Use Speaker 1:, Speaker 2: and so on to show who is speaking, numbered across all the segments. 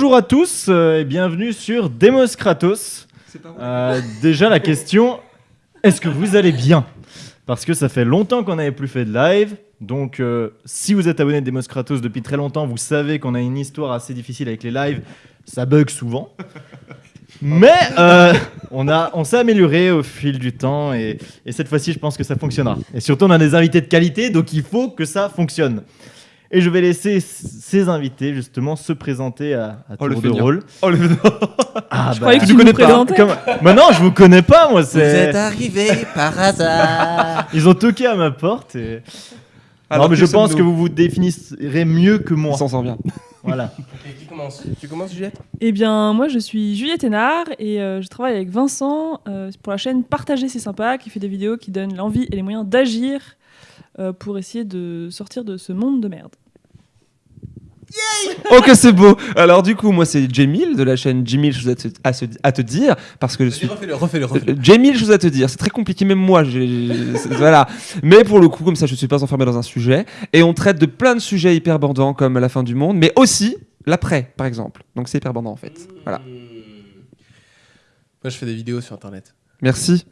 Speaker 1: Bonjour à tous euh, et bienvenue sur Demos Kratos. Euh, déjà la question, est-ce que vous allez bien? Parce que ça fait longtemps qu'on n'avait plus fait de live. Donc euh, si vous êtes abonné à Demos Kratos depuis très longtemps, vous savez qu'on a une histoire assez difficile avec les lives. Ça bug souvent. Mais euh, on, a, on s'est amélioré au fil du temps et, et cette fois-ci, je pense que ça fonctionnera. Et surtout, on a des invités de qualité, donc il faut que ça fonctionne. Et je vais laisser ces invités justement se présenter à, à
Speaker 2: Oh, le
Speaker 1: tour de rôle.
Speaker 2: Oh, le...
Speaker 1: Ah,
Speaker 3: Je croyais que
Speaker 1: tu
Speaker 3: tu
Speaker 1: connais
Speaker 3: nous
Speaker 1: pas.
Speaker 3: présentais.
Speaker 1: Comme... Mais non, je vous connais pas, moi.
Speaker 4: Vous êtes
Speaker 1: C'est...
Speaker 4: arrivé par hasard.
Speaker 1: Ils ont toqué à ma porte. Et...
Speaker 2: Alors,
Speaker 1: non, mais je pense que vous vous définirez mieux que moi.
Speaker 2: On s'en sort bien.
Speaker 1: Voilà.
Speaker 4: qui commence? Tu commences, Juliette?
Speaker 3: Eh bien, moi, je suis Juliette Hénard et euh, je travaille avec Vincent euh, pour la chaîne Partager, c'est sympa, qui fait des vidéos qui donnent l'envie et les moyens d'agir euh, pour essayer de sortir de ce monde de merde.
Speaker 2: Ok, c'est beau. Alors, du coup, moi, c'est Jamil de la chaîne Jamil, je vous ai à, se- à te dire, parce que je suis.
Speaker 4: Refais-le, refais-le, refais-le.
Speaker 2: Euh, Jamil, je vous ai à te dire, c'est très compliqué, même moi, j'ai- c'est- voilà. Mais pour le coup, comme ça, je ne suis pas enfermé dans un sujet. Et on traite de plein de sujets hyper bandants, comme la fin du monde, mais aussi l'après, par exemple. Donc c'est hyper bandant, en fait. Voilà.
Speaker 4: Hmm. Moi, je fais des vidéos sur Internet.
Speaker 2: Merci.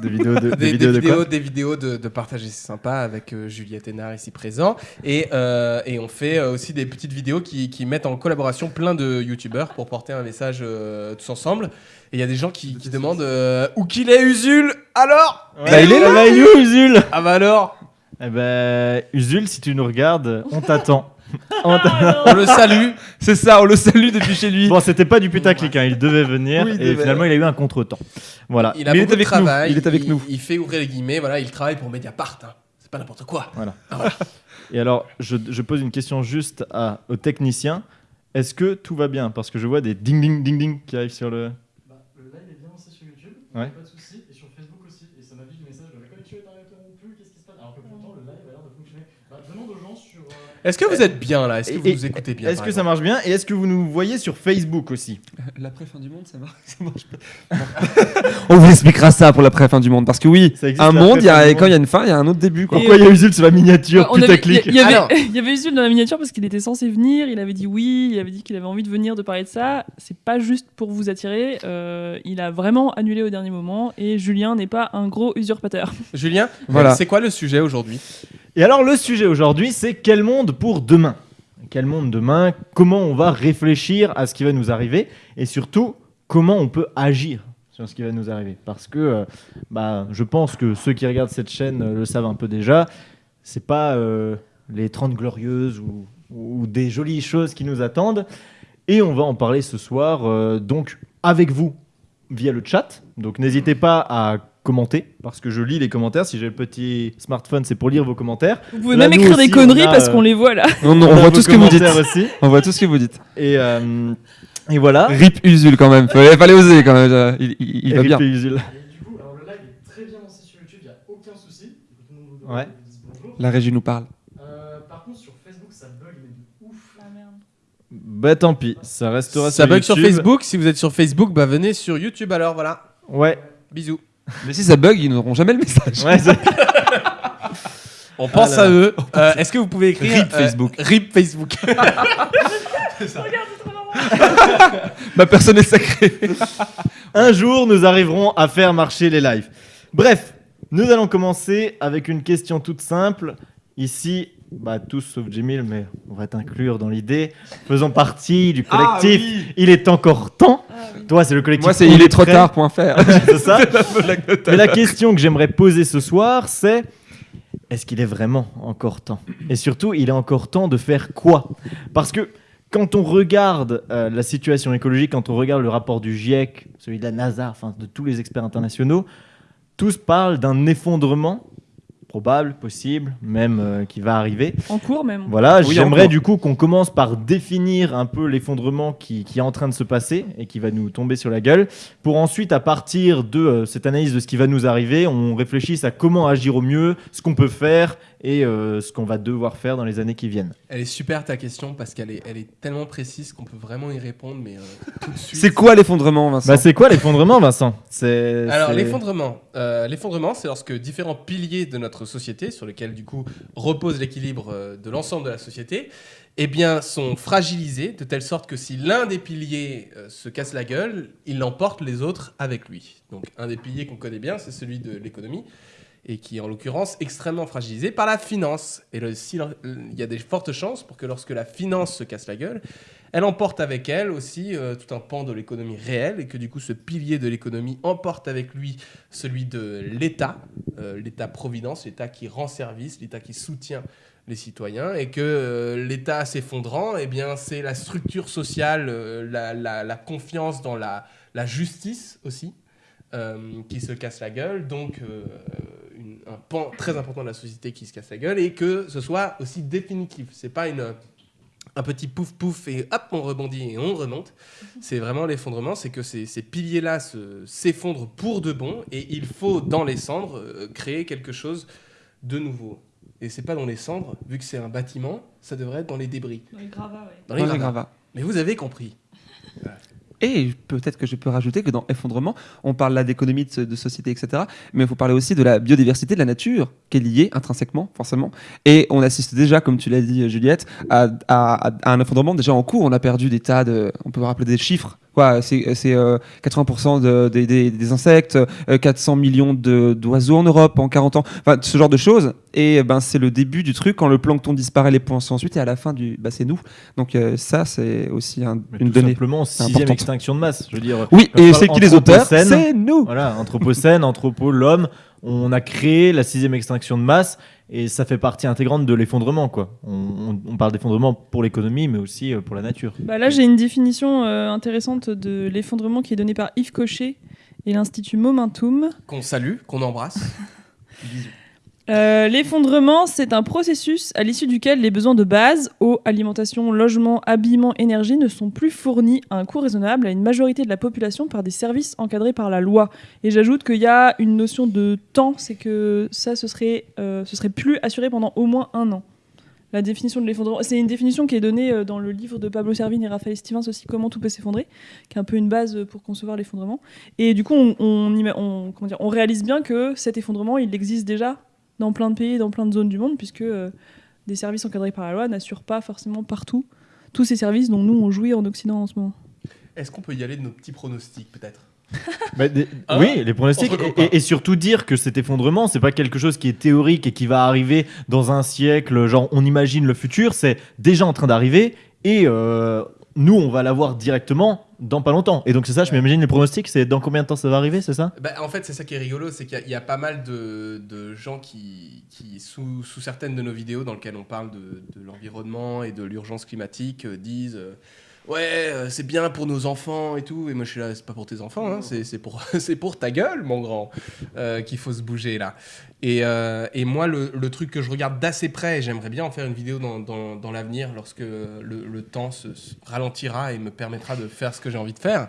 Speaker 1: Des vidéos de, des
Speaker 4: Des,
Speaker 1: vidéos
Speaker 4: des
Speaker 1: de quoi
Speaker 4: vidéos, des vidéos de, de partager, c'est sympa, avec euh, Juliette Hénard ici présent. Et, euh, et on fait euh, aussi des petites vidéos qui, qui mettent en collaboration plein de youtubeurs pour porter un message euh, tous ensemble. Et il y a des gens qui, qui demandent euh, où qu'il est Usul Alors?
Speaker 1: Ouais,
Speaker 2: Bah, il est là.
Speaker 1: bah, il est où, Usul?
Speaker 4: Ah bah alors?
Speaker 1: Eh ben, Usul, si tu nous regardes, on t'attend. On t'a-
Speaker 4: On le salue.
Speaker 2: C'est ça, on le salue depuis chez lui.
Speaker 1: bon, c'était pas du putaclic, hein, il devait venir
Speaker 2: Oui, il
Speaker 1: et
Speaker 2: devait.
Speaker 1: finalement il a eu un contretemps. Voilà.
Speaker 4: Il a
Speaker 2: Mais il est
Speaker 4: beaucoup de
Speaker 2: avec nous,
Speaker 4: travail.
Speaker 2: il est avec nous.
Speaker 4: Il fait ouvrir les guillemets. Voilà, il travaille pour Mediapart. hein. C'est pas n'importe quoi.
Speaker 1: Et alors, je, je pose une question juste à, au technicien. Est-ce que tout va bien? Parce que je vois des ding ding ding ding qui arrivent sur le.
Speaker 5: Bah, le live est bien lancé sur YouTube,
Speaker 1: Ouais.
Speaker 5: pas de soucis, et sur Facebook aussi. Et ça m'affiche le message de la connexion est interrompue, qu'est-ce qui se passe Alors que pourtant le live a l'air de fonctionner. Bah, demande aux gens sur. euh,
Speaker 4: Est-ce que vous êtes bien là? Est-ce que vous
Speaker 1: Et-
Speaker 4: nous écoutez bien
Speaker 1: Est-ce que ça marche bien? Et est-ce que vous nous voyez sur Facebook aussi?
Speaker 2: L'après fin du monde, ça marche, ça marche pas. on vous expliquera ça pour l'après fin du monde. Parce que oui,
Speaker 1: Ça existe,
Speaker 2: un monde, y a, quand il y a une fin, il y a un autre début. Quoi.
Speaker 1: Pourquoi il y a Usul sur la miniature
Speaker 3: on avait-
Speaker 1: putaclic
Speaker 3: Il y, il y avait,
Speaker 4: Alors.
Speaker 3: il y avait Usul dans la miniature parce qu'il était censé venir, il avait dit oui, il avait dit qu'il avait envie de venir, de parler de ça. C'est pas juste pour vous attirer, euh, il a vraiment annulé au dernier moment et Julien n'est pas un gros usurpateur.
Speaker 4: Julien,
Speaker 2: Voilà.
Speaker 4: c'est quoi le sujet aujourd'hui?
Speaker 1: Et alors, le sujet aujourd'hui, c'est quel monde pour demain? Quel monde demain? Comment on va réfléchir à ce qui va nous arriver? Et surtout, comment on peut agir sur ce qui va nous arriver? Parce que euh, bah, je pense que ceux qui regardent cette chaîne euh, le savent un peu déjà. C'est pas euh, les 30 glorieuses ou, ou des jolies choses qui nous attendent. Et on va en parler ce soir, donc avec vous via le chat. Donc n'hésitez pas à commenter parce que je lis les commentaires. Si j'ai le petit smartphone, c'est pour lire vos commentaires.
Speaker 3: Vous pouvez
Speaker 1: Là,
Speaker 3: même écrire
Speaker 1: aussi,
Speaker 3: des conneries
Speaker 1: a,
Speaker 3: parce
Speaker 1: euh,
Speaker 3: qu'on les voit là.
Speaker 2: On, voit tout ce que vous dites.
Speaker 1: aussi.
Speaker 2: On voit tout ce que vous dites.
Speaker 1: Et, euh, et voilà.
Speaker 2: Rip Usul quand même. Fallait, fallait oser quand même. euh, Il, il- il va
Speaker 1: Et
Speaker 2: bien.
Speaker 1: puis, Usul.
Speaker 5: Et du coup, alors le live est très bien lancé sur YouTube, il n'y a aucun souci.
Speaker 1: Ouais.
Speaker 2: La régie nous parle.
Speaker 5: Euh, par contre, sur Facebook, ça bug, mais de ouf.
Speaker 1: Bah tant pis, ça restera
Speaker 4: Ça
Speaker 1: sur
Speaker 4: bug sur. Facebook. Si vous êtes sur Facebook, bah venez sur YouTube alors. Voilà.
Speaker 1: Ouais.
Speaker 4: Bisous.
Speaker 2: Mais si ça bug, ils n'auront jamais le message.
Speaker 1: Ouais,
Speaker 4: On pense
Speaker 1: Ah
Speaker 4: à eux. Euh, Est-ce que vous pouvez écrire
Speaker 2: Rip
Speaker 4: euh,
Speaker 2: Facebook.
Speaker 4: Rip Facebook.
Speaker 2: Ma personne est sacrée.
Speaker 1: Un jour, nous arriverons à faire marcher les lives. Bref, nous allons commencer avec une question toute simple. Ici, bah, tous sauf Jimil, mais on va t'inclure dans l'idée. Faisons partie du collectif. Il est encore temps. Toi, c'est le collectif.
Speaker 2: Moi, c'est il est trop
Speaker 1: prêt.
Speaker 2: tard.fr.
Speaker 1: c'est ça Mais la question que j'aimerais poser ce soir, c'est est-ce qu'il est vraiment encore temps? Et surtout, il est encore temps de faire quoi? Parce que quand on regarde euh, la situation écologique, quand on regarde le rapport du GIEC, celui de la NASA, enfin de tous les experts internationaux, tous parlent d'un effondrement probable, possible, même euh, qui va arriver.
Speaker 3: En cours même.
Speaker 1: Voilà,
Speaker 2: Oui,
Speaker 1: j'aimerais du coup qu'on commence par définir un peu l'effondrement qui, qui est en train de se passer et qui va nous tomber sur la gueule, pour ensuite, à partir de euh, cette analyse de ce qui va nous arriver, on réfléchisse à comment agir au mieux, ce qu'on peut faire et euh, ce qu'on va devoir faire dans les années qui viennent.
Speaker 4: Elle est super ta question parce qu'elle est, elle est tellement précise qu'on peut vraiment y répondre, mais euh, tout de suite.
Speaker 2: C'est quoi l'effondrement, Vincent
Speaker 1: Bah, c'est quoi l'effondrement, Vincent? C'est
Speaker 4: Alors
Speaker 1: c'est-
Speaker 4: l'effondrement, euh, l'effondrement, c'est lorsque différents piliers de notre société, sur lesquels du coup repose l'équilibre euh, de l'ensemble de la société, eh bien, sont fragilisés de telle sorte que si l'un des piliers euh, se casse la gueule, il emporte les autres avec lui. Donc, un des piliers qu'on connaît bien, c'est celui de l'économie, et qui est en l'occurrence extrêmement fragilisé par la finance. Et le- il y a des fortes chances pour que lorsque la finance se casse la gueule, elle emporte avec elle aussi euh, tout un pan de l'économie réelle, et que du coup, ce pilier de l'économie emporte avec lui celui de l'État, euh, l'État-providence, l'État qui rend service, l'État qui soutient les citoyens et que euh, l'État s'effondrant, eh bien c'est la structure sociale, la, confiance dans la, justice aussi qui se casse la gueule, donc euh, une- un pan très important de la société qui se casse la gueule et que ce soit aussi définitif. C'est pas une un petit pouf pouf et hop on rebondit et on remonte. C'est vraiment l'effondrement, c'est que ces, ces piliers-là se- s'effondrent pour de bon et il faut dans les cendres euh, créer quelque chose de nouveau. Et c'est pas dans les cendres, vu que c'est un bâtiment, ça devrait être dans les débris,
Speaker 3: Dans les gravats, ouais.
Speaker 4: dans les
Speaker 2: Dans les
Speaker 4: gravats.
Speaker 2: gravats.
Speaker 4: Mais vous avez compris.
Speaker 2: Et peut-être que je peux rajouter que dans effondrement, on parle là d'économie, de, société, etc. Mais il faut parler aussi de la biodiversité de la nature, qui est liée intrinsèquement, forcément. Et on assiste déjà, comme tu l'as dit, Juliette, à, à- à un effondrement déjà en cours. On a perdu des tas de. On peut rappeler des chiffres. Quoi, c'est c'est, euh, 80% de- des- des, des insectes, euh, 400 millions de- d'oiseaux en Europe en 40 ans. Enfin, ce genre de choses. Et ben, c'est le début du truc. Quand le plancton disparaît, les poissons ensuite. Et à la fin, du, bah, c'est nous. Donc, euh, ça, c'est aussi un- une
Speaker 1: tout
Speaker 2: donnée.
Speaker 1: simplement sixième
Speaker 2: importante.
Speaker 1: extinction de masse. Je veux dire,
Speaker 2: Oui, et c'est qui les auteurs C'est nous.
Speaker 1: voilà, anthropocène, anthropo, l'homme, on a créé la sixième extinction de masse et ça fait partie intégrante de l'effondrement, quoi. On, on- on parle d'effondrement pour l'économie, mais aussi euh, pour la nature.
Speaker 3: Bah là, j'ai une définition euh, intéressante de l'effondrement qui est donnée par Yves Cochet et l'Institut Momentum.
Speaker 4: Qu'on salue, qu'on embrasse.
Speaker 3: Euh, L'effondrement, c'est un processus à l'issue duquel les besoins de base, eau, alimentation, logement, habillement, énergie, ne sont plus fournis à un coût raisonnable à une majorité de la population par des services encadrés par la loi. Et j'ajoute qu'il y a une notion de temps, c'est que ça, ce serait, euh, ce serait plus assuré pendant au moins un an. La définition de l'effondrement, c'est une définition qui est donnée euh, dans le livre de Pablo Servigne et Raphaël Stevens aussi, Comment tout peut s'effondrer, qui est un peu une base pour concevoir l'effondrement. Et du coup, on réalise bien que cet effondrement, il existe déjà dans plein de pays, dans plein de zones du monde, puisque euh, des services encadrés par la loi n'assurent pas forcément partout tous ces services dont nous on jouit en Occident en ce moment.
Speaker 4: Est-ce qu'on peut y aller de nos petits pronostics peut-être?
Speaker 1: Bah, des-
Speaker 4: Hein?
Speaker 1: oui, les pronostics. Et surtout dire que cet effondrement, c'est pas quelque chose qui est théorique et qui va arriver dans un siècle, genre on imagine le futur, c'est déjà en train d'arriver et euh, nous, on va l'avoir directement dans pas longtemps. Et donc c'est ça, je m'imagine les pronostics, c'est dans combien de temps ça va arriver, c'est ça?
Speaker 4: Bah, en fait, c'est ça qui est rigolo, c'est qu'il y a- il y, a pas mal de, de gens qui, qui sous, sous certaines de nos vidéos dans lesquelles on parle de, de l'environnement et de l'urgence climatique, euh, disent euh, Ouais, euh, c'est bien pour nos enfants et tout. Et moi, je suis là, c'est pas pour tes enfants, hein, c'est c'est pour, c'est pour ta gueule, mon grand, euh, qu'il faut se bouger là. Et, euh, et moi, le, le truc que je regarde d'assez près, et j'aimerais bien en faire une vidéo dans, dans, dans l'avenir lorsque le, le temps se, se ralentira et me permettra de faire ce que j'ai envie de faire,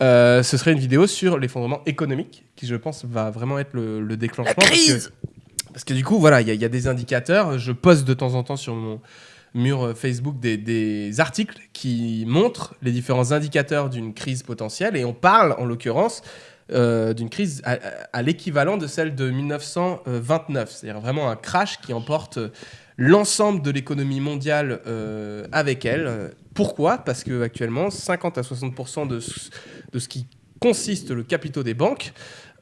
Speaker 4: euh, ce serait une vidéo sur l'effondrement économique, qui je pense va vraiment être le, le déclenchement. parce que- Parce que, du coup, voilà, il y, y a des indicateurs. Je poste de temps en temps sur mon mur euh, Facebook des, articles qui montrent les différents indicateurs d'une crise potentielle. Et on parle, en l'occurrence, euh, d'une crise à, l'équivalent de celle de 1929. C'est-à-dire vraiment un crash qui emporte l'ensemble de l'économie mondiale euh, avec elle. Euh, Pourquoi? Parce que actuellement, 50 à 60% de, ce- de ce qui consiste le capitaux des banques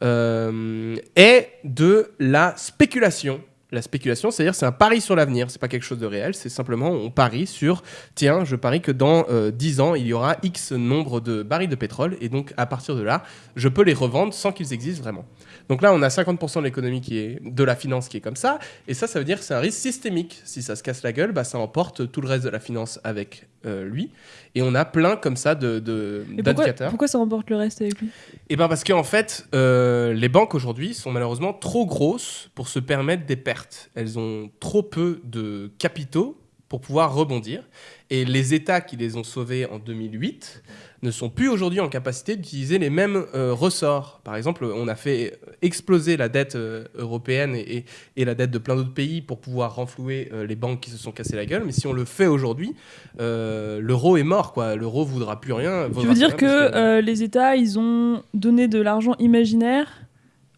Speaker 4: euh, est de la spéculation. La spéculation, c'est-à-dire c'est un pari sur l'avenir, c'est pas quelque chose de réel, c'est simplement on parie sur tiens, je parie que dans euh, 10 ans, il y aura X nombre de barils de pétrole et donc à partir de là, je peux les revendre sans qu'ils existent vraiment. Donc là, on a 50% de l'économie qui est de la finance qui est comme ça et ça ça veut dire que c'est un risque systémique. Si ça se casse la gueule, bah, ça emporte tout le reste de la finance avec euh, lui et on a plein comme ça de, de-
Speaker 3: pourquoi,
Speaker 4: d'indicateurs.
Speaker 3: pourquoi ça remporte le reste avec lui?
Speaker 4: Et ben parce qu'en fait, euh, les banques aujourd'hui sont malheureusement trop grosses pour se permettre des pertes. Elles ont trop peu de capitaux pour pouvoir rebondir. Et les États qui les ont sauvées en 2008 ne sont plus aujourd'hui en capacité d'utiliser les mêmes euh, ressorts. Par exemple, on a fait exploser la dette euh, européenne et, la dette de plein d'autres pays pour pouvoir renflouer euh, les banques qui se sont cassées la gueule. Mais si on le fait aujourd'hui, l'euro est mort. quoi. L'euro voudra plus rien.
Speaker 3: Tu veux dire que
Speaker 4: que-
Speaker 3: les États, ils ont donné de l'argent imaginaire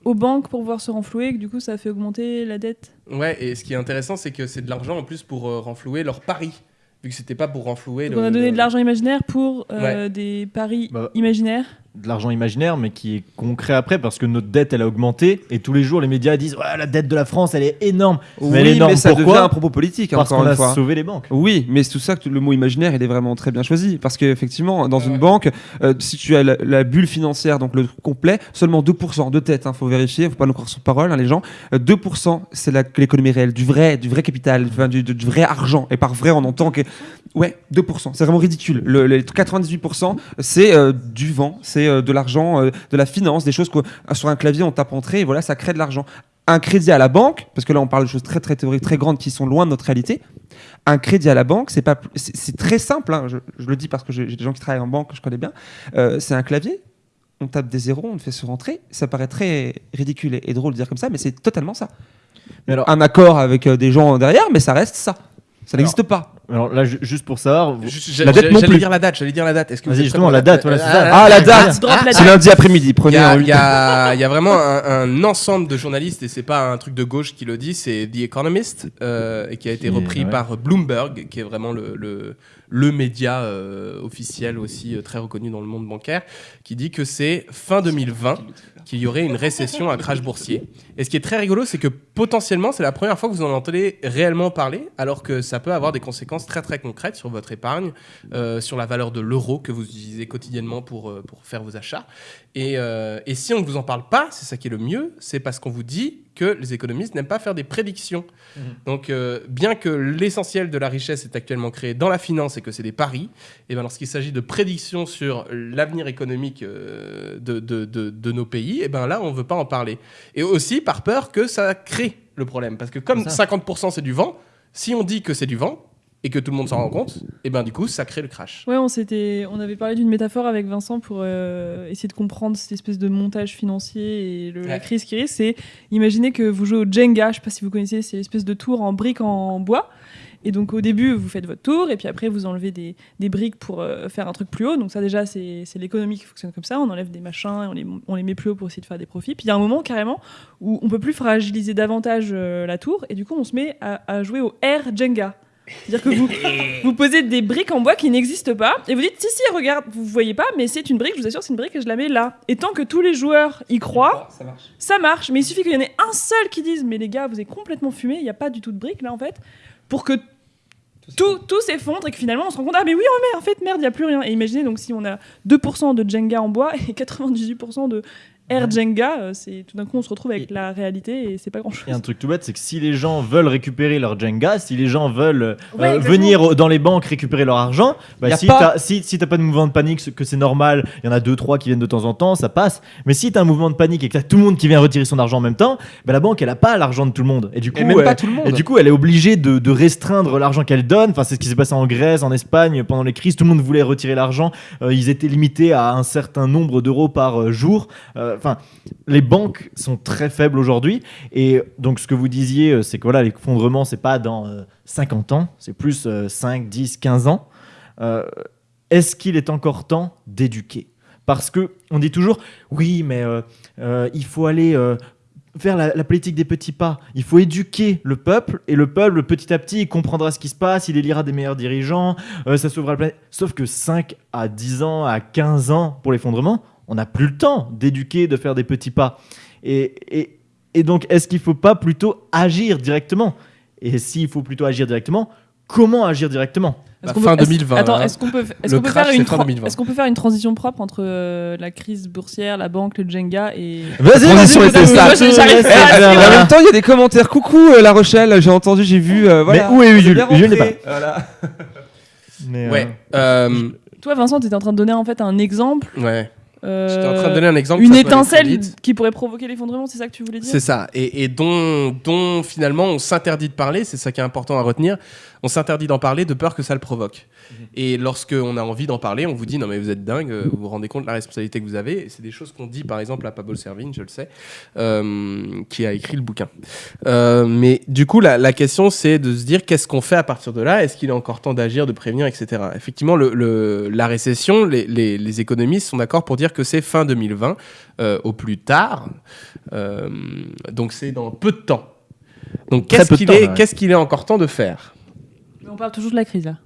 Speaker 3: aux banques pour pouvoir se renflouer, et que du coup ça a fait augmenter la dette
Speaker 4: Ouais, et ce qui est intéressant, c'est que c'est de l'argent en plus pour euh, renflouer leurs paris. vu que c'était pas pour renflouer.
Speaker 3: Donc
Speaker 4: le-
Speaker 3: on a donné
Speaker 4: le-
Speaker 3: de l'argent imaginaire pour euh, des paris
Speaker 1: Bah,
Speaker 3: imaginaires.
Speaker 1: De l'argent imaginaire, mais qui est concret après, parce que notre dette, elle a augmenté, et tous les jours, les médias disent ouais, la dette de la France, elle est énorme.
Speaker 2: Oui,
Speaker 1: mais elle est énorme.
Speaker 2: ça
Speaker 1: Pourquoi
Speaker 2: devient un propos politique,
Speaker 1: Parce
Speaker 2: encore
Speaker 1: qu'on a
Speaker 2: fois.
Speaker 1: sauvé les banques.
Speaker 2: Oui, mais c'est tout ça que le mot imaginaire, il est vraiment très bien choisi. Parce qu'effectivement, dans une
Speaker 4: ouais.
Speaker 2: banque, euh, si tu as la, la bulle financière, donc le truc complet, seulement 2% de tête, il faut vérifier, faut pas nous croire sur parole, hein, les gens. Euh, 2%, c'est la- l'économie réelle, du vrai, du vrai capital, du, du vrai argent. Et par vrai, on entend que. Ouais, 2%, c'est vraiment ridicule. Le, les 98%, c'est euh, du vent, c'est euh, de l'argent, euh, de la finance, des choses que sur un clavier, on tape entrée, et voilà, ça crée de l'argent. Un crédit à la banque, parce que là on parle de choses très très théoriques, très grandes qui sont loin de notre réalité. Un crédit à la banque, c'est pas, c'est très simple. hein, je, je le dis parce que j'ai des gens qui travaillent en banque que je connais bien. C'est un clavier. On tape des zéros, on fait se rentrer. Ça paraît très ridicule et, et drôle de dire comme ça, mais c'est totalement ça.
Speaker 1: Mais alors-
Speaker 2: un accord avec des gens derrière, mais ça reste ça. Ça n'existe pas.
Speaker 1: Alors là, ju- juste pour savoir, vous-
Speaker 4: Juste,
Speaker 2: La
Speaker 4: j'ai-
Speaker 2: non
Speaker 4: J'allais
Speaker 2: plus.
Speaker 4: dire la date, j'allais dire la date. Est-ce que vous
Speaker 1: Vas-y,
Speaker 4: êtes
Speaker 1: justement,
Speaker 4: prêts
Speaker 1: la
Speaker 4: pour
Speaker 1: date, voilà, c'est ça.
Speaker 2: Ah, la date
Speaker 3: Tu droppes la
Speaker 2: C'est
Speaker 3: date.
Speaker 2: lundi après-midi.
Speaker 4: Il y,
Speaker 2: Prenez
Speaker 4: a, il y a- il y a vraiment un, un ensemble de journalistes, et c'est pas un truc de gauche qui le dit, c'est The Economist, euh, et qui a été
Speaker 1: Qui est-
Speaker 4: repris
Speaker 1: ouais.
Speaker 4: par Bloomberg, qui est vraiment le, le, le média euh, officiel aussi euh, très reconnu dans le monde bancaire, qui dit que c'est fin 2020 qu'il y aurait une récession, un crash boursier. Et ce qui est très rigolo, c'est que potentiellement, c'est la première fois que vous en entendez réellement parler, alors que ça peut avoir des conséquences très très concrètes sur votre épargne, euh, sur la valeur de l'euro que vous utilisez quotidiennement pour, euh, pour faire vos achats. Et, euh, et si on ne vous en parle pas, c'est ça qui est le mieux, c'est parce qu'on vous dit que les économistes n'aiment pas faire des prédictions. Donc, euh, bien que l'essentiel de la richesse est actuellement créé dans la finance et que c'est des paris, et ben lorsqu'il s'agit de prédictions sur l'avenir économique de, de- de- de nos pays, et ben là, on ne veut pas en parler. Et aussi par peur que ça crée le problème. Parce que comme
Speaker 1: C'est ça.
Speaker 4: 50% c'est du vent, si on dit que c'est du vent et que tout le monde s'en rend compte, et ben du coup, ça crée le crash.
Speaker 3: Ouais, on, s'était, on avait parlé d'une métaphore avec Vincent pour euh, essayer de comprendre cette espèce de montage financier et le- la crise qui risque. C'est imaginez que vous jouez au Jenga, je sais pas si vous connaissez, c'est l'espèce de tour en briques en bois. Et donc au début, vous faites votre tour, et puis après, vous enlevez des, des briques pour euh, faire un truc plus haut. Donc ça déjà, c'est, l'économie qui fonctionne comme ça. On enlève des machins et on les, on les met plus haut pour essayer de faire des profits. Puis il y a un moment carrément où on peut plus fragiliser davantage euh, la tour, et du coup, on se met à, à jouer au air Jenga. C'est-à-dire que vous, vous posez des briques en bois qui n'existent pas et vous dites si si regarde vous voyez pas mais c'est une brique je vous assure c'est une brique et je la mets là et tant que tous les joueurs y croient
Speaker 2: Ça marche.
Speaker 3: ça marche mais il suffit qu'il y en ait un seul qui dise mais les gars vous avez complètement fumé il n'y a pas du tout de briques là en fait pour que tout, tout s'effondre. et que finalement on se rend compte ah mais oui oh, mais en fait merde il n'y a plus rien. Et imaginez donc si on a 2% de Jenga en bois et 98% de Air Jenga euh, c'est tout d'un coup on se retrouve avec
Speaker 1: Et-
Speaker 3: la réalité et c'est pas grand chose
Speaker 1: Et un truc tout bête, c'est que si les gens veulent récupérer leur Jenga, si les gens veulent euh,
Speaker 3: Ouais,
Speaker 1: venir au- dans les banques récupérer leur argent, bah si
Speaker 2: pas-
Speaker 1: t'as si, si t'as pas de mouvement de panique, ce- que c'est normal, il y en a deux trois qui viennent de temps en temps, ça passe. Mais si t'as un mouvement de panique et que t'as tout le monde qui vient retirer son argent en même temps, bah la banque elle a pas l'argent de tout le monde. Et du coup,
Speaker 2: Et même
Speaker 1: elle-
Speaker 2: pas tout le monde.
Speaker 1: et du coup, elle est obligée de, de restreindre l'argent qu'elle donne. Enfin, c'est ce qui s'est passé en Grèce, en Espagne pendant les crises. Tout le monde voulait retirer l'argent. Euh, ils étaient limités à un certain nombre d'euros par euh, jour. Euh, Enfin, les banques sont très faibles aujourd'hui. Et donc, ce que vous disiez, euh, c'est que voilà, l'effondrement, c'est pas dans euh, 50 ans, c'est plus euh, 5, 10, 15 ans. Euh, Est-ce qu'il est encore temps d'éduquer? Parce que on dit toujours, oui, mais euh, euh, il faut aller euh, faire la, politique des petits pas. Il faut éduquer le peuple et le peuple, petit à petit, il comprendra ce qui se passe, il élira des meilleurs dirigeants, euh, ça sauvera la planète. Sauf que 5 à 10 ans, à 15 ans pour l'effondrement, on n'a plus le temps d'éduquer, de faire des petits pas. Et, et, et donc, est-ce qu'il ne faut pas plutôt agir directement? Et s'il faut plutôt agir directement, comment agir directement?
Speaker 3: Est-ce
Speaker 4: Bah,
Speaker 3: qu'on
Speaker 4: fin
Speaker 3: peut- est-ce-
Speaker 4: 2020,
Speaker 3: Attends,
Speaker 4: hein.
Speaker 3: est-ce qu'on peut, est-ce
Speaker 4: Le
Speaker 3: qu'on peut
Speaker 4: crash,
Speaker 3: faire une
Speaker 4: c'est fin
Speaker 3: tran-
Speaker 4: 2020.
Speaker 3: est-ce qu'on peut faire une transition propre entre euh, la crise boursière, la banque, le Jenga et
Speaker 1: Vas-y,
Speaker 2: transition
Speaker 1: vas-y,
Speaker 2: ça.
Speaker 3: pas
Speaker 2: en même temps, il y a des commentaires. Coucou euh, La Rochelle, j'ai entendu, j'ai vu. euh, voilà.
Speaker 1: Mais où est
Speaker 2: bien
Speaker 1: Jules n'est
Speaker 2: rentrés. Voilà.
Speaker 1: Mais, euh,
Speaker 4: Ouais. euh,
Speaker 3: Toi, Vincent, tu étais en train de donner en fait un exemple.
Speaker 4: ouais.
Speaker 3: Euh,
Speaker 4: J'étais en train de donner un exemple.
Speaker 3: Une étincelle qui pourrait provoquer l'effondrement, c'est ça que tu voulais dire?
Speaker 4: C'est ça, et, et dont, dont finalement on s'interdit de parler, c'est ça qui est important à retenir, on s'interdit d'en parler de peur que ça le provoque. Et lorsque on a envie d'en parler, on vous dit non mais vous êtes dingue, euh, vous vous rendez compte de la responsabilité que vous avez, et c'est des choses qu'on dit par exemple à Pablo Servigne, je le sais, euh, qui a écrit le bouquin. Euh, mais du coup la, la question c'est de se dire qu'est-ce qu'on fait à partir de là, est-ce qu'il est encore temps d'agir, de prévenir, etc. Effectivement, le, le- la récession, les, les- les économistes sont d'accord pour dire que c'est fin 2020 euh, au plus tard, Euh, donc c'est dans peu de temps. Donc qu'est-ce
Speaker 1: de
Speaker 4: qu'il est, qu'est-ce qu'il est encore temps de faire?
Speaker 3: Mais On parle toujours de la crise là.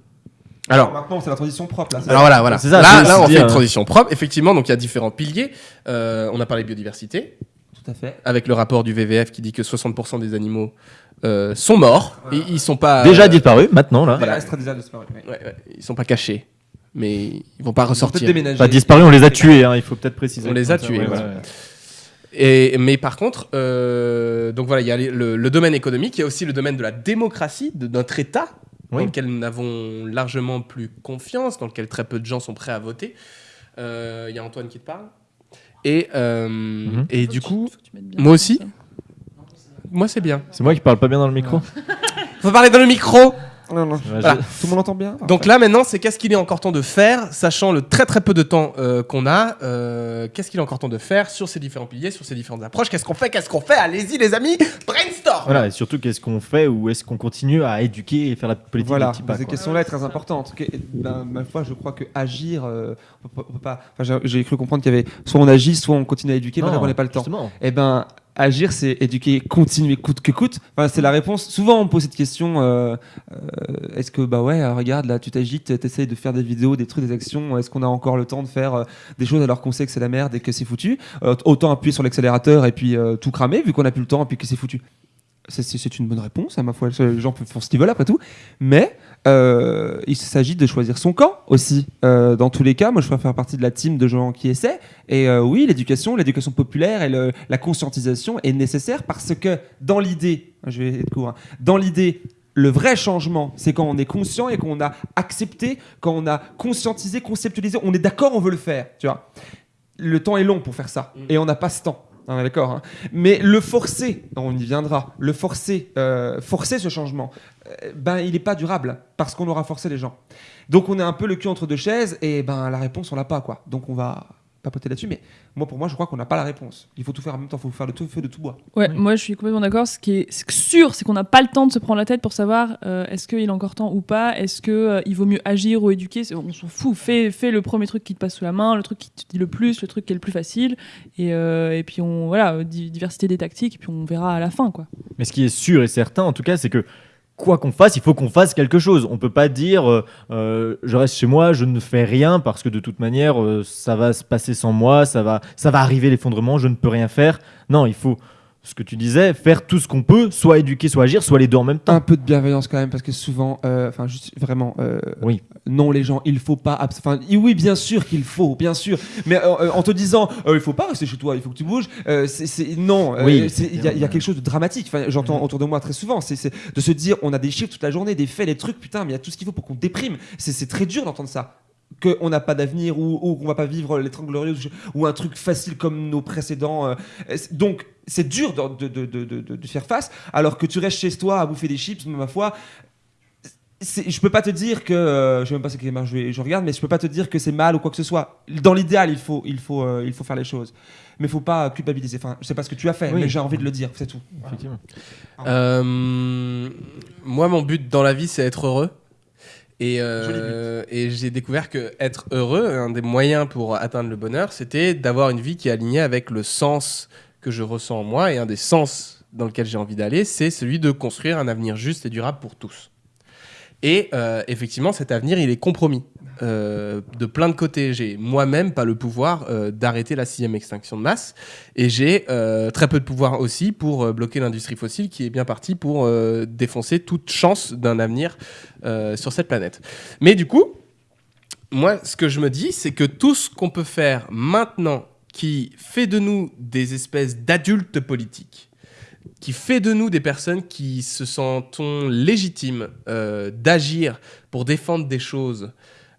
Speaker 4: Alors,
Speaker 2: maintenant, c'est la transition propre là. c'est
Speaker 4: Alors voilà, voilà.
Speaker 1: Ça,
Speaker 4: là, là, on fait une
Speaker 1: dire-
Speaker 4: transition propre. Effectivement, donc il y a différents piliers. Euh, on a parlé biodiversité,
Speaker 2: Tout à fait.
Speaker 4: avec le rapport du VVF qui dit que 60% des animaux euh, sont morts. Et ils sont pas
Speaker 1: Déjà
Speaker 4: euh,
Speaker 1: disparu, maintenant là.
Speaker 4: Voilà.
Speaker 2: Extra disparu. ouais.
Speaker 4: ouais, ouais, ils sont pas cachés, mais ils vont pas ressortir.
Speaker 1: Pas disparu, on les a tués, hein, il faut peut-être préciser.
Speaker 4: On les a tués,
Speaker 1: ouais,
Speaker 4: voilà.
Speaker 1: ouais, ouais.
Speaker 4: Et, mais par contre, euh, donc voilà, il y a le, le domaine économique, il y a aussi le domaine de la démocratie, de notre État, dans lequel nous avons largement plus confiance, dans lequel très peu de gens sont prêts à voter. Euh, Il y a Antoine qui te parle. Et, euh,
Speaker 1: Mhm.
Speaker 4: et du coup, moi aussi. moi c'est bien.
Speaker 1: C'est moi qui parle pas bien dans le micro
Speaker 4: Faut parler dans le micro.
Speaker 2: Non, non.
Speaker 1: Ouais,
Speaker 4: Voilà.
Speaker 1: je-
Speaker 2: Tout le monde entend bien?
Speaker 4: Donc là maintenant, c'est qu'est-ce qu'il est encore temps de faire, sachant le très très peu de temps euh, qu'on a. euh, qu'est-ce qu'il est encore temps de faire sur ces différents piliers, sur ces différentes approches? Qu'est-ce qu'on fait? Qu'est-ce qu'on fait? Allez-y les amis, brainstorm.
Speaker 1: Voilà, et surtout, qu'est-ce qu'on fait ou est-ce qu'on continue à éduquer et faire la politique
Speaker 2: Voilà,
Speaker 1: des petits pas,
Speaker 2: cette
Speaker 1: quoi.
Speaker 2: question-là est très importante. Que- ben, ma foi, je crois que agir, euh, on peut pas- on peut pas. enfin, j'ai- J'ai cru comprendre qu'il y avait soit on agit, soit on continue à éduquer, mais
Speaker 1: Non,
Speaker 2: on n'a pas le temps.
Speaker 1: justement.
Speaker 2: Eh ben, agir, c'est éduquer, continuer coûte que coûte. Enfin, c'est la réponse. Souvent, on me pose cette question euh, euh, est-ce que, bah ouais, euh, regarde, là, tu t'agites, t'essayes de faire des vidéos, des trucs, des actions. Est-ce qu'on a encore le temps de faire des choses alors qu'on sait que c'est la merde et que c'est foutu? Autant appuyer sur l'accélérateur et puis tout cramer, vu qu'on n'a plus le temps et puis que c'est foutu. C'est- une bonne réponse, à ma foi. Les gens faire ce qu'ils veulent après tout. Mais euh, il s'agit de choisir son camp aussi. Euh, dans tous les cas, moi je préfère faire partie de la team de gens qui essaient. Et euh, oui, l'éducation, l'éducation populaire et le- la conscientisation est nécessaire parce que dans l'idée, je vais être court, hein, dans l'idée, le vrai changement, c'est quand on est conscient et qu'on a accepté, quand on a conscientisé, conceptualisé, on est d'accord, on veut le faire. Tu vois, le temps est long pour faire ça et on n'a pas ce temps. On est d'accord. hein. Mais le forcer, on y viendra, le forcer, euh, forcer ce changement, euh, ben il n'est pas durable parce qu'on aura forcé les gens. Donc on est un peu le cul entre deux chaises et ben la réponse on l'a pas quoi. Donc on va papoter là-dessus. Mais moi pour moi je crois qu'on n'a pas la réponse. Il faut tout faire en même temps. Il faut faire le tout feu de tout bois.
Speaker 3: Ouais,
Speaker 1: Oui.
Speaker 3: moi je suis complètement d'accord. Ce qui est sûr, c'est qu'on n'a pas le temps de se prendre la tête pour savoir euh, est-ce qu'il est encore temps ou pas, est-ce que euh, il vaut mieux agir ou éduquer? On s'en fout. Fais, fais le premier truc qui te passe sous la main, le truc qui te dit le plus, le truc qui est le plus facile. Et, euh, et puis on voilà, di- diversité des tactiques, et puis on verra à la fin quoi.
Speaker 1: Mais ce qui est sûr et certain, en tout cas, c'est que quoi qu'on fasse, il faut qu'on fasse quelque chose. On peut pas dire euh, euh, je reste chez moi, je ne fais rien parce que de toute manière euh, ça va se passer sans moi, ça va, ça va arriver l'effondrement, je ne peux rien faire. Non, il faut ce que tu disais, faire tout ce qu'on peut, soit éduquer, soit agir, soit les deux en même temps.
Speaker 2: Un peu de bienveillance quand même parce que souvent, euh, enfin juste vraiment, euh,
Speaker 1: Oui.
Speaker 2: Non les gens, il faut pas, enfin oui bien sûr qu'il faut, bien sûr, mais euh, euh, en te disant euh, il faut pas rester chez toi, il faut que tu bouges, euh, c'est- non,
Speaker 1: Oui.
Speaker 2: il y, y a quelque chose de dramatique. Enfin, j'entends autour de moi très souvent, c'est de se dire on a des chiffres toute la journée, des faits, des trucs, putain, mais il y a tout ce qu'il faut pour qu'on déprime. C'est très dur d'entendre ça. Qu'on n'a pas d'avenir ou, ou qu'on va pas vivre les 30 glorieuses ou un truc facile comme nos précédents. donc c'est dur de- de faire face, alors que tu restes chez toi à bouffer des chips, ma foi. Je peux pas te dire que euh, je sais même pas ce que je, je regarde, mais je peux pas te dire que c'est mal ou quoi que ce soit. Dans l'idéal, il faut, il faut, euh, il faut faire les choses, mais faut pas culpabiliser. Enfin, je sais pas ce que tu as fait,
Speaker 1: Oui.
Speaker 2: mais j'ai envie de le dire, c'est tout.
Speaker 1: Effectivement.
Speaker 4: Euh, moi, mon but dans la vie, c'est être heureux. Et, et j'ai découvert que être heureux, un des moyens pour atteindre le bonheur, c'était d'avoir une vie qui est alignée avec le sens que je ressens en moi. Et un des sens dans lequel j'ai envie d'aller, c'est celui de construire un avenir juste et durable pour tous. Et euh, effectivement, cet avenir, il est compromis euh, de plein de côtés. J'ai moi-même pas le pouvoir euh, d'arrêter la sixième extinction de masse, et j'ai très peu de pouvoir aussi pour bloquer l'industrie fossile qui est bien partie pour défoncer toute chance d'un avenir sur cette planète. Mais du coup, moi, ce que je me dis, c'est que tout ce qu'on peut faire maintenant qui fait de nous des espèces d'adultes politiques, qui fait de nous des personnes qui se sentent légitimes euh, d'agir pour défendre des choses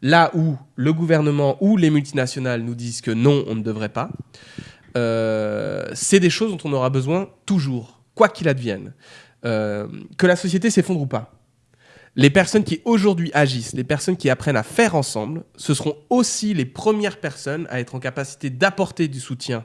Speaker 4: là où le gouvernement ou les multinationales nous disent que non, on ne devrait pas, euh, c'est des choses dont on aura besoin toujours, quoi qu'il advienne. Euh, que la société s'effondre ou pas. Les personnes qui aujourd'hui agissent, les personnes qui apprennent à faire ensemble, ce seront aussi les premières personnes à être en capacité d'apporter du soutien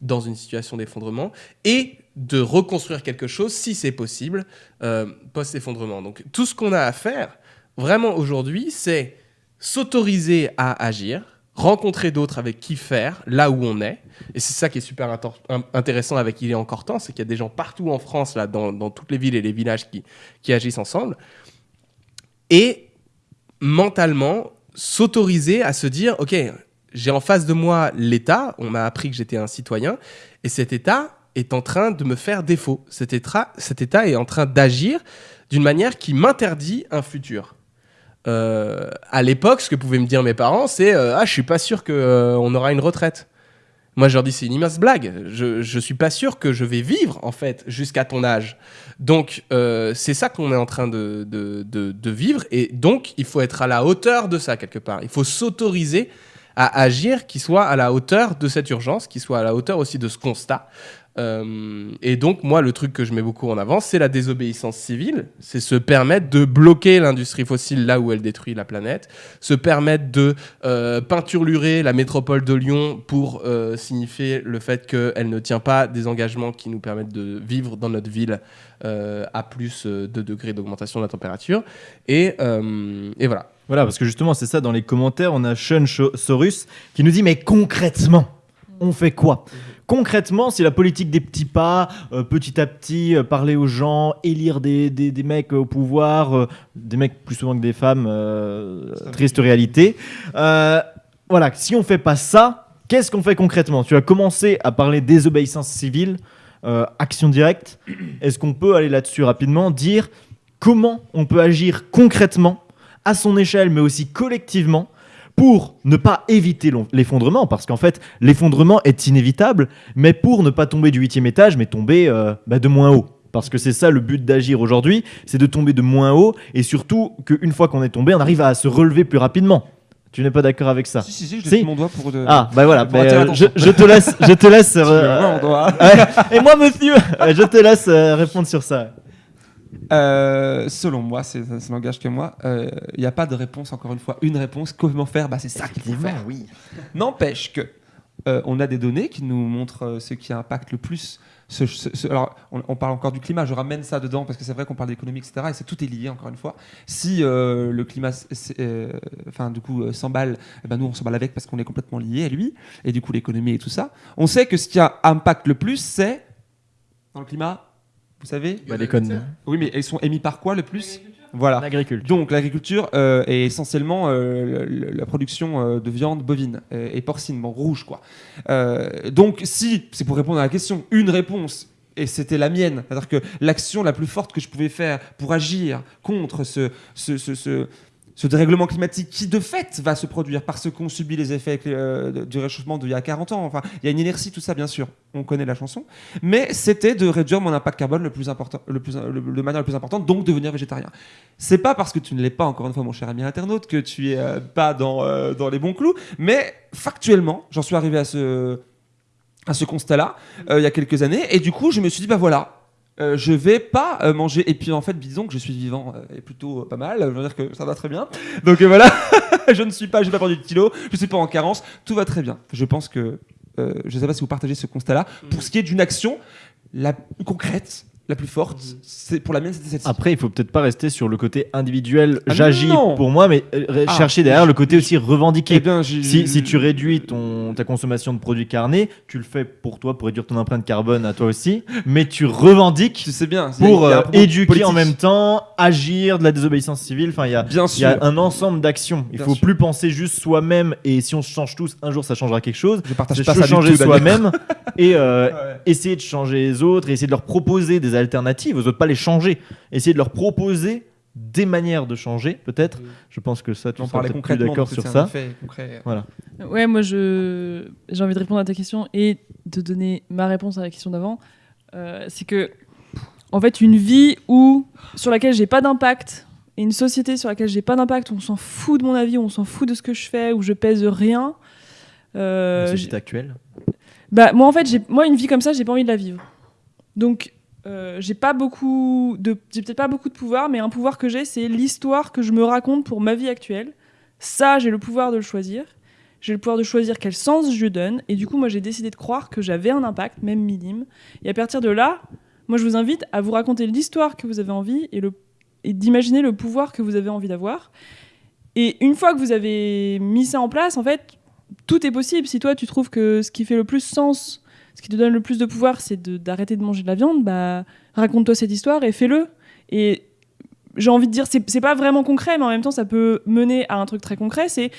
Speaker 4: dans une situation d'effondrement et de reconstruire quelque chose, si c'est possible, euh, post-effondrement. Donc tout ce qu'on a à faire, vraiment aujourd'hui, c'est s'autoriser à agir, rencontrer d'autres avec qui faire, là où on est. Et c'est ça qui est super intéressant avec Il est encore temps, c'est qu'il y a des gens partout en France, là, dans, dans toutes les villes et les villages qui, qui agissent ensemble. Et mentalement s'autoriser à se dire, ok, j'ai en face de moi l'État, on m'a appris que j'étais un citoyen, et cet État est en train de me faire défaut. Cet État, est en train d'agir d'une manière qui m'interdit un futur. Euh, à l'époque, ce que pouvaient me dire mes parents, c'est euh, Ah, je suis pas sûr qu'on on aura une retraite. Moi, je leur dis C'est une immense blague. Je, je suis pas sûr que je vais vivre, en fait, jusqu'à ton âge. Donc, euh, c'est ça qu'on est en train de vivre. Et donc, il faut être à la hauteur de ça, quelque part. Il faut s'autoriser à agir qui soit à la hauteur de cette urgence, qui soit à la hauteur aussi de ce constat. Euh, et donc, moi, le truc que je mets beaucoup en avant, c'est la désobéissance civile. C'est se permettre de bloquer l'industrie fossile là où elle détruit la planète, se permettre de euh, peinturlurer la métropole de Lyon pour euh, signifier le fait qu'elle ne tient pas des engagements qui nous permettent de vivre dans notre ville à plus de degrés d'augmentation de la température. Et, et voilà.
Speaker 1: Voilà, parce que justement, c'est ça, dans les commentaires, on a Sean Sorus qui nous dit Mais concrètement, on fait quoi Concrètement, c'est la politique des petits pas, euh, petit à petit, euh, parler aux gens, élire des, des- des mecs au pouvoir, euh, des mecs plus souvent que des femmes, triste réalité. Voilà, si on fait pas ça, qu'est-ce qu'on fait concrètement? Tu as commencé à parler désobéissance civile, action directe. Est-ce qu'on peut aller là-dessus rapidement, dire comment on peut agir concrètement à son échelle, mais aussi collectivement, pour ne pas éviter l'effondrement, parce qu'en fait, l'effondrement est inévitable, mais pour ne pas tomber du huitième étage, mais tomber euh, bah, de moins haut. Parce que c'est ça le but d'agir aujourd'hui, c'est de tomber de moins haut, et surtout qu'une fois qu'on est tombé, on arrive à se relever plus rapidement. Tu n'es pas d'accord avec ça?
Speaker 2: Si, si, si, je
Speaker 1: Si?
Speaker 2: mon doigt pour. de-
Speaker 1: Ah, bah voilà, bah, euh, je, te laisse, je te laisse.
Speaker 2: Tu
Speaker 1: euh,
Speaker 2: veux.
Speaker 1: Et moi, monsieur, je te laisse répondre sur ça.
Speaker 2: Euh, selon moi, c'est- ça n'engage que moi, euh, il n'y a pas de réponse, encore une fois. Une réponse, comment faire? Bah, C'est ça qu'il faut faire.
Speaker 1: oui.
Speaker 2: N'empêche que euh, on a des données qui nous montrent euh, ce qui impacte le plus. Ce, ce- ce- alors, on, on parle encore du climat, je ramène ça dedans parce que c'est vrai qu'on parle d'économie, etc. Et c'est tout est lié, encore une fois. Si euh, le climat, euh, enfin, du coup, euh, s'emballe, eh ben, nous, on s'emballe avec parce qu'on est complètement lié à lui. Et du coup, l'économie et tout ça. On sait que ce qui impacte le plus, c'est dans le climat, vous savez
Speaker 1: Bah, les connes.
Speaker 2: Oui, mais ils sont émis par quoi le plus Voilà.
Speaker 1: L'agriculture.
Speaker 2: Donc l'agriculture euh, est essentiellement euh, le- le- la production euh, de viande bovine euh, et porcine, bon rouge quoi. Euh, donc si, c'est pour répondre à la question, une réponse, et c'était la mienne, c'est-à-dire que l'action la plus forte que je pouvais faire pour agir contre ce, ce, ce, ce- ce dérèglement climatique qui de fait va se produire parce qu'on subit les effets euh, du réchauffement d'il y a 40 ans, enfin il y a une inertie, tout ça bien sûr, on connaît la chanson, mais c'était de réduire mon impact carbone le plus important, le plus, de manière la plus importante, donc devenir végétarien. C'est pas parce que tu ne l'es pas, encore une fois, mon cher ami internaute, que tu es euh, pas dans, euh, dans les bons clous, mais factuellement, j'en suis arrivé à ce, à ce constat-là il y a quelques années, et du coup, je me suis dit, bah voilà. Euh, je vais pas euh, manger et puis en fait disons que je suis vivant euh, et plutôt euh, pas mal. Je veux dire que ça va très bien. Donc voilà. Je ne suis pas j'ai pas perdu de kilos je suis pas en carence. Tout va très bien. Je pense que euh, je sais pas si vous partagez ce constat là pour ce qui est d'une action la plus concrète la plus forte c'est pour la mienne c'était celle-ci
Speaker 1: Après, il faut peut-être pas rester sur le côté individuel.
Speaker 2: Ah
Speaker 1: J'agis
Speaker 2: non
Speaker 1: pour moi, mais euh,
Speaker 2: Ah,
Speaker 1: chercher derrière le côté aussi revendiqué.
Speaker 2: Eh bien, j'ai-
Speaker 1: Si, si tu réduis ton, ta consommation de produits carnés, tu le fais pour toi, pour réduire ton empreinte carbone à toi aussi, mais tu revendiques
Speaker 2: tu sais bien
Speaker 1: pour
Speaker 2: il y a un
Speaker 1: euh,
Speaker 2: propos
Speaker 1: éduquer
Speaker 2: politique.
Speaker 1: en même temps, agir, de la désobéissance civile. Enfin, il y a,
Speaker 2: bien
Speaker 1: il y
Speaker 2: sûr
Speaker 1: a un ensemble d'actions. Il
Speaker 2: Bien
Speaker 1: faut
Speaker 2: sûr.
Speaker 1: plus penser juste soi-même et si on se change tous, un jour ça changera quelque chose.
Speaker 2: je partage
Speaker 1: C'est
Speaker 2: pas ça du
Speaker 1: changer
Speaker 2: tout, Daniel.
Speaker 1: soi-même et euh,
Speaker 2: Ouais.
Speaker 1: essayer de changer les autres et essayer de leur proposer des alternatives aux autres, pas les changer. Essayer de leur proposer des manières de changer, peut-être. Je pense que ça, tu
Speaker 2: on
Speaker 1: seras
Speaker 2: parlait
Speaker 1: peut-être plus
Speaker 2: concrètement
Speaker 1: d'accord sur ça.
Speaker 2: effet concret.
Speaker 3: Ouais, moi je j'ai envie de répondre à ta question et de donner ma réponse à la question d'avant. Euh, c'est que en fait une vie où sur laquelle j'ai pas d'impact et une société sur laquelle j'ai pas d'impact, où on s'en fout de mon avis, où on s'en fout de ce que je fais, où je pèse rien. euh,
Speaker 1: La société actuelle.
Speaker 3: bah moi en fait j'ai moi une vie comme ça j'ai pas envie de la vivre. Donc euh, j'ai pas beaucoup de peut-être pas beaucoup de pouvoir mais un pouvoir que j'ai c'est l'histoire que je me raconte pour ma vie actuelle. Ça j'ai le pouvoir de le choisir. J'ai le pouvoir de choisir quel sens je donne et du coup moi j'ai décidé de croire que j'avais un impact même minime et à partir de là moi je vous invite à vous raconter l'histoire que vous avez envie et et d'imaginer le pouvoir que vous avez envie d'avoir. Et une fois que vous avez mis ça en place en fait tout est possible. Si toi, tu trouves que ce qui fait le plus sens, ce qui te donne le plus de pouvoir, c'est d'arrêter de, manger de la viande, bah, raconte-toi cette histoire et fais-le. Et j'ai envie de dire, c'est pas vraiment concret, mais en même temps, ça peut mener à un truc très concret. C'est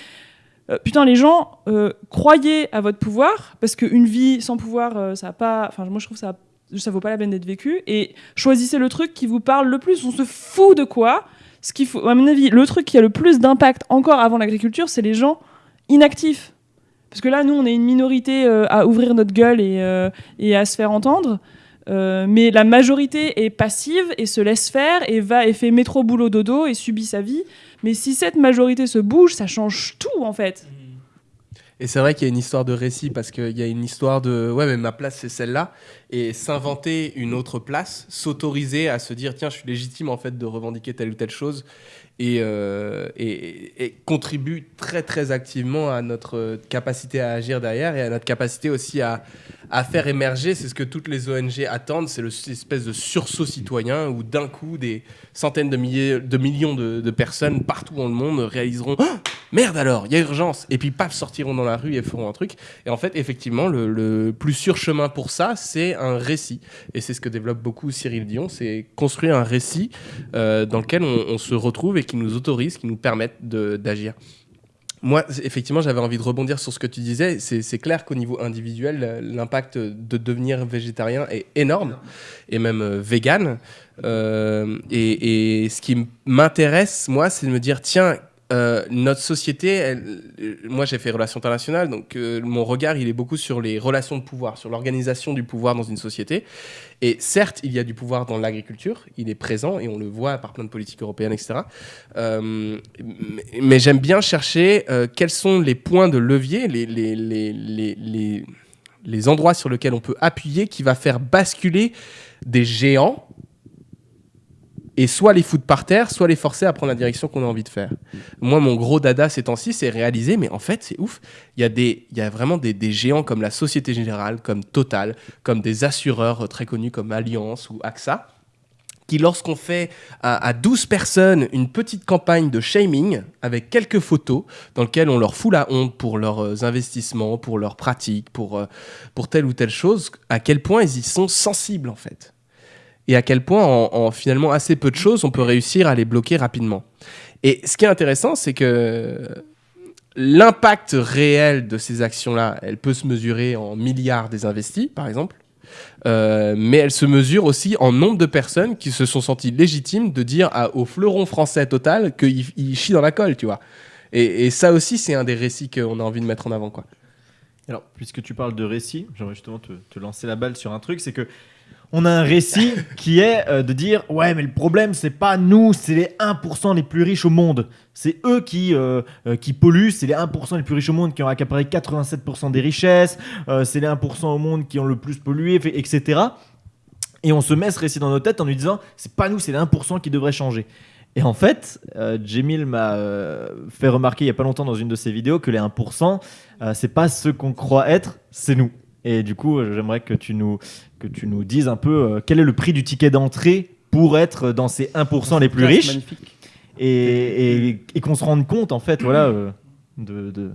Speaker 3: euh, putain, les gens, euh, croyez à votre pouvoir, parce qu'une vie sans pouvoir, euh, ça a pas. Enfin, moi, je trouve ça, ça vaut pas la peine d'être vécu. Et choisissez le truc qui vous parle le plus. On se fout de quoi? Ce qu'il faut, à mon avis, le truc qui a le plus d'impact encore avant l'agriculture, c'est les gens inactifs. Parce que là, nous, on est une minorité euh, à ouvrir notre gueule et, euh, à se faire entendre. Euh, mais la majorité est passive et se laisse faire et va et fait métro boulot dodo et subit sa vie. Mais si cette majorité se bouge, ça change tout en fait.
Speaker 4: Et c'est vrai qu'il y a une histoire de récit parce qu'il y a une histoire de ouais mais ma place c'est celle-là et s'inventer une autre place, s'autoriser à se dire tiens je suis légitime en fait de revendiquer telle ou telle chose et, euh, et, contribue très très activement à notre capacité à agir derrière et à notre capacité aussi à, à faire émerger, c'est ce que toutes les ONG attendent, c'est le- cette espèce de sursaut citoyen où d'un coup des centaines de, milliers, de millions de, personnes partout dans le monde réaliseront Ah merde alors, il y a urgence. Et puis paf sortiront dans la rue et feront un truc. Et en fait effectivement le, le plus sûr chemin pour ça c'est un récit. Et c'est ce que développe beaucoup Cyril Dion, c'est construire un récit euh, dans lequel on, on se retrouve et qui nous autorise, qui nous permettent d'agir. Moi, effectivement, j'avais envie de rebondir sur ce que tu disais. C'est clair qu'au niveau individuel, euh, l'impact de devenir végétarien est énorme, et même euh, vegan. Euh, et, ce qui m'intéresse, moi, c'est de me dire, tiens, euh, notre société, euh, moi j'ai fait relations internationales, donc euh, mon regard il est beaucoup sur les relations de pouvoir, sur l'organisation du pouvoir dans une société. Et certes, il y a du pouvoir dans l'agriculture, il est présent et on le voit par plein de politiques européennes, etc. Mais j'aime bien chercher quels sont les points de levier, les, les endroits sur lesquels on peut appuyer qui va faire basculer des géants et soit les foutre par terre, soit les forcer à prendre la direction qu'on a envie de faire. Moi, mon gros dada ces temps-ci, c'est réaliser, mais en fait, c'est ouf. Il y a, y a vraiment des, géants comme la Société Générale, comme Total, comme des assureurs euh, très connus comme Allianz ou AXA, qui, lorsqu'on fait à, à 12 personnes une petite campagne de shaming avec quelques photos dans lesquelles on leur fout la honte pour leurs euh, investissements, pour leurs pratiques, pour, euh, pour telle ou telle chose, à quel point ils y sont sensibles en fait. Et à quel point, en, en finalement assez peu de choses, on peut réussir à les bloquer rapidement. Et ce qui est intéressant, c'est que l'impact réel de ces actions-là, elle peut se mesurer en milliards des investis, par exemple. Euh, mais elle se mesure aussi en nombre de personnes qui se sont senties légitimes de dire au fleuron français total qu'il il chie dans la colle, tu vois. Et, ça aussi, c'est un des récits qu'on a envie de mettre en avant, quoi.
Speaker 1: Alors, puisque tu parles de récit, j'aimerais justement te, te lancer la balle sur un truc, c'est que on a un récit qui est euh, de dire ouais mais le problème c'est pas nous, c'est les 1% les plus riches au monde. C'est eux qui, euh, euh, qui polluent, c'est les 1% les plus riches au monde qui ont accaparé 87% des richesses, c'est les 1% au monde qui ont le plus pollué, etc. Et on se met ce récit dans nos têtes en lui disant c'est pas nous, c'est les 1% qui devraient changer. Et en fait, euh, Jemil m'a fait remarquer il y a pas longtemps dans une de ses vidéos que les 1%, euh, c'est pas ce qu'on croit être, c'est nous. Et du coup, euh, j'aimerais que tu nous que tu nous dises un peu euh, quel est le prix du ticket d'entrée pour être dans ces 1% les plus riches
Speaker 2: Magnifique.
Speaker 1: et, et- et qu'on se rende compte en fait voilà euh, de, de,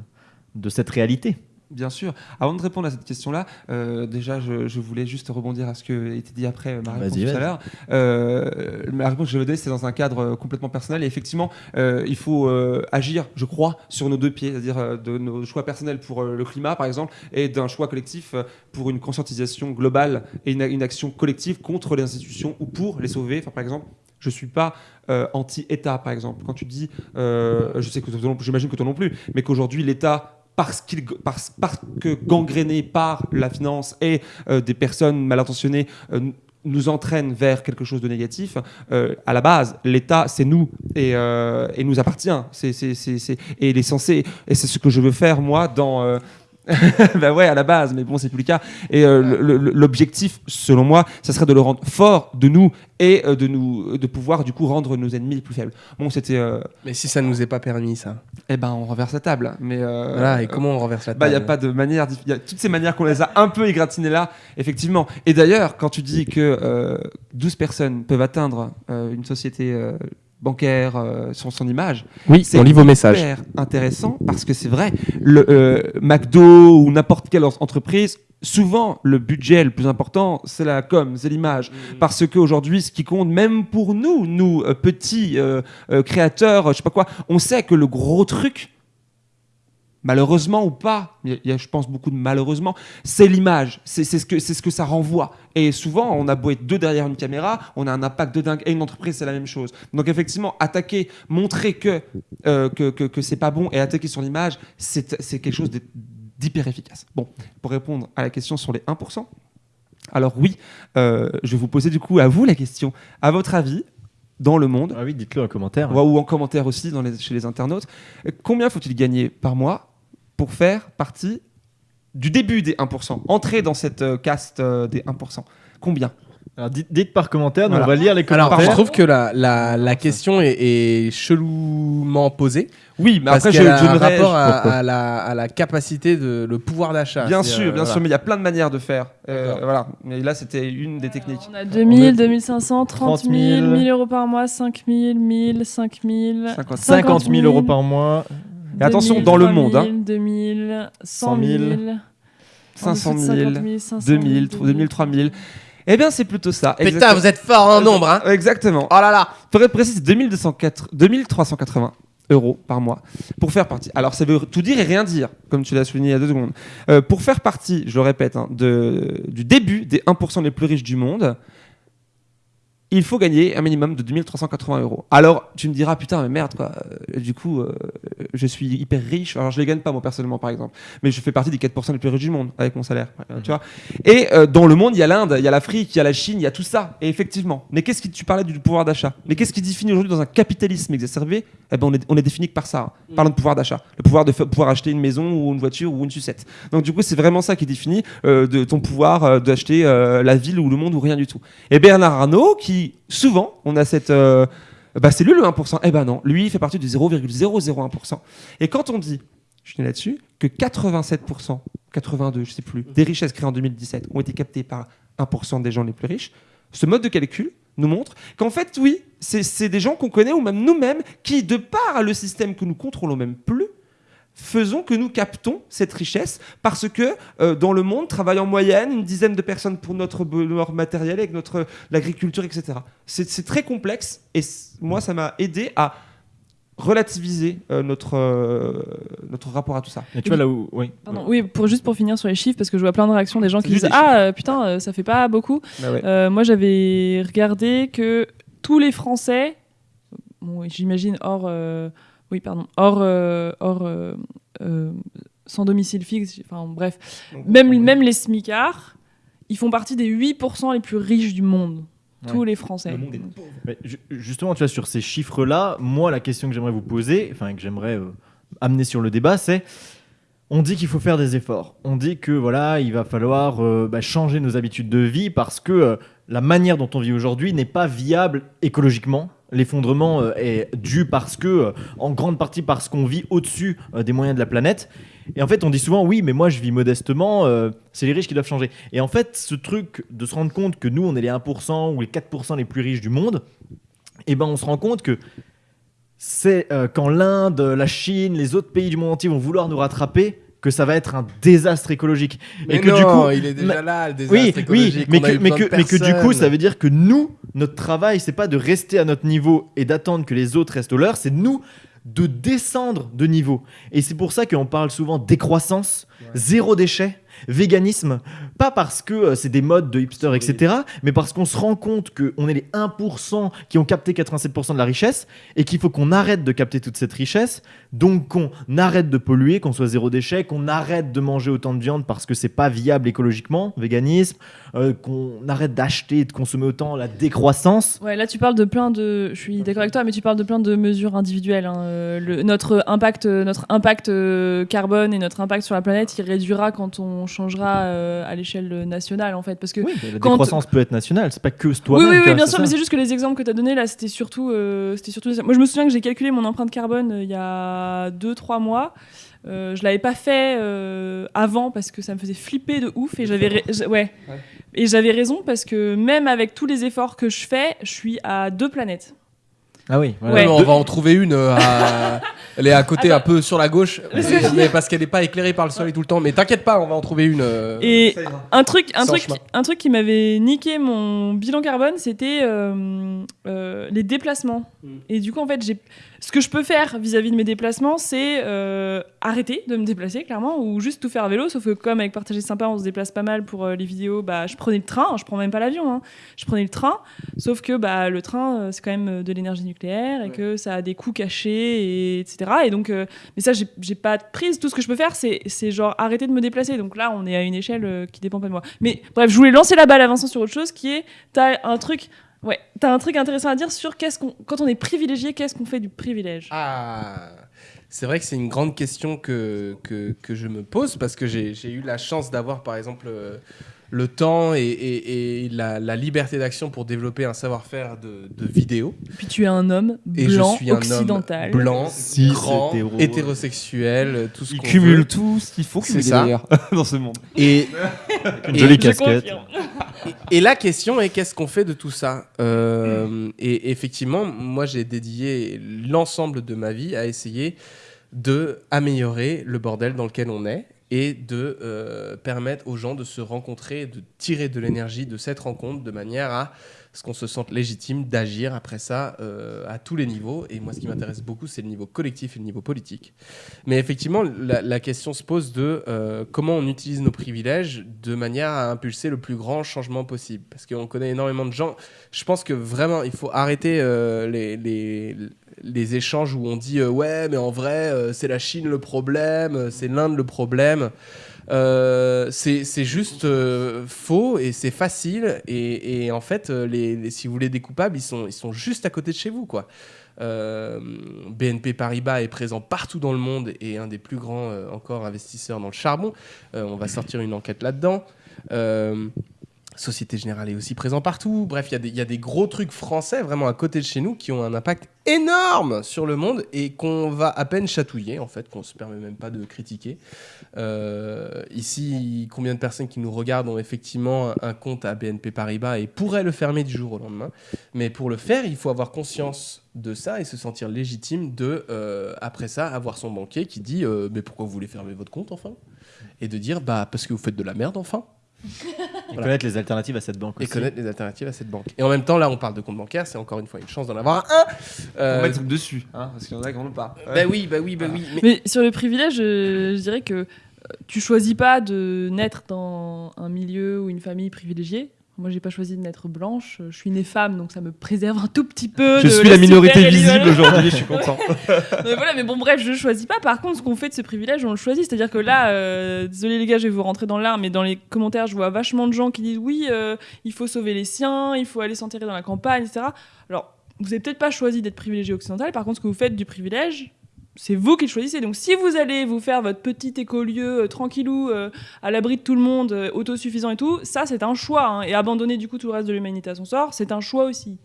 Speaker 1: de cette réalité.
Speaker 2: Bien sûr. Avant de répondre à cette question-là, euh, déjà, je, je voulais juste rebondir à ce qui a été dit après euh, ma réponse tout à l'heure. Euh, la réponse que je vais donner, c'est dans un cadre euh, complètement personnel. Et effectivement, euh, il faut agir, je crois, sur nos deux pieds, c'est-à-dire de nos choix personnels pour le climat, par exemple, et d'un choix collectif pour une conscientisation globale et une, une action collective contre les institutions ou pour les sauver. Enfin, par exemple, je suis pas euh, anti-État, par exemple. Quand tu dis, euh, je sais que j'imagine que toi non plus, mais qu'aujourd'hui l'État parce, parce, que gangréné par la finance et euh, des personnes mal intentionnées euh, nous entraîne vers quelque chose de négatif, euh, à la base, l'État, c'est nous et, nous appartient. C'est, et il est censé, et c'est ce que je veux faire moi dans... bah ouais, à la base, mais bon, c'est plus le cas. Et euh, l'objectif, selon moi, ça serait de le rendre fort de nous et euh, de nous, de pouvoir du coup rendre nos ennemis plus faibles. Bon, c'était, euh,
Speaker 4: Mais si ça nous est pas permis, ça.
Speaker 2: eh ben, on renverse la table. Mais euh,
Speaker 4: Voilà, et comment on renverse la
Speaker 2: bah, il
Speaker 4: table
Speaker 2: n'y a pas de manière. Il y a toutes ces manières qu'on les a un peu égratignées là, effectivement. Et d'ailleurs, quand tu dis que euh, 12 personnes peuvent atteindre une société bancaire euh, sur son image,
Speaker 4: Oui,
Speaker 2: c'est
Speaker 4: on lit vos messages.
Speaker 2: hyper intéressant parce que c'est vrai. Le euh, McDo ou n'importe quelle en- entreprise souvent le budget le plus important, c'est la com, c'est l'image. Parce qu'aujourd'hui, ce qui compte, même pour nous, nous, euh, petits euh, euh, créateurs, je sais pas quoi, on sait que le gros truc, malheureusement ou pas, il y a- je pense beaucoup de malheureusement, c'est l'image, c'est ce, que- ce que ça renvoie. Et souvent, on a beau être deux derrière une caméra, on a un impact de dingue. Et une entreprise, c'est la même chose. Donc effectivement, attaquer, montrer que, euh, que, que, que c'est pas bon et attaquer sur l'image, c'est quelque chose d'hyper efficace. Bon, pour répondre à la question sur les 1%, alors oui, euh, je vais vous poser du coup à vous la question. À votre avis, dans le monde,
Speaker 1: Ah oui, dites-le en commentaire.
Speaker 2: ou en commentaire aussi dans les- chez les internautes, combien faut-il gagner par mois pour faire partie du début des 1%, entrer dans cette euh, caste euh, des 1% Combien?
Speaker 1: Alors, dites, dites par commentaire,
Speaker 2: Voilà.
Speaker 1: on va lire les
Speaker 4: Alors,
Speaker 1: commentaires.
Speaker 4: je trouve que la, la, la question est, est chelouement posée.
Speaker 2: Oui, mais
Speaker 4: parce
Speaker 2: après, je,
Speaker 4: qu'elle a
Speaker 2: je
Speaker 4: un rapport à, à la, à la capacité de le pouvoir d'achat.
Speaker 2: Bien sûr,
Speaker 4: euh,
Speaker 2: bien
Speaker 4: voilà.
Speaker 2: sûr, mais il y a plein de manières de faire. Euh, voilà. Mais là, c'était une des techniques.
Speaker 3: On a 2000,
Speaker 1: On a
Speaker 3: 2500, 30 000,
Speaker 1: 000,
Speaker 3: 1000 euros par mois, 5000, 1000, 5000.
Speaker 2: 50
Speaker 1: 50 000 euros par mois.
Speaker 2: Et attention, dans le monde, hein.
Speaker 3: 2000, 100 000,
Speaker 2: 500 000,
Speaker 3: 50 000, 500
Speaker 2: 2000, 2000, 3000. Eh bien, c'est plutôt ça.
Speaker 4: Putain,
Speaker 2: exactement.
Speaker 4: vous êtes fort en nombre, hein
Speaker 2: Exactement.
Speaker 4: Oh là là
Speaker 2: Pour être précis, c'est 2204 2380 euros par mois pour faire partie. Alors, ça veut tout dire et rien dire, comme tu l'as souligné il y a deux secondes. Euh, pour faire partie, je le répète, hein, de, du début des 1% les plus riches du monde, il faut gagner un minimum de 2380 euros. Alors, tu me diras, putain, mais merde, quoi. Euh, Du coup, euh, je suis hyper riche. Alors, je les gagne pas, moi, personnellement, par exemple. Mais je fais partie des 4% les plus riches du monde avec mon salaire. euh, Tu vois Et euh, dans le monde, il y a l'Inde, il y a l'Afrique, il y a la Chine, il y a tout ça. Et effectivement. Mais qu'est-ce qui, tu parlais du pouvoir d'achat Mais qu'est-ce qui définit aujourd'hui dans un capitalisme exacerbé? Eh ben, on est, on est défini que par ça. hein. Parlant de pouvoir d'achat. Le pouvoir de pouvoir acheter une maison ou une voiture ou une sucette. Donc, du coup, c'est vraiment ça qui définit euh, de ton pouvoir d'acheter la ville ou le monde ou rien du tout. Et Bernard Arnault, qui souvent, on a cette. euh, bah, c'est lui le 1%. Eh ben non, lui, il fait partie du 0,001%. Et quand on dit, je suis là-dessus, que 87%, 82, je sais plus, des richesses créées en 2017 ont été captées par 1% des gens les plus riches, ce mode de calcul nous montre qu'en fait, oui, c'est des gens qu'on connaît ou même nous-mêmes qui, de par le système que nous contrôlons même plus, faisons que nous captons cette richesse parce que euh, dans le monde travaillent en moyenne une dizaine de personnes pour notre bonheur matériel avec notre l'agriculture etc c'est très complexe et moi ça m'a aidé à relativiser euh, notre euh, notre rapport à tout ça
Speaker 1: Et tu vois là où. Oui.
Speaker 3: Pardon, oui, pour, juste pour finir sur les chiffres, parce que je vois plein de réactions des gens qui disent Ah euh, putain, euh, ça fait pas beaucoup.
Speaker 2: Bah ouais.
Speaker 3: Euh, moi, j'avais regardé que tous les Français, bon, j'imagine hors, euh, oui, pardon, hors, euh, hors euh, euh, sans domicile fixe, enfin bref, même, même les smicards, ils font partie des 8% les plus riches du monde. Tous les Français.
Speaker 2: Le monde est
Speaker 1: Mais ju- justement, tu vois, sur ces chiffres-là, moi, la question que j'aimerais vous poser, enfin, que j'aimerais euh, amener sur le débat, c'est on dit qu'il faut faire des efforts. On dit que voilà, il va falloir euh, bah, changer nos habitudes de vie parce que euh, la manière dont on vit aujourd'hui n'est pas viable écologiquement. L'effondrement euh, est dû parce que, euh, en grande partie, parce qu'on vit au-dessus euh, des moyens de la planète. Et en fait, on dit souvent, oui, mais moi, je vis modestement, c'est les riches qui doivent changer. Et en fait, ce truc de se rendre compte que nous, on est les 1% ou les 4% les plus riches du monde, eh ben, on se rend compte que c'est quand l'Inde, la Chine, les autres pays du monde entier vont vouloir nous rattraper que ça va être un désastre écologique.
Speaker 4: Mais
Speaker 1: et que
Speaker 4: non,
Speaker 1: du coup,
Speaker 4: il est déjà
Speaker 1: mais-
Speaker 4: là, le désastre
Speaker 1: oui, oui,
Speaker 4: écologique.
Speaker 1: mais
Speaker 4: on a
Speaker 1: que, mais, que, mais que du coup, ça veut dire que nous, notre travail, c'est pas de rester à notre niveau et d'attendre que les autres restent au leur, c'est nous de descendre de niveau. Et c'est pour ça qu'on parle souvent décroissance, zéro déchet, véganisme, pas parce que euh, c'est des modes de hipster, etc., mais parce qu'on se rend compte qu'on est les 1% qui ont capté 87% de la richesse et qu'il faut qu'on arrête de capter toute cette richesse, donc qu'on arrête de polluer, qu'on soit zéro déchet, qu'on arrête de manger autant de viande parce que c'est pas viable écologiquement, véganisme, euh, qu'on arrête d'acheter et de consommer autant, la décroissance.
Speaker 3: Ouais, là tu parles de plein de. Je suis d'accord avec toi, mais tu parles de plein de mesures individuelles. hein. Euh, le- notre impact, notre impact euh, carbone et notre impact sur la planète, il réduira quand on changera euh, à l'échelle nationale, en fait, parce que.
Speaker 1: Oui, la
Speaker 3: quand-
Speaker 1: décroissance peut être nationale, c'est pas que
Speaker 3: Oui,
Speaker 1: toi-même.
Speaker 3: oui, oui,
Speaker 1: vois,
Speaker 3: bien sûr,
Speaker 1: ça.
Speaker 3: mais c'est juste que les exemples que tu as donnés là, c'était surtout, euh, c'était surtout. Moi, je me souviens que j'ai calculé mon empreinte carbone euh, il y a 2-3 mois. Euh, je l'avais pas fait euh, avant parce que ça me faisait flipper de ouf et j'avais ouais.
Speaker 2: Ouais.
Speaker 3: et j'avais raison parce que même avec tous les efforts que je fais, je suis à deux planètes.
Speaker 1: Ah oui, voilà.
Speaker 3: Ouais.
Speaker 4: Non, on va en trouver une. euh, à- Elle est à côté,
Speaker 3: Attends.
Speaker 4: un peu sur la gauche, mais, parce qu'elle n'est pas éclairée par le soleil tout le temps. Mais t'inquiète pas, on va en trouver une. euh,
Speaker 3: Et un truc, un
Speaker 4: Sans
Speaker 3: truc,
Speaker 4: chemin.
Speaker 3: un truc qui m'avait niqué mon bilan carbone, c'était euh, euh, les déplacements.
Speaker 4: Mm.
Speaker 3: Et du coup, en fait, ce que je peux faire vis-à-vis de mes déplacements, c'est euh, arrêter de me déplacer, clairement, ou juste tout faire à vélo. Sauf que comme avec Partager Sympa, on se déplace pas mal pour euh, les vidéos, bah, je prenais le train. Je prends même pas l'avion. hein. Je prenais le train. Sauf que bah, le train, euh, c'est quand même de l'énergie nucléaire et
Speaker 4: Ouais.
Speaker 3: que ça a des coûts cachés, et, etc. Et donc, mais ça, j'ai, pas de prise. Tout ce que je peux faire, c'est, c'est genre arrêter de me déplacer. Donc là, on est à une échelle qui dépend pas de moi. Mais bref, je voulais lancer la balle à Vincent sur autre chose qui est t'as un truc. Ouais, t'as un truc intéressant à dire sur qu'est-ce qu'on, quand on est privilégié, qu'est-ce qu'on fait du privilège?
Speaker 4: Ah, c'est vrai que c'est une grande question que, que, je me pose parce que j'ai j'ai eu la chance d'avoir par exemple euh, le temps et, et- et la, la liberté d'action pour développer un savoir-faire de, de vidéo.
Speaker 3: Puis tu es un homme
Speaker 4: Et
Speaker 3: blanc,
Speaker 4: je suis un
Speaker 3: occidental.
Speaker 4: homme blanc,
Speaker 1: Cis,
Speaker 4: grand,
Speaker 1: hétéro.
Speaker 4: hétérosexuel, tout ce
Speaker 2: Il
Speaker 4: qu'on
Speaker 2: cumule
Speaker 4: veut.
Speaker 2: tout ce qu'il faut
Speaker 4: C'est
Speaker 2: cumuler
Speaker 4: ça.
Speaker 2: d'ailleurs dans ce monde.
Speaker 4: Et,
Speaker 1: Une
Speaker 4: et-
Speaker 1: jolie casquette.
Speaker 4: Et la question est qu'est-ce qu'on fait de tout ça? Euh, Et effectivement, moi j'ai dédié l'ensemble de ma vie à essayer de améliorer le bordel dans lequel on est et de euh, permettre aux gens de se rencontrer, de tirer de l'énergie de cette rencontre de manière à ce qu'on se sente légitime d'agir après ça euh, à tous les niveaux. Et moi, ce qui m'intéresse beaucoup, c'est le niveau collectif et le niveau politique. Mais effectivement, la, question se pose de euh, comment on utilise nos privilèges de manière à impulser le plus grand changement possible. Parce qu'on connaît énormément de gens. Je pense que vraiment, il faut arrêter les, les échanges où on dit euh, ouais, mais en vrai, euh, c'est la Chine le problème, euh, c'est l'Inde le problème. Euh, c'est juste faux et c'est facile et, en fait les, si vous voulez des coupables ils sont, ils sont juste à côté de chez vous quoi. BNP Paribas est présent partout dans le monde et un des plus grands encore investisseurs dans le charbon. On va sortir une enquête là-dedans. Société Générale est aussi présent partout. Bref, il y a des- gros trucs français vraiment à côté de chez nous qui ont un impact énorme sur le monde et qu'on va à peine chatouiller, en fait, qu'on se permet même pas de critiquer. Euh, ici, combien de personnes qui nous regardent ont effectivement un compte à BNP Paribas et pourraient le fermer du jour au lendemain. Mais pour le faire, il faut avoir conscience de ça et se sentir légitime de, euh, après ça, avoir son banquier qui dit euh, Mais pourquoi vous voulez fermer votre compte enfin? Et de dire Bah, parce que vous faites de la merde enfin
Speaker 1: Et connaître les alternatives à cette banque
Speaker 4: et
Speaker 1: aussi.
Speaker 4: connaître les alternatives à cette banque. Et en même temps, là, on parle de compte bancaire, c'est encore une fois une chance d'en avoir un.
Speaker 2: On
Speaker 4: Euh,
Speaker 2: va mettre dessus, hein, parce qu'il y en a qui n'en ont pas.
Speaker 4: bah oui, bah oui, bah oui. Mais...
Speaker 3: Mais sur le privilège, je, je dirais que euh, tu choisis pas de naître dans un milieu ou une famille privilégiée. Moi, j'ai pas choisi de naître blanche. Je suis née femme, donc ça me préserve un tout petit peu.
Speaker 2: Je
Speaker 3: de
Speaker 2: suis la minorité visible aujourd'hui, je suis content.
Speaker 3: mais voilà, mais bon, bref, je choisis pas. Par contre, ce qu'on fait de ce privilège, on le choisit. C'est-à-dire que là, euh, désolé les gars, je vais vous rentrer dans l'art, mais dans les commentaires, je vois vachement de gens qui disent oui, euh, il faut sauver les siens, il faut aller s'enterrer dans la campagne, etc. Alors, vous avez peut-être pas choisi d'être privilégié occidental. Par contre, ce que vous faites du privilège, c'est vous qui le choisissez. Donc, si vous allez vous faire votre petit écolieu euh, tranquillou, euh, à l'abri de tout le monde, euh, autosuffisant et tout, ça, c'est un choix. hein. Et abandonner du coup tout le reste de l'humanité à son sort, c'est un choix aussi.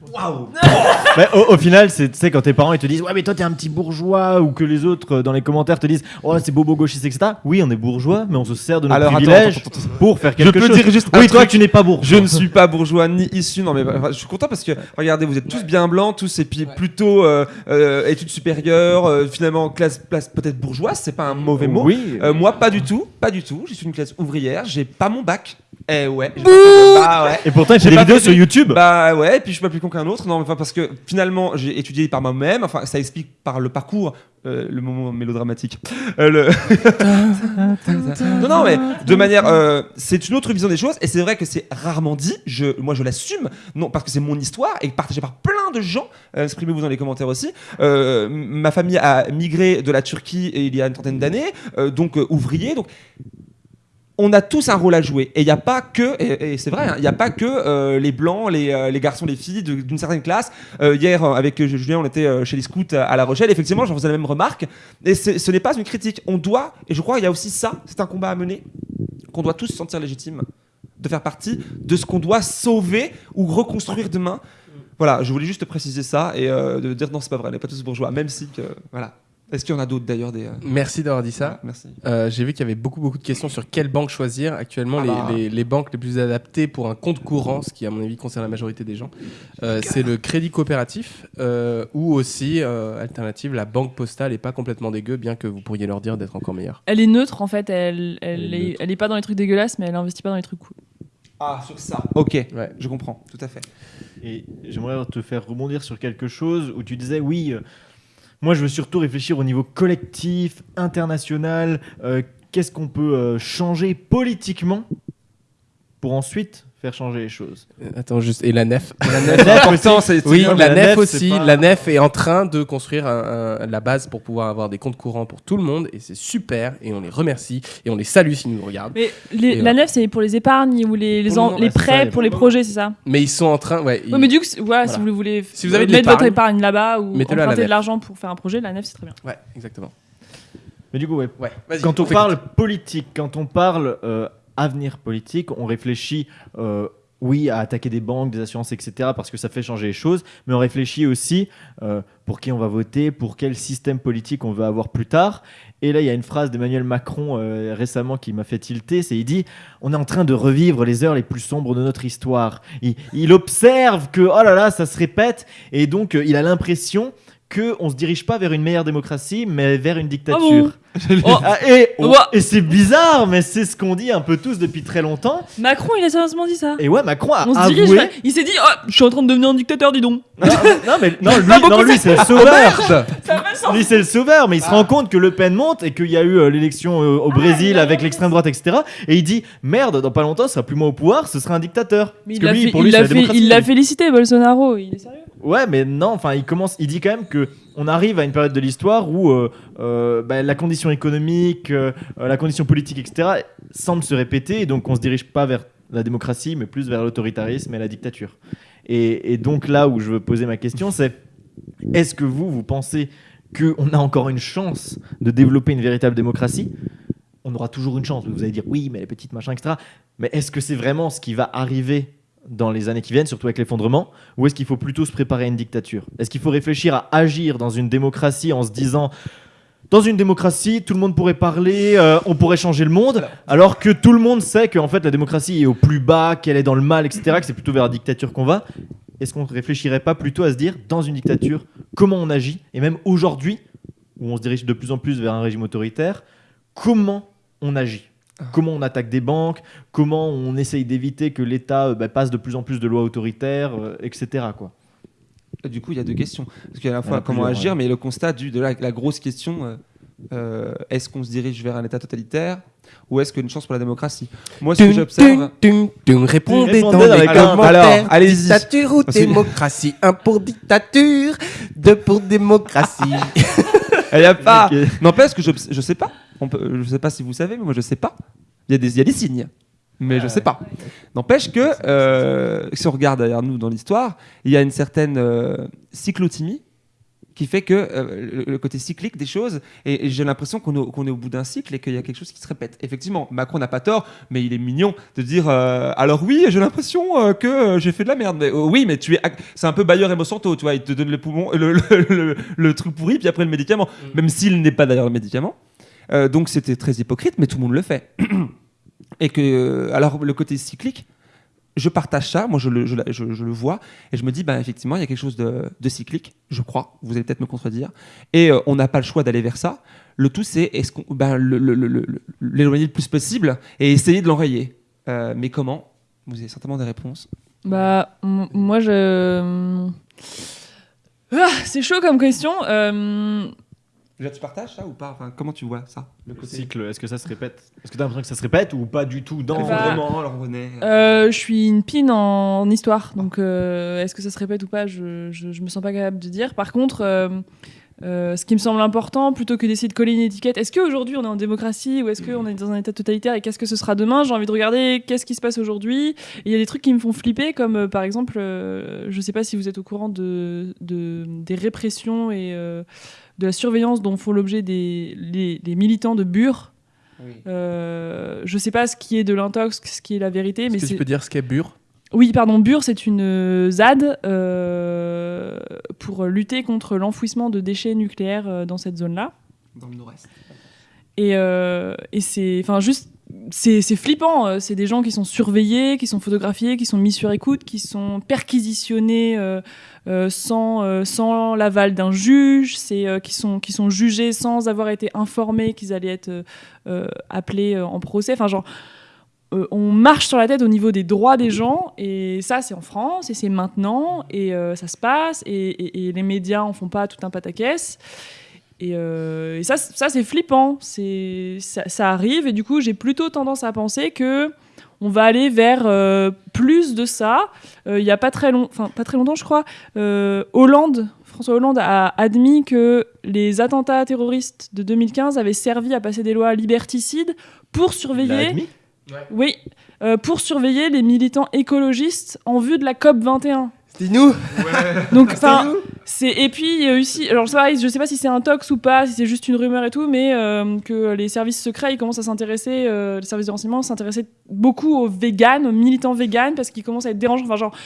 Speaker 1: Mais au, au final, c'est tu sais quand tes parents ils te disent ouais mais toi t'es un petit bourgeois ou que les autres euh, dans les commentaires te disent oh c'est bobo gauchiste etc. Oui on est bourgeois mais on se sert de nos
Speaker 2: Alors, attends,
Speaker 1: privilèges
Speaker 2: attends, attends,
Speaker 1: pour faire
Speaker 2: Je
Speaker 1: quelque
Speaker 2: peux
Speaker 1: chose.
Speaker 2: dire juste un
Speaker 1: oui toi tu n'es pas bourgeois.
Speaker 2: Je ne suis pas bourgeois ni issu. Non, mais enfin, je suis content parce que regardez, vous êtes tous bien blancs, tous et puis plutôt euh, euh, études supérieures, euh, finalement classe, classe peut-être bourgeoise, c'est pas un mauvais mot.
Speaker 1: Oui.
Speaker 2: Euh, moi, pas du tout, pas du tout. Je suis une classe ouvrière, j'ai pas mon bac. Eh ouais. bah ouais.
Speaker 1: Et pourtant il fait
Speaker 2: J'ai
Speaker 1: des vidéos sur YouTube.
Speaker 2: Bah ouais, et puis je suis pas plus con qu'un autre. Non, mais enfin parce que finalement j'ai étudié par moi-même. Enfin, ça explique par le parcours, euh, le moment mélodramatique. Euh, le... non, non, mais de manière, euh, c'est une autre vision des choses. Et c'est vrai que c'est rarement dit. Je, moi, je l'assume. Non, parce que c'est mon histoire et partagée par plein de gens. Euh, Exprimez-vous dans les commentaires aussi. Euh, ma famille a migré de la Turquie il y a une trentaine d'années, euh, donc euh, ouvrier. Donc on a tous un rôle à jouer. Et il n'y a pas que, et, c'est vrai, hein, il n'y a pas que euh, les blancs, les, euh, les garçons, les filles d'une certaine classe. Euh, hier, avec Julien, on était chez les scouts à, La Rochelle. Effectivement, j'en faisais la même remarque. Et ce n'est pas une critique. On doit, et je crois qu'il y a aussi ça, c'est un combat à mener, qu'on doit tous se sentir légitime de faire partie de ce qu'on doit sauver ou reconstruire demain. Voilà, je voulais juste préciser ça et de dire non, c'est pas vrai, on n'est pas tous bourgeois, même si que, voilà. Est-ce qu'il y en a d'autres d'ailleurs des. euh,
Speaker 4: Merci d'avoir dit ça.
Speaker 2: Merci.
Speaker 4: Euh, J'ai vu qu'il y avait beaucoup, beaucoup de questions sur quelle banque choisir. Actuellement,
Speaker 2: Ah
Speaker 4: les,
Speaker 2: bah.
Speaker 4: les- les banques les plus adaptées pour un compte courant, ce qui, à mon avis, concerne la majorité des gens, euh, c'est le crédit coopératif euh, ou aussi, euh, alternative, la banque postale est pas complètement dégueu, bien que vous pourriez leur dire d'être encore meilleure.
Speaker 3: Elle est neutre en fait, elle, elle,
Speaker 1: Elle est
Speaker 3: elle est pas dans les trucs dégueulasses, mais elle investit pas dans les trucs cool.
Speaker 2: Ah, sur ça. Ok,
Speaker 4: Ouais.
Speaker 2: je comprends, tout à fait.
Speaker 1: Et j'aimerais te faire rebondir sur quelque chose où tu disais oui, euh, moi je veux surtout réfléchir au niveau collectif, international, euh, qu'est-ce qu'on peut euh, changer politiquement pour ensuite faire changer les choses.
Speaker 4: Euh, Attends, juste. Et la nef?
Speaker 2: La nef, c'est.
Speaker 4: Oui, la,
Speaker 1: la
Speaker 4: nef,
Speaker 1: nef,
Speaker 4: aussi.
Speaker 1: pas-
Speaker 4: La nef est en train de construire un- un- la base pour pouvoir avoir des comptes courants pour tout le monde et c'est super et on les remercie et on les salue s'ils nous regardent.
Speaker 3: Mais les- la
Speaker 4: voilà.
Speaker 3: nef, c'est pour les épargnes ou les, en- prêts
Speaker 1: ça,
Speaker 3: pour les projets, c'est ça?
Speaker 4: Mais ils sont en train. Ouais, ils-
Speaker 3: mais du coup, c'est- voilà,
Speaker 4: Voilà.
Speaker 3: si vous voulez
Speaker 4: Si vous avez de
Speaker 3: mettre votre épargne là-bas ou emprunter de l'argent pour faire un projet, la nef, c'est très bien.
Speaker 4: Ouais, exactement.
Speaker 1: Mais du coup, ouais,
Speaker 4: Ouais, vas-y,
Speaker 1: quand on parle politique, quand on parle euh, avenir politique, on réfléchit, euh, oui, à attaquer des banques, des assurances, etc., parce que ça fait changer les choses, mais on réfléchit aussi euh, pour qui on va voter, pour quel système politique on veut avoir plus tard. Et là, il y a une phrase d'Emmanuel Macron euh, récemment qui m'a fait tilter, c'est il dit on est en train de revivre les heures les plus sombres de notre histoire. Il, observe que oh là là, ça se répète, et donc il a l'impression que on se dirige pas vers une meilleure démocratie, mais vers une dictature.
Speaker 3: Oh,
Speaker 1: Ah, et c'est bizarre, mais c'est ce qu'on dit un peu tous depuis très longtemps.
Speaker 3: Macron, il a sérieusement dit ça
Speaker 1: Et ouais, Macron a
Speaker 3: On se dirige, il s'est dit oh, je suis en train de devenir un dictateur, dis donc.
Speaker 1: non, non, mais non, lui, non, lui c'est le sauveur. Lui, c'est le sauveur, mais il se rend compte que Le Pen monte et qu'il y a eu euh, l'élection euh, au Brésil avec l'extrême droite, etc. Et il dit merde, dans pas longtemps, ce sera plus moi au pouvoir, ce sera un dictateur.
Speaker 3: Mais
Speaker 1: Parce
Speaker 3: il l'a félicité, Bolsonaro. Il est sérieux?
Speaker 1: Ouais, mais non, enfin, il commence, il dit quand même que on arrive à une période de l'histoire où euh, euh, bah, la condition économique, euh, la condition politique, etc. semble se répéter, et donc on se dirige pas vers la démocratie, mais plus vers l'autoritarisme et la dictature. Et, et donc là où je veux poser ma question, c'est est-ce que vous, vous pensez qu'on a encore une chance de développer une véritable démocratie? On aura toujours une chance. Vous allez dire oui, mais les petites machins, etc. Mais est-ce que c'est vraiment ce qui va arriver dans les années qui viennent, surtout avec l'effondrement ou est-ce qu'il faut plutôt se préparer à une dictature? Est-ce qu'il faut réfléchir à agir dans une démocratie en se disant dans une démocratie, tout le monde pourrait parler, euh, on pourrait changer le monde, alors que tout le monde sait que en fait la démocratie est au plus bas, qu'elle est dans le mal, etc., que c'est plutôt vers la dictature qu'on va? Est-ce qu'on ne réfléchirait pas plutôt à se dire, dans une dictature, comment on agit? Et même aujourd'hui, où on se dirige de plus en plus vers un régime autoritaire, comment on agit? Comment on attaque des banques Comment on essaye d'éviter que l'État euh, bah, passe de plus en plus de lois autoritaires, euh, etc. Quoi.
Speaker 2: Du coup, il y a deux questions. Parce qu'il y a à la fois
Speaker 1: a
Speaker 2: comment agir,
Speaker 1: ouais.
Speaker 2: mais le constat du, de la, la grosse question euh, est-ce qu'on se dirige vers un État totalitaire ou est-ce qu'il y a une chance pour la démocratie? Moi, ce que j'observe.
Speaker 4: tum, tum, tum. Répondez dans
Speaker 1: dans
Speaker 4: les commentaires.
Speaker 2: alors, allez-y.
Speaker 4: Dictature ou démocratie? Un pour dictature, deux pour démocratie.
Speaker 2: Il y a pas. N'empêche que je, je sais pas. On peut, je sais pas si vous savez, mais moi je sais pas. Il y a des, il y a des signes, mais je sais pas. N'empêche que euh, si on regarde derrière nous dans l'histoire, il y a une certaine euh, cyclotimie qui fait que euh, le, côté cyclique des choses, et, et j'ai l'impression qu'on est, au bout d'un cycle et qu'il y a quelque chose qui se répète. Effectivement, Macron n'a pas tort, mais il est mignon de dire euh, alors oui, j'ai l'impression euh, que j'ai fait de la merde. Mais, oui, mais tu es, c'est un peu Bayer et Monsanto, tu vois, il te donne le poumon, le, le- le- le truc pourri, puis après le médicament, même s'il n'est pas d'ailleurs le médicament. Euh, donc c'était très hypocrite, mais tout le monde le fait. et que, euh, alors le côté cyclique, je partage ça, moi je le, vois, et je me dis, bah, effectivement, il y a quelque chose de, cyclique, je crois, vous allez peut-être me contredire, et euh, on n'a pas le choix d'aller vers ça. Le tout, c'est qu'on ben, l'éloigner le plus possible et essayer de l'enrayer. Mais comment? Vous avez certainement des réponses.
Speaker 3: Bah, moi, je. Ah, c'est chaud comme question. Euh,
Speaker 2: Déjà, tu partages ça ou pas enfin, Comment tu vois ça Le
Speaker 1: Le cycle, est-ce que ça se répète Est-ce que tu as l'impression que ça se répète ou pas du tout dans
Speaker 3: Bah,
Speaker 2: L'effondrement, alors on est-
Speaker 3: euh, je suis une pine en, en histoire, donc euh, est-ce que ça se répète ou pas je, je, je me sens pas capable de dire. Par contre, euh, euh, ce qui me semble important, plutôt que d'essayer de coller une étiquette, est-ce qu'aujourd'hui on est en démocratie ou est-ce qu'on est dans un état totalitaire et qu'est-ce que ce sera demain? J'ai envie de regarder qu'est-ce qui se passe aujourd'hui. Il y a des trucs qui me font flipper, comme euh, par exemple, euh, je sais pas si vous êtes au courant de, de- des répressions et euh, de la surveillance dont font l'objet des les, les militants de Bure. Euh, je sais pas ce qui est de l'intox, ce qui est la vérité, mais
Speaker 4: Est-ce que
Speaker 3: c'est
Speaker 4: tu peux dire ce qu'est Bure?
Speaker 3: Oui, pardon, Bure, c'est une euh, ZAD euh, pour lutter contre l'enfouissement de déchets nucléaires euh, dans cette zone-là.
Speaker 2: Dans le nord-est.
Speaker 3: Et, euh, et c'est, enfin, juste, c'est c'est flippant. C'est des gens qui sont surveillés, qui sont photographiés, qui sont mis sur écoute, qui sont perquisitionnés sans, euh, sans l'aval d'un juge, c'est euh, qui sont qui sont jugés sans avoir été informés qu'ils allaient être euh, euh, appelés euh, en procès. Enfin, genre. euh, on marche sur la tête au niveau des droits des gens et ça c'est en France et c'est maintenant et euh, ça se passe et, les médias en font pas tout un pataquès et, euh, ça, ça c'est flippant. Ça, ça arrive et du coup j'ai plutôt tendance à penser que on va aller vers euh, plus de ça. Euh, Il y a pas très long, enfin pas très longtemps je crois, euh, Hollande, François Hollande a admis que les attentats terroristes de 2015 avaient servi à passer des lois liberticides pour surveiller.
Speaker 1: admis?
Speaker 3: Oui, euh, pour surveiller les militants écologistes en vue de la COP 21.
Speaker 4: C'était nous
Speaker 3: Donc, enfin, c'est et puis il y a aussi, alors pareil, je sais pas si c'est un tox ou pas, si c'est juste une rumeur et tout, mais euh, que les services secrets ils commencent à s'intéresser, euh, les services de renseignement s'intéressaient beaucoup aux véganes, aux militants véganes, parce qu'ils commencent à être dérangeants. Enfin, genre,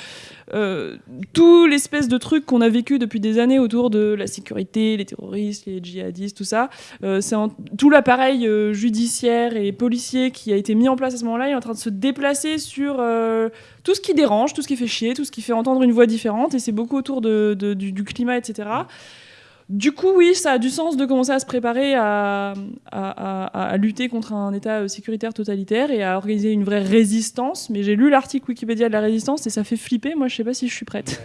Speaker 3: euh, tout l'espèce de truc qu'on a vécu depuis des années autour de la sécurité, les terroristes, les djihadistes, tout ça, euh, c'est tout l'appareil euh, judiciaire et policier qui a été mis en place à ce moment-là, est en train de se déplacer sur tout ce qui dérange, tout ce qui fait chier, tout ce qui fait entendre une voix différente, et c'est beaucoup autour du climat, etc. Du coup, oui, ça a du sens de commencer à se préparer à, à- lutter contre un État euh, sécuritaire totalitaire et à organiser une vraie résistance. Mais j'ai lu l'article Wikipédia de la résistance et ça fait flipper. Moi, je sais pas si je suis prête.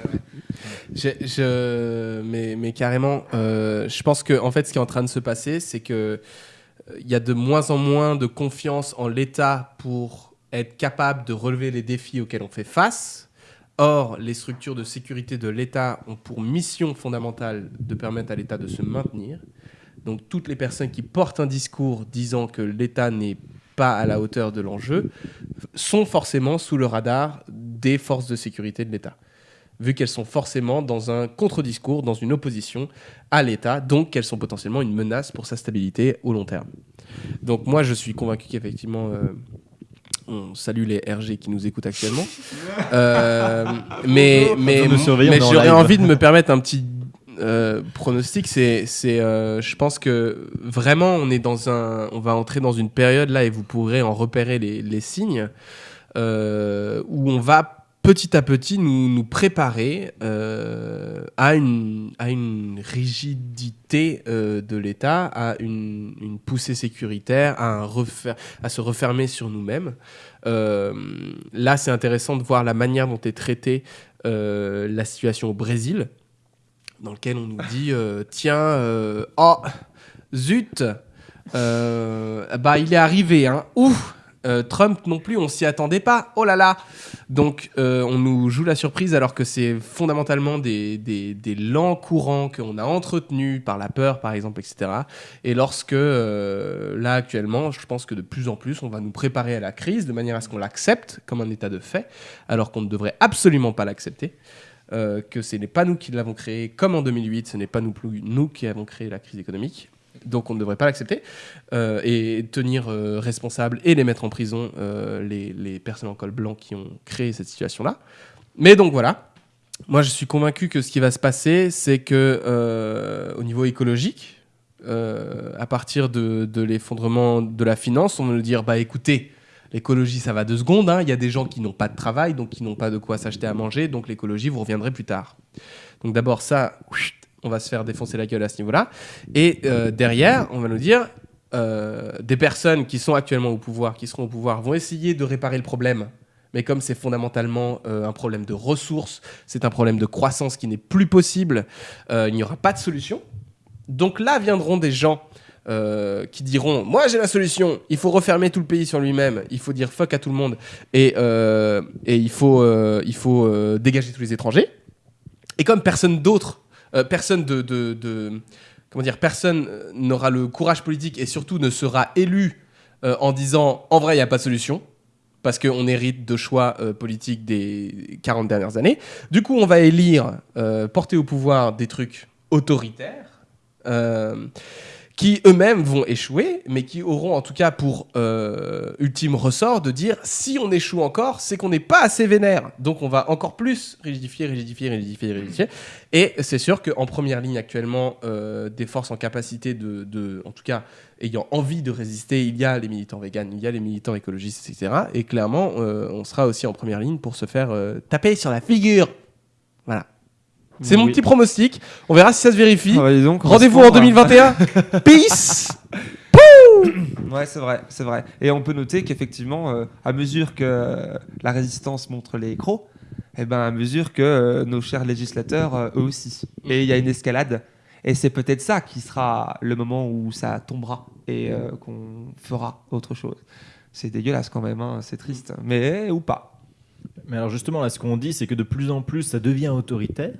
Speaker 4: Mais carrément, euh, je pense que en fait, ce qui est en train de se passer, c'est que euh, il y a de moins en moins de confiance en l'État pour être capable de relever les défis auxquels on fait face. Or, les structures de sécurité de l'État ont pour mission fondamentale de permettre à l'État de se maintenir. Donc, toutes les personnes qui portent un discours disant que l'État n'est pas à la hauteur de l'enjeu sont forcément sous le radar des forces de sécurité de l'État vu qu'elles sont forcément dans un contre-discours, dans une opposition à l'État, donc qu'elles sont potentiellement une menace pour sa stabilité au long terme. Donc moi, je suis convaincu qu'effectivement, euh, on salue les RG qui nous écoutent actuellement, Euh, mais, mais, mais j'aurais envie de me permettre un petit euh, pronostic, c'est, c'est, euh, je pense que vraiment, on est dans un, on va entrer dans une période là et vous pourrez en repérer les, les signes où on va petit à petit nous, nous préparer euh, à, une, rigidité euh, de l'État, à une, poussée sécuritaire, à, se refermer sur nous-mêmes. Euh, là, c'est intéressant de voir la manière dont est traitée la situation au Brésil, dans lequel on nous dit tiens, oh, zut, bah il est arrivé, hein, ouf, euh, Trump non plus, on s'y attendait pas, oh là là. Donc euh, on nous joue la surprise alors que c'est fondamentalement des, des, lents courants qu'on a entretenus par la peur, par exemple, etc. Et lorsque euh, là actuellement, je pense que de plus en plus, on va nous préparer à la crise de manière à ce qu'on l'accepte comme un état de fait, alors qu'on ne devrait absolument pas l'accepter. Que ce n'est pas nous qui l'avons créé, comme en 2008, ce n'est pas nous, nous qui avons créé la crise économique. Donc on ne devrait pas l'accepter euh, et tenir euh, responsable et les mettre en prison euh, les, personnes en col blanc qui ont créé cette situation-là. Mais donc voilà, moi je suis convaincu que ce qui va se passer, c'est que au niveau écologique, à partir de, l'effondrement de la finance, on va nous dire bah écoutez, l'écologie ça va deux secondes, hein. il y a des gens qui n'ont pas de travail, donc qui n'ont pas de quoi s'acheter à manger, donc l'écologie vous reviendrez plus tard. Donc d'abord ça, on va se faire défoncer la gueule à ce niveau-là, et euh, derrière on va nous dire euh, des personnes qui sont actuellement au pouvoir, qui seront au pouvoir, vont essayer de réparer le problème. Mais comme c'est fondamentalement euh, un problème de ressources, c'est un problème de croissance qui n'est plus possible, il n'y aura pas de solution. Donc là viendront des gens qui diront Moi j'ai la solution, il faut refermer tout le pays sur lui-même, il faut dire fuck à tout le monde et, et il faut, il faut dégager tous les étrangers. Et comme personne d'autre, euh, personne de, de- comment dire, personne euh, n'aura le courage politique et surtout ne sera élu euh, en disant en vrai il n'y a pas de solution parce qu'on hérite de choix politiques des 40 dernières années. Du coup, on va élire, porter au pouvoir des trucs autoritaires, qui eux-mêmes vont échouer, mais qui auront en tout cas pour euh, ultime ressort de dire si on échoue encore, c'est qu'on n'est pas assez vénère. Donc on va encore plus rigidifier, rigidifier, rigidifier, rigidifier. Et c'est sûr qu'en première ligne actuellement, euh, des forces en capacité de, en tout cas, ayant envie de résister, il y a les militants véganes, il y a les militants écologistes, etc. Et clairement, euh, on sera aussi en première ligne pour se faire taper sur la figure. Voilà. C'est mon petit pronostic. On verra si ça se vérifie.
Speaker 2: Ah bah,
Speaker 4: Rendez-vous en
Speaker 2: correspond à-
Speaker 4: 2021. Peace
Speaker 2: Ouais, c'est vrai, c'est vrai. Et on peut noter qu'effectivement, euh, à mesure que la résistance montre les crocs, et ben à mesure que euh, nos chers législateurs, euh, eux aussi. Et il y a une escalade. Et c'est peut-être ça qui sera le moment où ça tombera et euh, qu'on fera autre chose. C'est dégueulasse quand même, hein, c'est triste. Mais ou pas.
Speaker 1: Mais alors justement, là, ce qu'on dit, c'est que de plus en plus, ça devient autoritaire.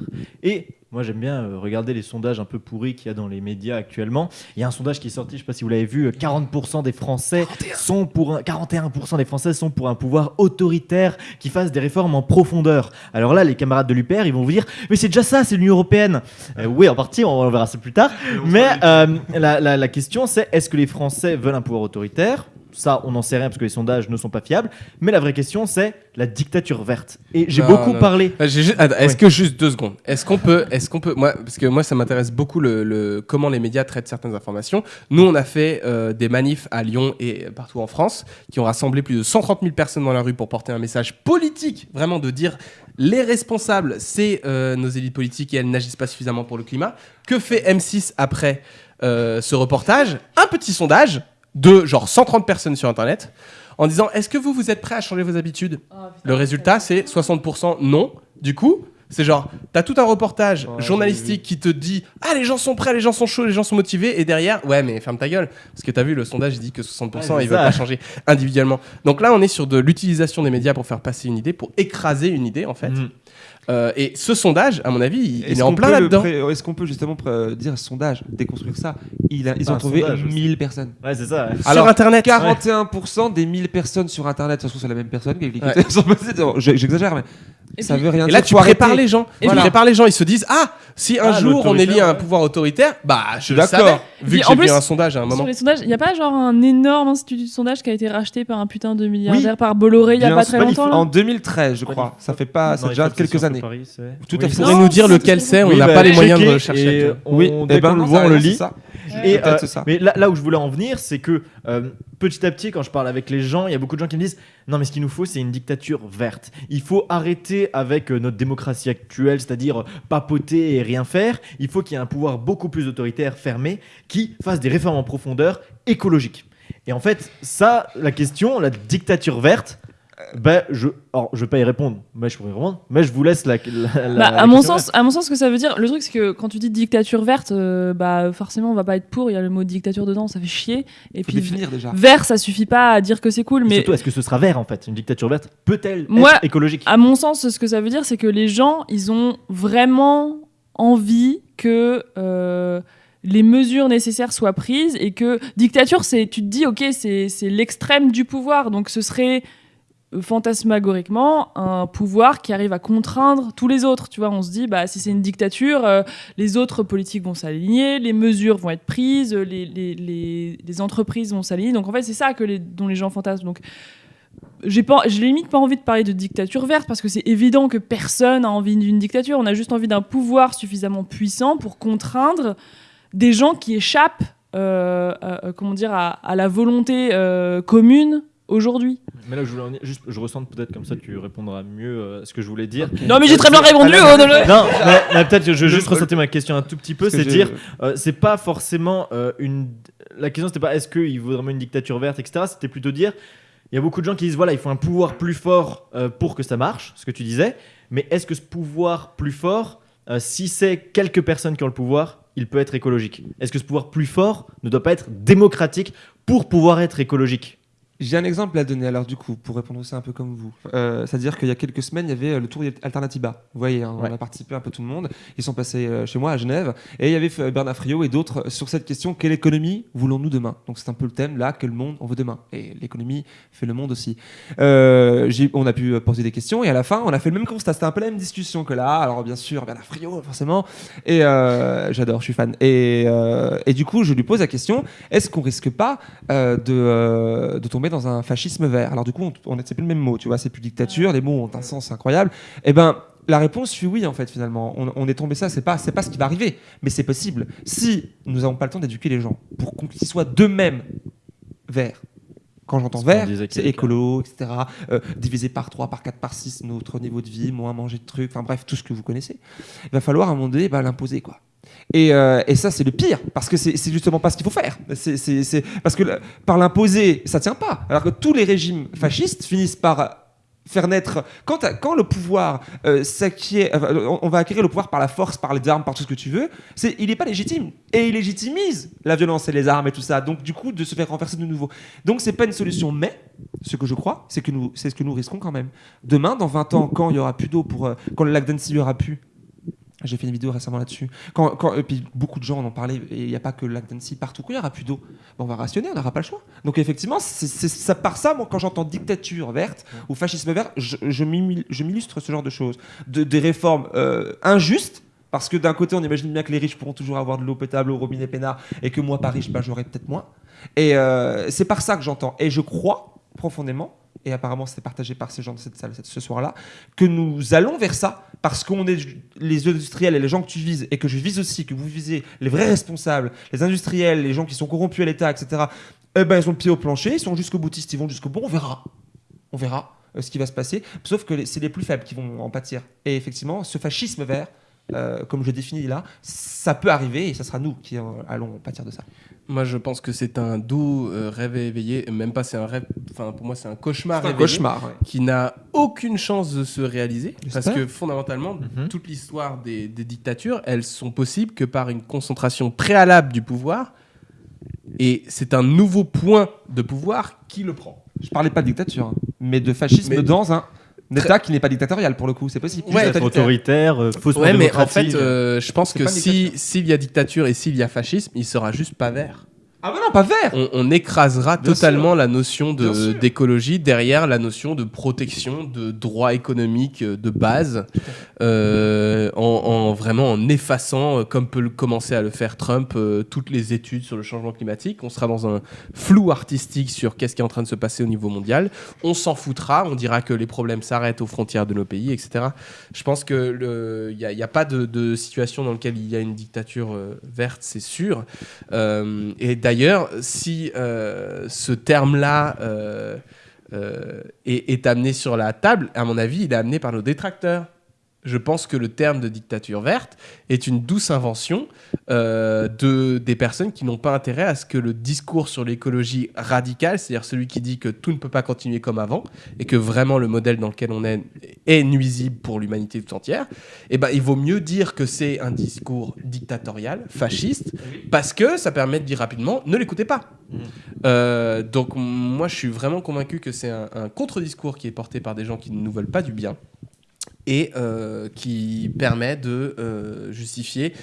Speaker 1: Et moi, j'aime bien euh, regarder les sondages un peu pourris qu'il y a dans les médias actuellement. Il y a un sondage qui est sorti, je ne sais pas si vous l'avez vu, euh, 40% des Français sont pour un, 41% des Français sont pour un pouvoir autoritaire qui fasse des réformes en profondeur. Alors là, les camarades de l'UPR, ils vont vous dire, mais c'est déjà ça, c'est l'Union européenne. Euh, oui, en partie, on, on verra ça plus tard. Mais euh, la, la- la question, c'est est-ce que les Français veulent un pouvoir autoritaire? Ça, on n'en sait rien parce que les sondages ne sont pas fiables. Mais la vraie question, c'est la dictature verte. Et j'ai beaucoup
Speaker 4: non.
Speaker 1: parlé.
Speaker 4: Euh, Est-ce
Speaker 1: Ouais.
Speaker 4: que juste deux secondes? Est-ce qu'on peut, est-ce qu'on peut, moi, parce que moi ça m'intéresse beaucoup le, le- comment les médias traitent certaines informations. Nous, on a fait euh, des manifs à Lyon et partout en France qui ont rassemblé plus de 130 000 personnes dans la rue pour porter un message politique, vraiment de dire les responsables, c'est euh, nos élites politiques et elles n'agissent pas suffisamment pour le climat. Que fait M6 après euh, ce reportage? Un petit sondage de genre 130 personnes sur Internet en disant est-ce que vous vous êtes prêts à changer vos habitudes le résultat, c'est 60% non. Du coup, c'est genre, t'as tout un reportage
Speaker 1: Ouais,
Speaker 4: journalistique qui te dit Ah, les gens sont prêts, les gens sont chauds, les gens sont motivés. Et derrière, ouais, mais ferme ta gueule. Parce que t'as vu, le sondage, il dit que 60%,
Speaker 1: Ouais,
Speaker 4: ils veulent pas changer individuellement. Donc là, on est sur de l'utilisation des médias pour faire passer une idée, pour écraser une idée, en fait.
Speaker 1: Mhm.
Speaker 4: Euh, et ce sondage, à mon avis, il, est en plein là-dedans.
Speaker 2: pré- Est-ce qu'on peut justement pré- dire sondage, déconstruire ça Il a- Ils
Speaker 1: Ah,
Speaker 2: ont trouvé
Speaker 1: sondage aussi.
Speaker 2: 1000 personnes.
Speaker 1: Ouais, c'est ça. ouais.
Speaker 4: Sur
Speaker 2: Alors,
Speaker 4: Internet.
Speaker 2: 41% des 1000 personnes sur Internet, ça se trouve c'est la même personne qui J'exagère, mais
Speaker 3: Et
Speaker 2: ça
Speaker 3: puis-
Speaker 2: veut rien
Speaker 4: Et
Speaker 2: dire.
Speaker 4: là, tu prépares les gens.
Speaker 3: Et
Speaker 4: tu prépares les gens. Ils se disent Ah, si un
Speaker 1: Ah,
Speaker 4: jour on élit
Speaker 1: l'autoritaire,
Speaker 4: un
Speaker 1: ouais.
Speaker 4: pouvoir autoritaire, bah, je
Speaker 2: suis
Speaker 4: le
Speaker 2: d'accord.
Speaker 4: Vu que j'ai vu un sondage à un moment.
Speaker 3: Sur les sondages, il n'y a pas genre un énorme institut de sondage qui a été racheté par un putain de milliardaire par Bolloré il n'y a pas très longtemps
Speaker 2: En 2013, je crois. Ça fait pas, ça déjà quelques années. Tout à fait.
Speaker 4: Nous dire lequel
Speaker 3: c'est-
Speaker 4: On n'a pas les moyens de chercher.
Speaker 1: on-
Speaker 2: Oui, eh ben
Speaker 1: qu'on le voit, on le lit. Et, euh,
Speaker 2: ça.
Speaker 1: Mais là, là où je voulais en venir, c'est que euh, petit à petit, quand je parle avec les gens, il y a beaucoup de gens qui me disent Non, mais ce qu'il nous faut, c'est une dictature verte. Il faut arrêter avec euh, notre démocratie actuelle, c'est-à-dire papoter et rien faire. Il faut qu'il y ait un pouvoir beaucoup plus autoritaire, fermé, qui fasse des réformes en profondeur écologiques. Et en fait, ça, la question, la dictature verte, ben, je, alors, je vais pas y répondre, mais je pourrais y répondre, mais je vous laisse la. la- la-
Speaker 3: Bah,
Speaker 1: la
Speaker 3: à mon sens, à mon sens, ce que ça veut dire, le truc c'est que quand tu dis dictature verte, euh, bah forcément on va pas être pour. Il y a le mot dictature dedans, ça fait chier. Et
Speaker 2: Faut
Speaker 3: puis
Speaker 2: définir déjà.
Speaker 3: vert, ça suffit pas à dire que c'est cool,
Speaker 1: Et
Speaker 3: mais
Speaker 1: surtout, est-ce que ce sera vert en fait Une dictature verte peut-elle
Speaker 3: Moi-
Speaker 1: être écologique?
Speaker 3: à mon sens, ce que ça veut dire, c'est que les gens, ils ont vraiment envie que euh, les mesures nécessaires soient prises et que dictature, c'est, tu te dis, ok, c'est, c'est l'extrême du pouvoir, donc ce serait fantasmagoriquement un pouvoir qui arrive à contraindre tous les autres. Tu vois, on se dit, bah si c'est une dictature, euh, les autres politiques vont s'aligner, les mesures vont être prises, les, les, les, les entreprises vont s'aligner. Donc en fait, c'est ça que dont les gens fantasment. Donc j'ai limite pas envie de parler de dictature verte parce que c'est évident que personne a envie d'une dictature. On a juste envie d'un pouvoir suffisamment puissant pour contraindre des gens qui échappent, euh, comment dire, à, la volonté euh, commune aujourd'hui.
Speaker 1: Mais là, je voulais en venir- juste, je ressens peut-être comme ça, tu répondras mieux euh, à ce que je voulais dire.
Speaker 3: Non mais j'ai très bien répondu.
Speaker 1: Ah,
Speaker 3: non, non.
Speaker 1: Non, mais, mais peut-être que je vais
Speaker 2: Le-
Speaker 1: juste ressentir ma question un tout petit peu, c'est dire, euh, c'est pas forcément euh, une. La question c'était pas est-ce qu'il vaut vraiment une dictature verte, etc. C'était plutôt dire, il y a beaucoup de gens qui disent voilà, il faut un pouvoir plus fort euh, pour que ça marche, ce que tu disais. Mais est-ce que ce pouvoir plus fort, euh, si c'est quelques personnes qui ont le pouvoir, il peut être écologique? Est-ce que ce pouvoir plus fort ne doit pas être démocratique pour pouvoir être écologique?
Speaker 2: J'ai un exemple à donner, alors du coup, pour répondre aussi un peu comme vous. Euh, C'est-à-dire qu'il y a quelques semaines, il y avait euh, le tour Alternativa. Vous voyez, hein,
Speaker 1: Ouais.
Speaker 2: on a participé un peu tout le monde. Ils sont passés euh, chez moi à Genève. Et il y avait euh, Bernard Friot et d'autres sur cette question quelle économie voulons-nous demain? Donc c'est un peu le thème là, quel monde on veut demain? Et l'économie fait le monde aussi. Euh, on a pu poser des questions et à la fin, on a fait le même constat. C'était un peu la même discussion que là. Alors bien sûr, Bernard Friot, forcément. Et euh, j'adore, je suis fan. Et, euh, et du coup, je lui pose la question est-ce qu'on risque pas euh, de, de tomber dans un fascisme vert Alors du coup, on, on c'est plus le même mot, tu vois, c'est plus dictature, les mots ont un sens incroyable. Eh ben, la réponse fut oui en fait finalement. On, on est tombé ça, c'est pas c'est pas ce qui va arriver, mais c'est possible. Si nous n'avons pas le temps d'éduquer les gens pour qu'ils soient d'eux-mêmes verts. Quand j'entends vert, c'est écolo, etc. euh, divisé par 3, par 4, par 6, notre niveau de vie, moins manger de trucs, enfin bref, tout ce que vous connaissez. Il va falloir à un moment donné bah, l'imposer quoi. Et, euh, et ça, c'est le pire, parce que c'est justement pas ce qu'il faut faire. Parce que par l'imposer, ça tient pas. Alors que tous les régimes fascistes finissent par faire naître. Quand, le pouvoir euh, s'acquiert- euh, on- va acquérir le pouvoir par la force, par les armes, par tout ce que tu veux, il n'est pas légitime. Et il légitimise la violence et les armes et tout ça. Donc, du coup, de se faire renverser de nouveau. Donc, c'est pas une solution, mais ce que je crois, c'est, que nous, c'est ce que nous risquons quand même. Demain, dans 20 ans, quand il y aura plus d'eau pour. quand le lac d'Annecy aura plus. J'ai fait une vidéo récemment là-dessus. Quand, quand, et puis beaucoup de gens en ont parlé, et il n'y a pas que le lac d'Annecy, partout. Quand il n'y aura plus d'eau, ben, on va rationner, on n'aura pas le choix. Donc effectivement, c'est ça par ça, moi, quand j'entends dictature verte ou fascisme vert, je, m'illustre ce genre de choses. De, des réformes euh, injustes, parce que d'un côté, on imagine bien que les riches pourront toujours avoir de l'eau potable au robinet peinard, et que moi, pas riche, ben, j'aurai peut-être moins. Et euh, c'est par ça que j'entends. Et je crois profondément, et apparemment c'est partagé par ces gens de cette salle ce soir-là, que nous allons vers ça, parce qu'on est les industriels et les gens que tu vises, et que je vise aussi, que vous visez les vrais responsables, les industriels, les gens qui sont corrompus à l'État, etc., eh ben, ils ont le pied au plancher, ils sont jusqu'au boutiste, ils vont jusqu'au bout, on verra. On verra euh, ce qui va se passer, sauf que c'est les plus faibles qui vont en pâtir. Et effectivement, ce fascisme vert, euh, comme je définis là, ça peut arriver, et ça sera nous qui euh, allons pâtir de ça.
Speaker 4: Moi, je pense que c'est un doux euh, rêve éveillé. Même pas, c'est un rêve. Enfin, pour moi, c'est un cauchemar
Speaker 2: un cauchemar. ouais.
Speaker 4: qui n'a aucune chance de se réaliser. Parce que fondamentalement,
Speaker 1: Mhm.
Speaker 4: toute l'histoire des, des dictatures, elles sont possibles que par une concentration préalable du pouvoir. Et c'est un nouveau point de pouvoir qui le prend.
Speaker 2: Je parlais pas de dictature, hein, mais de fascisme
Speaker 4: Mais-
Speaker 2: dans un État qui n'est pas dictatorial pour le coup, c'est possible.
Speaker 4: Ouais,
Speaker 1: Être autoritaire, euh, faussement
Speaker 4: Ouais, mais en fait, euh, je pense que si- s'il y a dictature et s'il y a fascisme, il sera juste pas vert.
Speaker 2: Ah bah non, pas vert.
Speaker 4: On, on écrasera
Speaker 2: Bien
Speaker 4: totalement la notion de- d'écologie derrière la notion de protection de droits économiques euh, de base, euh, en, en vraiment en effaçant, euh, comme peut le- commencer à le faire Trump, euh, toutes les études sur le changement climatique. On sera dans un flou artistique sur qu'est-ce qui est en train de se passer au niveau mondial. On s'en foutra, on dira que les problèmes s'arrêtent aux frontières de nos pays, etc. Je pense que il n'y a, pas de, de situation dans laquelle il y a une dictature euh, verte, c'est sûr. Et d'ailleurs, si euh, ce terme-là euh, euh, est amené sur la table, à mon avis, il est amené par nos détracteurs. Je pense que le terme de dictature verte est une douce invention euh, de, des personnes qui n'ont pas intérêt à ce que le discours sur l'écologie radicale, c'est-à-dire celui qui dit que tout ne peut pas continuer comme avant et que vraiment le modèle dans lequel on est est nuisible pour l'humanité tout entière, eh ben, il vaut mieux dire que c'est un discours dictatorial, fasciste, parce que ça permet de dire rapidement ne l'écoutez pas. Euh, donc moi je suis vraiment convaincu que c'est un, un contre-discours qui est porté par des gens qui ne nous veulent pas du bien et euh, qui permet de euh, justifier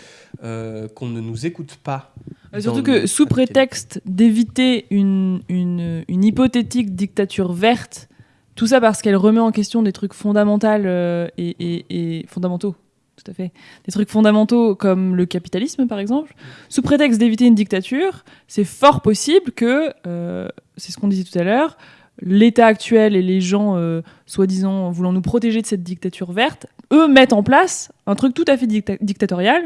Speaker 4: euh, qu'on ne nous écoute pas.
Speaker 3: Surtout que
Speaker 4: le-
Speaker 3: sous prétexte d'éviter une, une, une hypothétique dictature verte, tout ça parce qu'elle remet en question des trucs fondamentaux et, et- et fondamentaux. Tout à fait. Des trucs fondamentaux comme le capitalisme, par exemple. Sous prétexte d'éviter une dictature, c'est fort possible que, c'est ce qu'on disait tout à l'heure, l'État actuel et les gens, euh, soi-disant voulant nous protéger de cette dictature verte, eux mettent en place un truc tout à fait dicta- dictatorial,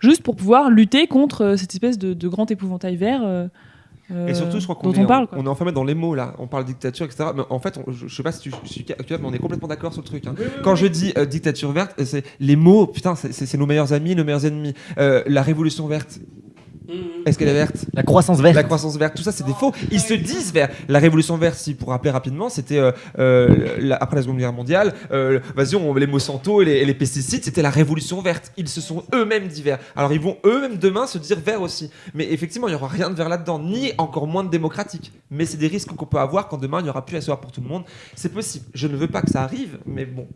Speaker 3: juste pour pouvoir lutter contre euh, cette espèce de, de grand épouvantail vert euh,
Speaker 2: Et surtout, je crois qu'on est,
Speaker 3: on parle.
Speaker 2: en-
Speaker 3: quoi.
Speaker 2: on est enfermé dans les mots là. On parle dictature, etc. Mais en fait, on- je, je sais pas si tu je suis actuel, mais on est complètement d'accord sur le truc. hein. Quand je dis euh, dictature verte, euh, c'est les mots. Putain, c'est- nos meilleurs amis, nos meilleurs ennemis. Euh, la révolution verte. Est-ce qu'elle est verte?
Speaker 1: La croissance verte.
Speaker 2: La croissance verte, tout ça, c'est des faux. Ils se disent verts. La révolution verte, si pour rappeler rapidement, c'était euh, euh, la- après la Seconde Guerre mondiale. euh, Vas-y, on les Monsanto et les, et les pesticides, c'était la révolution verte. Ils se sont eux-mêmes dit verts. Alors ils vont eux-mêmes demain se dire verts aussi. Mais effectivement, il n'y aura rien de vert là-dedans, ni encore moins de démocratique. Mais c'est des risques qu'on peut avoir quand demain il n'y aura plus à soir pour tout le monde. C'est possible. Je ne veux pas que ça arrive, mais bon.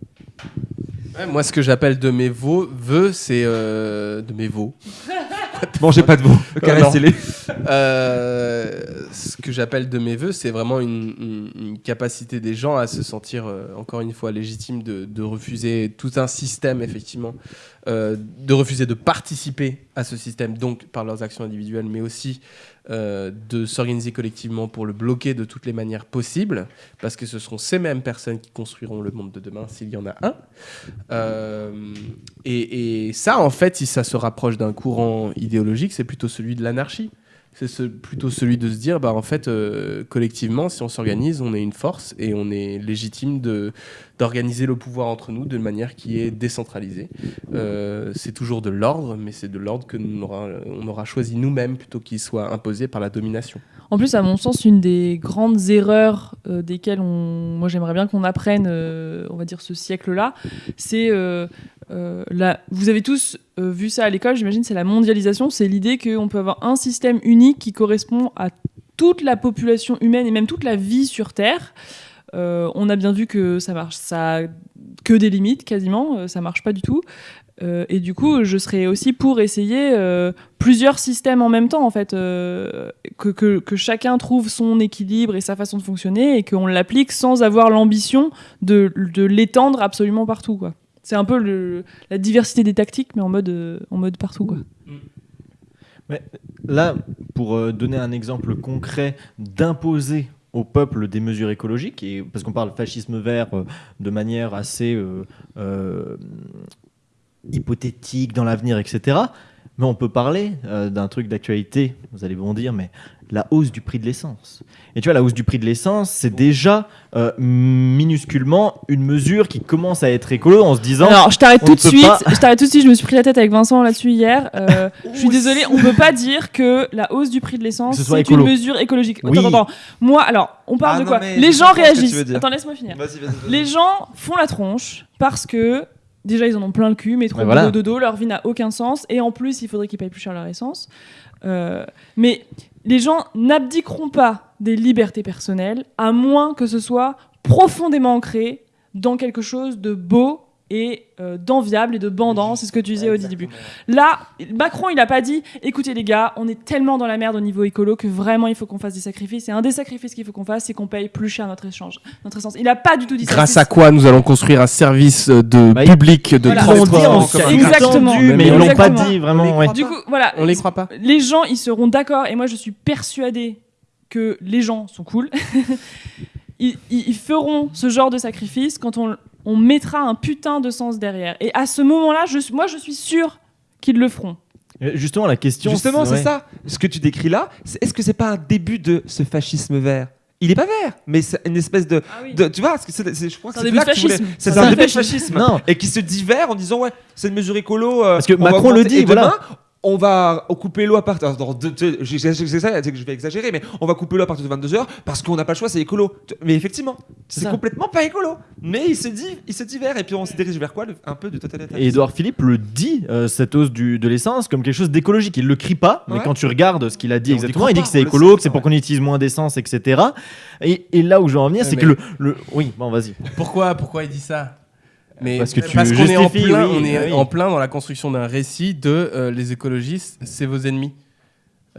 Speaker 4: Ouais, moi, ce que j'appelle de mes vœux, c'est euh, de mes veaux.
Speaker 2: Mangez pas de mots. Caressez-les.
Speaker 4: Euh, ce que j'appelle de mes voeux, c'est vraiment une, une- une capacité des gens à se sentir, euh, encore une fois, légitime de, de refuser tout un système, effectivement, euh, de refuser de participer à ce système, donc par leurs actions individuelles, mais aussi euh, de s'organiser collectivement pour le bloquer de toutes les manières possibles, parce que ce seront ces mêmes personnes qui construiront le monde de demain, s'il y en a un. Euh, et, ça, en fait, si ça se rapproche d'un courant idéologique, c'est plutôt celui de l'anarchie. C'est ce- plutôt celui de se dire, bah, en fait, euh, collectivement, si on s'organise, on est une force et on est légitime de- d'organiser le pouvoir entre nous de manière qui est décentralisée. Euh, c'est toujours de l'ordre, mais c'est de l'ordre que nous aura, on aura choisi nous-mêmes plutôt qu'il soit imposé par la domination.
Speaker 3: En plus, à mon sens, une des grandes erreurs euh, desquelles on... moi j'aimerais bien qu'on apprenne, euh, on va dire ce siècle-là, c'est la... vous avez tous vu ça à l'école, j'imagine, c'est la mondialisation, c'est l'idée qu'on peut avoir un système unique qui correspond à toute la population humaine et même toute la vie sur Terre. Euh, on a bien vu que ça marche, ça a que des limites quasiment, euh, ça marche pas du tout. Euh, et du coup, je serais aussi pour essayer plusieurs systèmes en même temps, en fait, que, que, chacun trouve son équilibre et sa façon de fonctionner et qu'on l'applique sans avoir l'ambition de, de l'étendre absolument partout, quoi. C'est un peu la diversité des tactiques, mais en mode, en mode partout, quoi.
Speaker 1: Là, pour donner un exemple concret d'imposer au peuple des mesures écologiques, et, parce qu'on parle fascisme vert euh, de manière assez euh, euh, hypothétique dans l'avenir, etc. Mais on peut parler euh, d'un truc d'actualité, vous allez bondir, mais la hausse du prix de l'essence. Et tu vois, la hausse du prix de l'essence, c'est déjà euh, minusculement une mesure qui commence à être écolo en se disant...
Speaker 3: Alors, je t'arrête
Speaker 1: on
Speaker 3: tout
Speaker 1: ne
Speaker 3: de suite.
Speaker 1: pas-
Speaker 3: Je t'arrête tout de suite. Je me suis pris la tête avec Vincent là-dessus hier. Euh, je suis désolée, on peut pas dire que la hausse du prix de l'essence
Speaker 1: ce
Speaker 3: c'est une mesure écologique.
Speaker 1: Oui.
Speaker 3: Attends, attends, attends. Moi, alors, on parle
Speaker 2: Ah
Speaker 3: de quoi Les gens réagissent. Attends, laisse-moi finir. Les gens font la tronche parce que déjà ils en ont plein le cul, métro,
Speaker 1: Ouais, voilà.
Speaker 3: boulot, dodo, leur vie n'a aucun sens et en plus il faudrait qu'ils payent plus cher leur essence. Euh, mais les gens n'abdiqueront pas des libertés personnelles à moins que ce soit profondément ancré dans quelque chose de beau et euh, d'enviable et de bandant, c'est ce que tu disais au début. Là, Macron, il a pas dit écoutez les gars, on est tellement dans la merde au niveau écolo que vraiment il faut qu'on fasse des sacrifices. Et un des sacrifices qu'il faut qu'on fasse, c'est qu'on paye plus cher notre échange, notre essence. Il a pas du tout dit ça.
Speaker 4: Grâce à quoi nous allons construire un service de
Speaker 1: Bah,
Speaker 4: public de
Speaker 3: Voilà.
Speaker 4: Transport.
Speaker 3: Exactement.
Speaker 1: mais ils l'ont pas dit vraiment.
Speaker 4: On les
Speaker 1: ouais.
Speaker 4: croit
Speaker 3: Du coup, voilà.
Speaker 4: On les croit pas
Speaker 3: Les gens, ils seront d'accord, et moi je suis persuadée que les gens sont cool. ils feront ce genre de sacrifice quand on, on mettra un putain de sens derrière. Et à ce moment-là, je, moi je suis sûre qu'ils le feront.
Speaker 1: Euh, Justement, la question.
Speaker 2: Justement, c'est
Speaker 1: ouais.
Speaker 2: ça. Ce que tu décris là, c'est- est-ce que c'est pas un début de ce fascisme vert? Il est pas vert, mais c'est une espèce de, de- tu vois, je crois que
Speaker 3: C'est un
Speaker 2: c'est là que un début de
Speaker 3: fascisme.
Speaker 1: Non.
Speaker 2: Et qui se divers en disant ouais, c'est une mesure écolo. euh,
Speaker 1: Parce que Macron le dit,
Speaker 2: et demain,
Speaker 1: voilà.
Speaker 2: On va couper l'eau à partir. de- de- c'est que je vais exagérer, mais on va couper l'eau à partir de 22h parce qu'on n'a pas le choix, c'est écolo. Mais effectivement,
Speaker 1: C'est
Speaker 2: complètement pas écolo. Mais il se dit, il se divers et puis on se dirige vers quoi le- Un peu du totalitarisme.
Speaker 1: Et Edouard Philippe le dit, euh, cette hausse du, de l'essence, comme quelque chose d'écologique. Il le crie pas, mais
Speaker 2: Ouais.
Speaker 1: quand tu regardes ce qu'il a dit exactement, il dit que c'est écolo,
Speaker 2: sait,
Speaker 1: que c'est pour
Speaker 2: ouais.
Speaker 1: qu'on utilise moins d'essence, etc. Et, et là où je veux en venir,
Speaker 4: Ouais,
Speaker 1: c'est
Speaker 4: mais-
Speaker 1: que le, le- Oui, bon, vas-y.
Speaker 4: Pourquoi, pourquoi il dit ça? Mais
Speaker 1: Parce que tu
Speaker 4: qu'on est en plein,
Speaker 1: oui,
Speaker 4: on est
Speaker 1: oui.
Speaker 4: en plein dans la construction d'un récit de euh, les écologistes, c'est vos ennemis.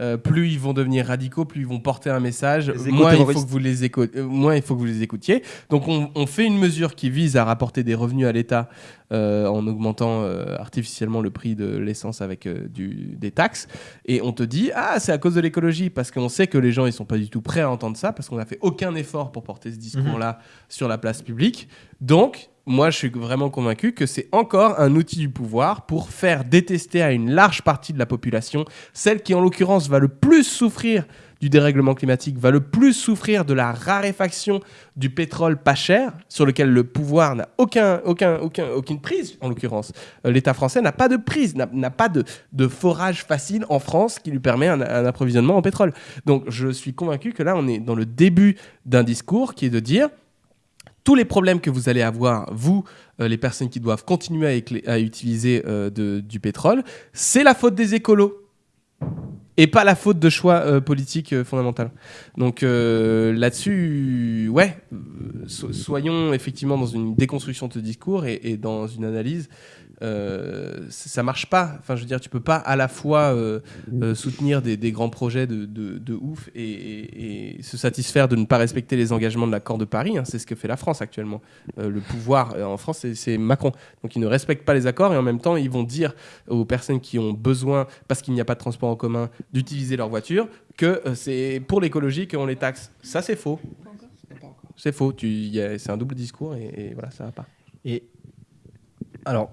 Speaker 4: Euh, plus ils vont devenir radicaux, plus ils vont porter un message, moins il, faut que vous les éco- euh, moins il faut que vous les écoutiez. Donc on, on fait une mesure qui vise à rapporter des revenus à l'État euh, en augmentant euh, artificiellement le prix de l'essence avec euh, du, des taxes. Et on te dit, ah c'est à cause de l'écologie, parce qu'on sait que les gens ils sont pas du tout prêts à entendre ça, parce qu'on n'a fait aucun effort pour porter ce discours-là sur la place publique. Donc, moi, je suis vraiment convaincu que c'est encore un outil du pouvoir pour faire détester à une large partie de la population, celle qui, en l'occurrence, va le plus souffrir du dérèglement climatique va le plus souffrir de la raréfaction du pétrole pas cher, sur lequel le pouvoir n'a aucun, aucun, aucun, aucune prise, en l'occurrence. Euh, L'État français n'a pas de prise, n'a- pas de, forage facile en France qui lui permet un approvisionnement en pétrole. Donc je suis convaincu que là, on est dans le début d'un discours qui est de dire tous les problèmes que vous allez avoir, vous, euh, les personnes qui doivent continuer à, utiliser euh, du pétrole, c'est la faute des écolos. Et pas la faute de choix euh, politiques fondamentaux. Donc là-dessus, ouais, so- soyons effectivement dans une déconstruction de ce discours et dans une analyse. Euh, ça marche pas. Enfin, je veux dire, tu peux pas à la fois euh, euh, soutenir des, grands projets de, ouf et, se satisfaire de ne pas respecter les engagements de l'accord de Paris. hein. c'est ce que fait la France actuellement. Euh, le pouvoir en France, c'est- Macron. Donc, ils ne respectent pas les accords et en même temps, ils vont dire aux personnes qui ont besoin, parce qu'il n'y a pas de transport en commun, d'utiliser leur voiture, que c'est pour l'écologie qu'on les taxe. Ça, c'est faux. C'est faux. C'est un double discours et, et voilà, ça va pas.
Speaker 1: Et alors,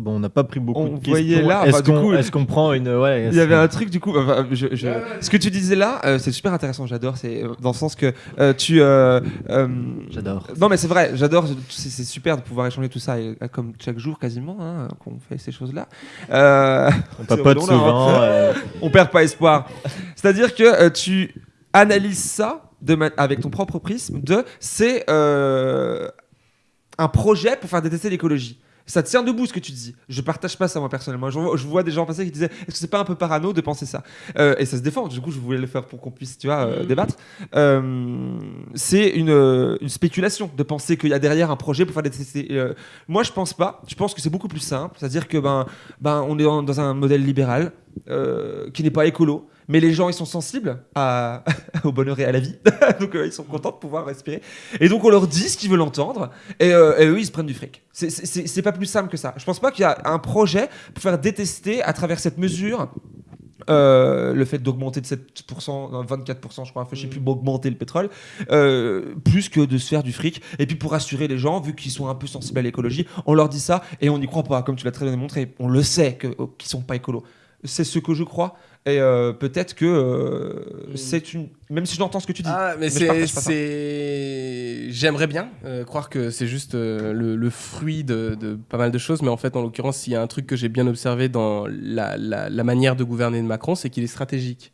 Speaker 1: bon, on n'a pas pris beaucoup
Speaker 2: On
Speaker 1: de questions.
Speaker 2: voyait là,
Speaker 1: Est-ce qu'on
Speaker 2: coup,
Speaker 1: est-ce qu'on prend une ouais
Speaker 2: Il y avait un truc du coup. enfin, je- je- Ce que tu disais là, euh, c'est super intéressant. J'adore. C'est euh, dans le sens que euh, tu. euh, euh,
Speaker 1: J'adore.
Speaker 2: Non mais c'est vrai, j'adore, c'est c'est super de pouvoir échanger tout ça, et, comme chaque jour quasiment, hein, qu'on fait ces choses-là. Euh,
Speaker 1: On papote souvent.
Speaker 2: hein.
Speaker 1: euh,
Speaker 2: on perd pas espoir. C'est-à-dire que euh, tu analyses ça de ma- avec ton propre prisme de c'est euh, un projet pour faire détester l'écologie. Ça tient debout ce que tu dis. Je partage pas ça moi personnellement. Je vois, je vois des gens passer qui disaient est-ce que c'est pas un peu parano de penser ça? Euh, Et ça se défend. Du coup, je voulais le faire pour qu'on puisse, tu vois, euh, débattre. Euh, c'est une, une spéculation de penser qu'il y a derrière un projet pour faire détester. euh, moi, je pense pas. Je pense que c'est beaucoup plus simple. C'est-à-dire que ben, ben, on est dans, dans un modèle libéral qui n'est pas écolo, mais les gens ils sont sensibles à, au bonheur et à la vie, donc euh, ils sont contents de pouvoir respirer. Et donc on leur dit ce qu'ils veulent entendre, et, euh, et eux ils se prennent du fric. C'est- pas plus simple que ça. Je pense pas qu'il y a un projet pour faire détester à travers cette mesure. euh, le fait d'augmenter de 7%, non, 24%, je crois, je sais plus, augmenter le pétrole, euh, plus que de se faire du fric. Et puis pour rassurer les gens, vu qu'ils sont un peu sensibles à l'écologie, on leur dit ça et on n'y croit pas, comme tu l'as très bien démontré. On le sait oh, qu'ils sont pas écolos. C'est ce que je crois. Et euh, peut-être que euh,
Speaker 4: Mm.
Speaker 2: c'est une. Même si j'entends ce que tu dis.
Speaker 4: Ah, mais, c'est, J'aimerais bien euh, croire que c'est juste le, le fruit de, de pas mal de choses, mais en fait, en l'occurrence, il y a un truc que j'ai bien observé dans la, la- la manière de gouverner de Macron, c'est qu'il est stratégique.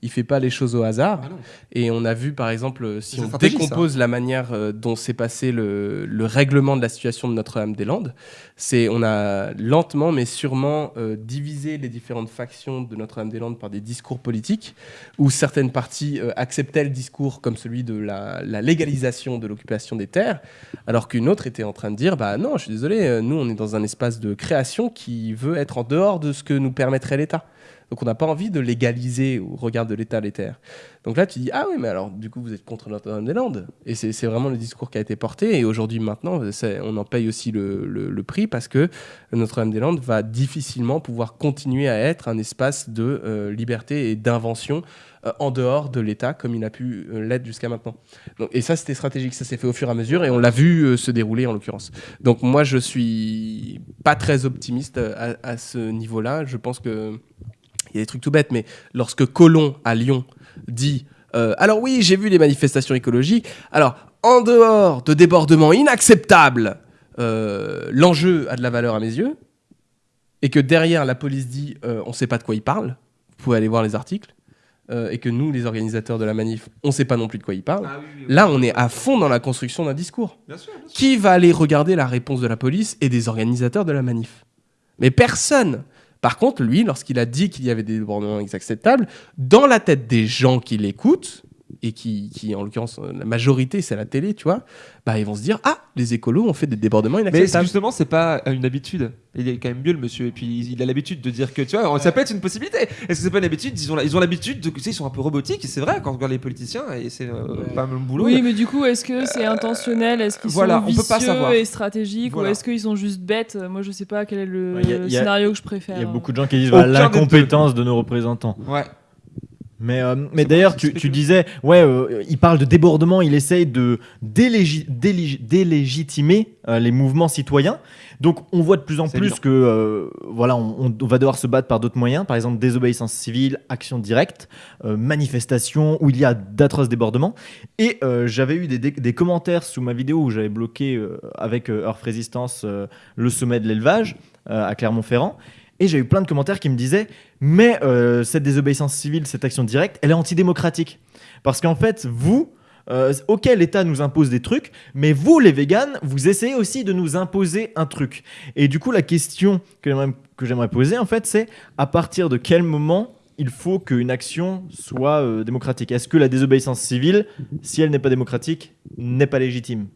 Speaker 4: Il fait pas les choses au hasard.
Speaker 2: Ah.
Speaker 4: Et on a vu, par exemple, euh, si on décompose la manière euh, dont s'est passé le, le règlement de la situation de Notre-Dame-des-Landes, c'est on a lentement mais sûrement euh, divisé les différentes factions de Notre-Dame-des-Landes par des discours politiques, où certaines parties euh, acceptaient le discours comme celui de la, la légalisation de l'occupation des terres, alors qu'une autre était en train de dire bah non, je suis désolé, nous on est dans un espace de création qui veut être en dehors de ce que nous permettrait l'État. Donc on n'a pas envie de légaliser au regard de l'État les terres. Donc là, tu dis, ah oui, mais alors, du coup, vous êtes contre Notre-Dame-des-Landes. Et c'est vraiment le discours qui a été porté. Et aujourd'hui, maintenant, on en paye aussi le, prix parce que Notre-Dame-des-Landes va difficilement pouvoir continuer à être un espace de euh, liberté et d'invention euh, en dehors de l'État comme il a pu euh, l'être jusqu'à maintenant. Et ça, c'était stratégique. Ça s'est fait au fur et à mesure et on l'a vu se dérouler en l'occurrence. Donc moi, je suis pas très optimiste à ce niveau-là. Je pense que il y a des trucs tout bêtes, mais lorsque Colomb à Lyon dit euh, alors oui, j'ai vu les manifestations écologiques. Alors en dehors de débordements inacceptables, euh, l'enjeu a de la valeur à mes yeux, et que derrière la police dit euh, on ne sait pas de quoi il parle. Vous pouvez aller voir les articles. et que nous, les organisateurs de la manif, on ne sait pas non plus de quoi il parle. Là, on est à fond dans la construction d'un discours.
Speaker 2: Bien sûr, bien sûr.
Speaker 4: Qui va aller regarder la réponse de la police et des organisateurs de la manif? Mais personne. Par contre, lui, lorsqu'il a dit qu'il y avait des débordements inacceptables, dans la tête des gens qui l'écoutent, et qui, qui, en l'occurrence, euh, la majorité, c'est la télé, tu vois, bah, ils vont se dire Ah, les écolos ont fait des débordements
Speaker 2: Mais
Speaker 4: inacceptables.
Speaker 2: justement, c'est pas une habitude. Il est quand même mieux le monsieur, et puis il a l'habitude de dire que tu vois, ça peut être une possibilité. Est-ce que c'est pas une habitude? Ils ont, la- ils ont l'habitude de, tu sais, ils sont un peu robotiques, et c'est vrai quand on regarde les politiciens, et c'est euh, pas le même boulot.
Speaker 3: Oui, mais du coup, est-ce que c'est intentionnel? Est-ce qu'ils
Speaker 2: voilà,
Speaker 3: sont
Speaker 2: on peut
Speaker 3: vicieux
Speaker 2: pas savoir.
Speaker 3: et stratégiques
Speaker 2: Voilà.
Speaker 3: Ou est-ce qu'ils sont juste bêtes? Moi, je sais pas quel est le
Speaker 1: Ouais, a- a-
Speaker 3: scénario que je préfère.
Speaker 1: Il y a beaucoup de gens qui disent
Speaker 2: deux.
Speaker 1: l'incompétence de nos représentants.
Speaker 2: Ouais.
Speaker 1: Mais, euh, mais d'ailleurs, tu, tu disais, ouais, euh, il parle de débordement, il essaye de délégi- délégi- délégitimer euh, les mouvements citoyens. Donc, on voit de plus en plus
Speaker 2: évident.
Speaker 1: que, voilà, on, on va devoir se battre par d'autres moyens, par exemple désobéissance civile, action directe, manifestation, où il y a d'atroces débordements. Et j'avais eu des, des- commentaires sous ma vidéo où j'avais bloqué avec Earth Resistance le sommet de l'élevage à Clermont-Ferrand. Et j'ai eu plein de commentaires qui me disaient mais euh, cette désobéissance civile, cette action directe, elle est antidémocratique. Parce qu'en fait, vous, euh, ok, l'État nous impose des trucs, mais vous, les véganes, vous essayez aussi de nous imposer un truc. Et du coup, la question que j'aimerais- poser, en fait, c'est à partir de quel moment il faut qu'une action soit euh, démocratique? Est-ce que la désobéissance civile, si elle n'est pas démocratique, n'est pas légitime?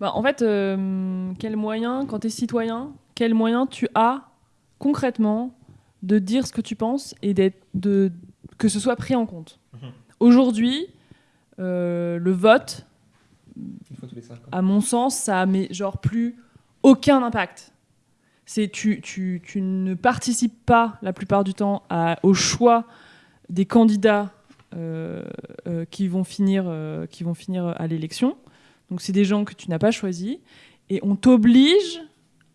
Speaker 3: Bah, en fait, euh, quel moyen, quand tu es citoyen, quel moyen tu as concrètement de dire ce que tu penses et d'être- de, que ce soit pris en compte Aujourd'hui, euh, le vote, à mon sens, ça a mais genre plus aucun impact. C'est tu, tu, tu ne participes pas la plupart du temps à- au choix des candidats euh, euh, qui, vont finir, qui vont finir à l'élection. Donc c'est des gens que tu n'as pas choisis et on t'oblige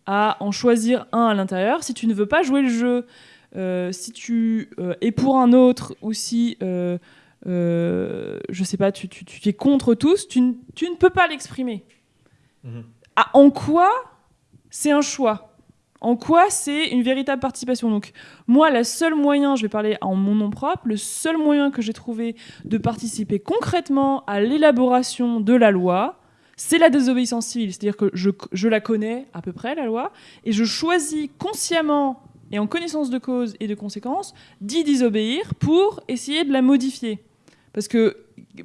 Speaker 3: à en choisir un à l'intérieur. Si tu ne veux pas jouer le jeu, euh, si tu euh, es pour un autre ou si euh, euh, je sais pas, tu, tu- tu es contre tous, tu, ne- tu ne peux pas l'exprimer.
Speaker 1: Mhm.
Speaker 3: Ah, en quoi c'est un choix? En quoi c'est une véritable participation? Donc moi, le seul moyen, je vais parler en mon nom propre, le seul moyen que j'ai trouvé de participer concrètement à l'élaboration de la loi, c'est la désobéissance civile. C'est-à-dire que je, je la connais à peu près, la loi, et je choisis consciemment et en connaissance de cause et de conséquences d'y désobéir pour essayer de la modifier. Parce que,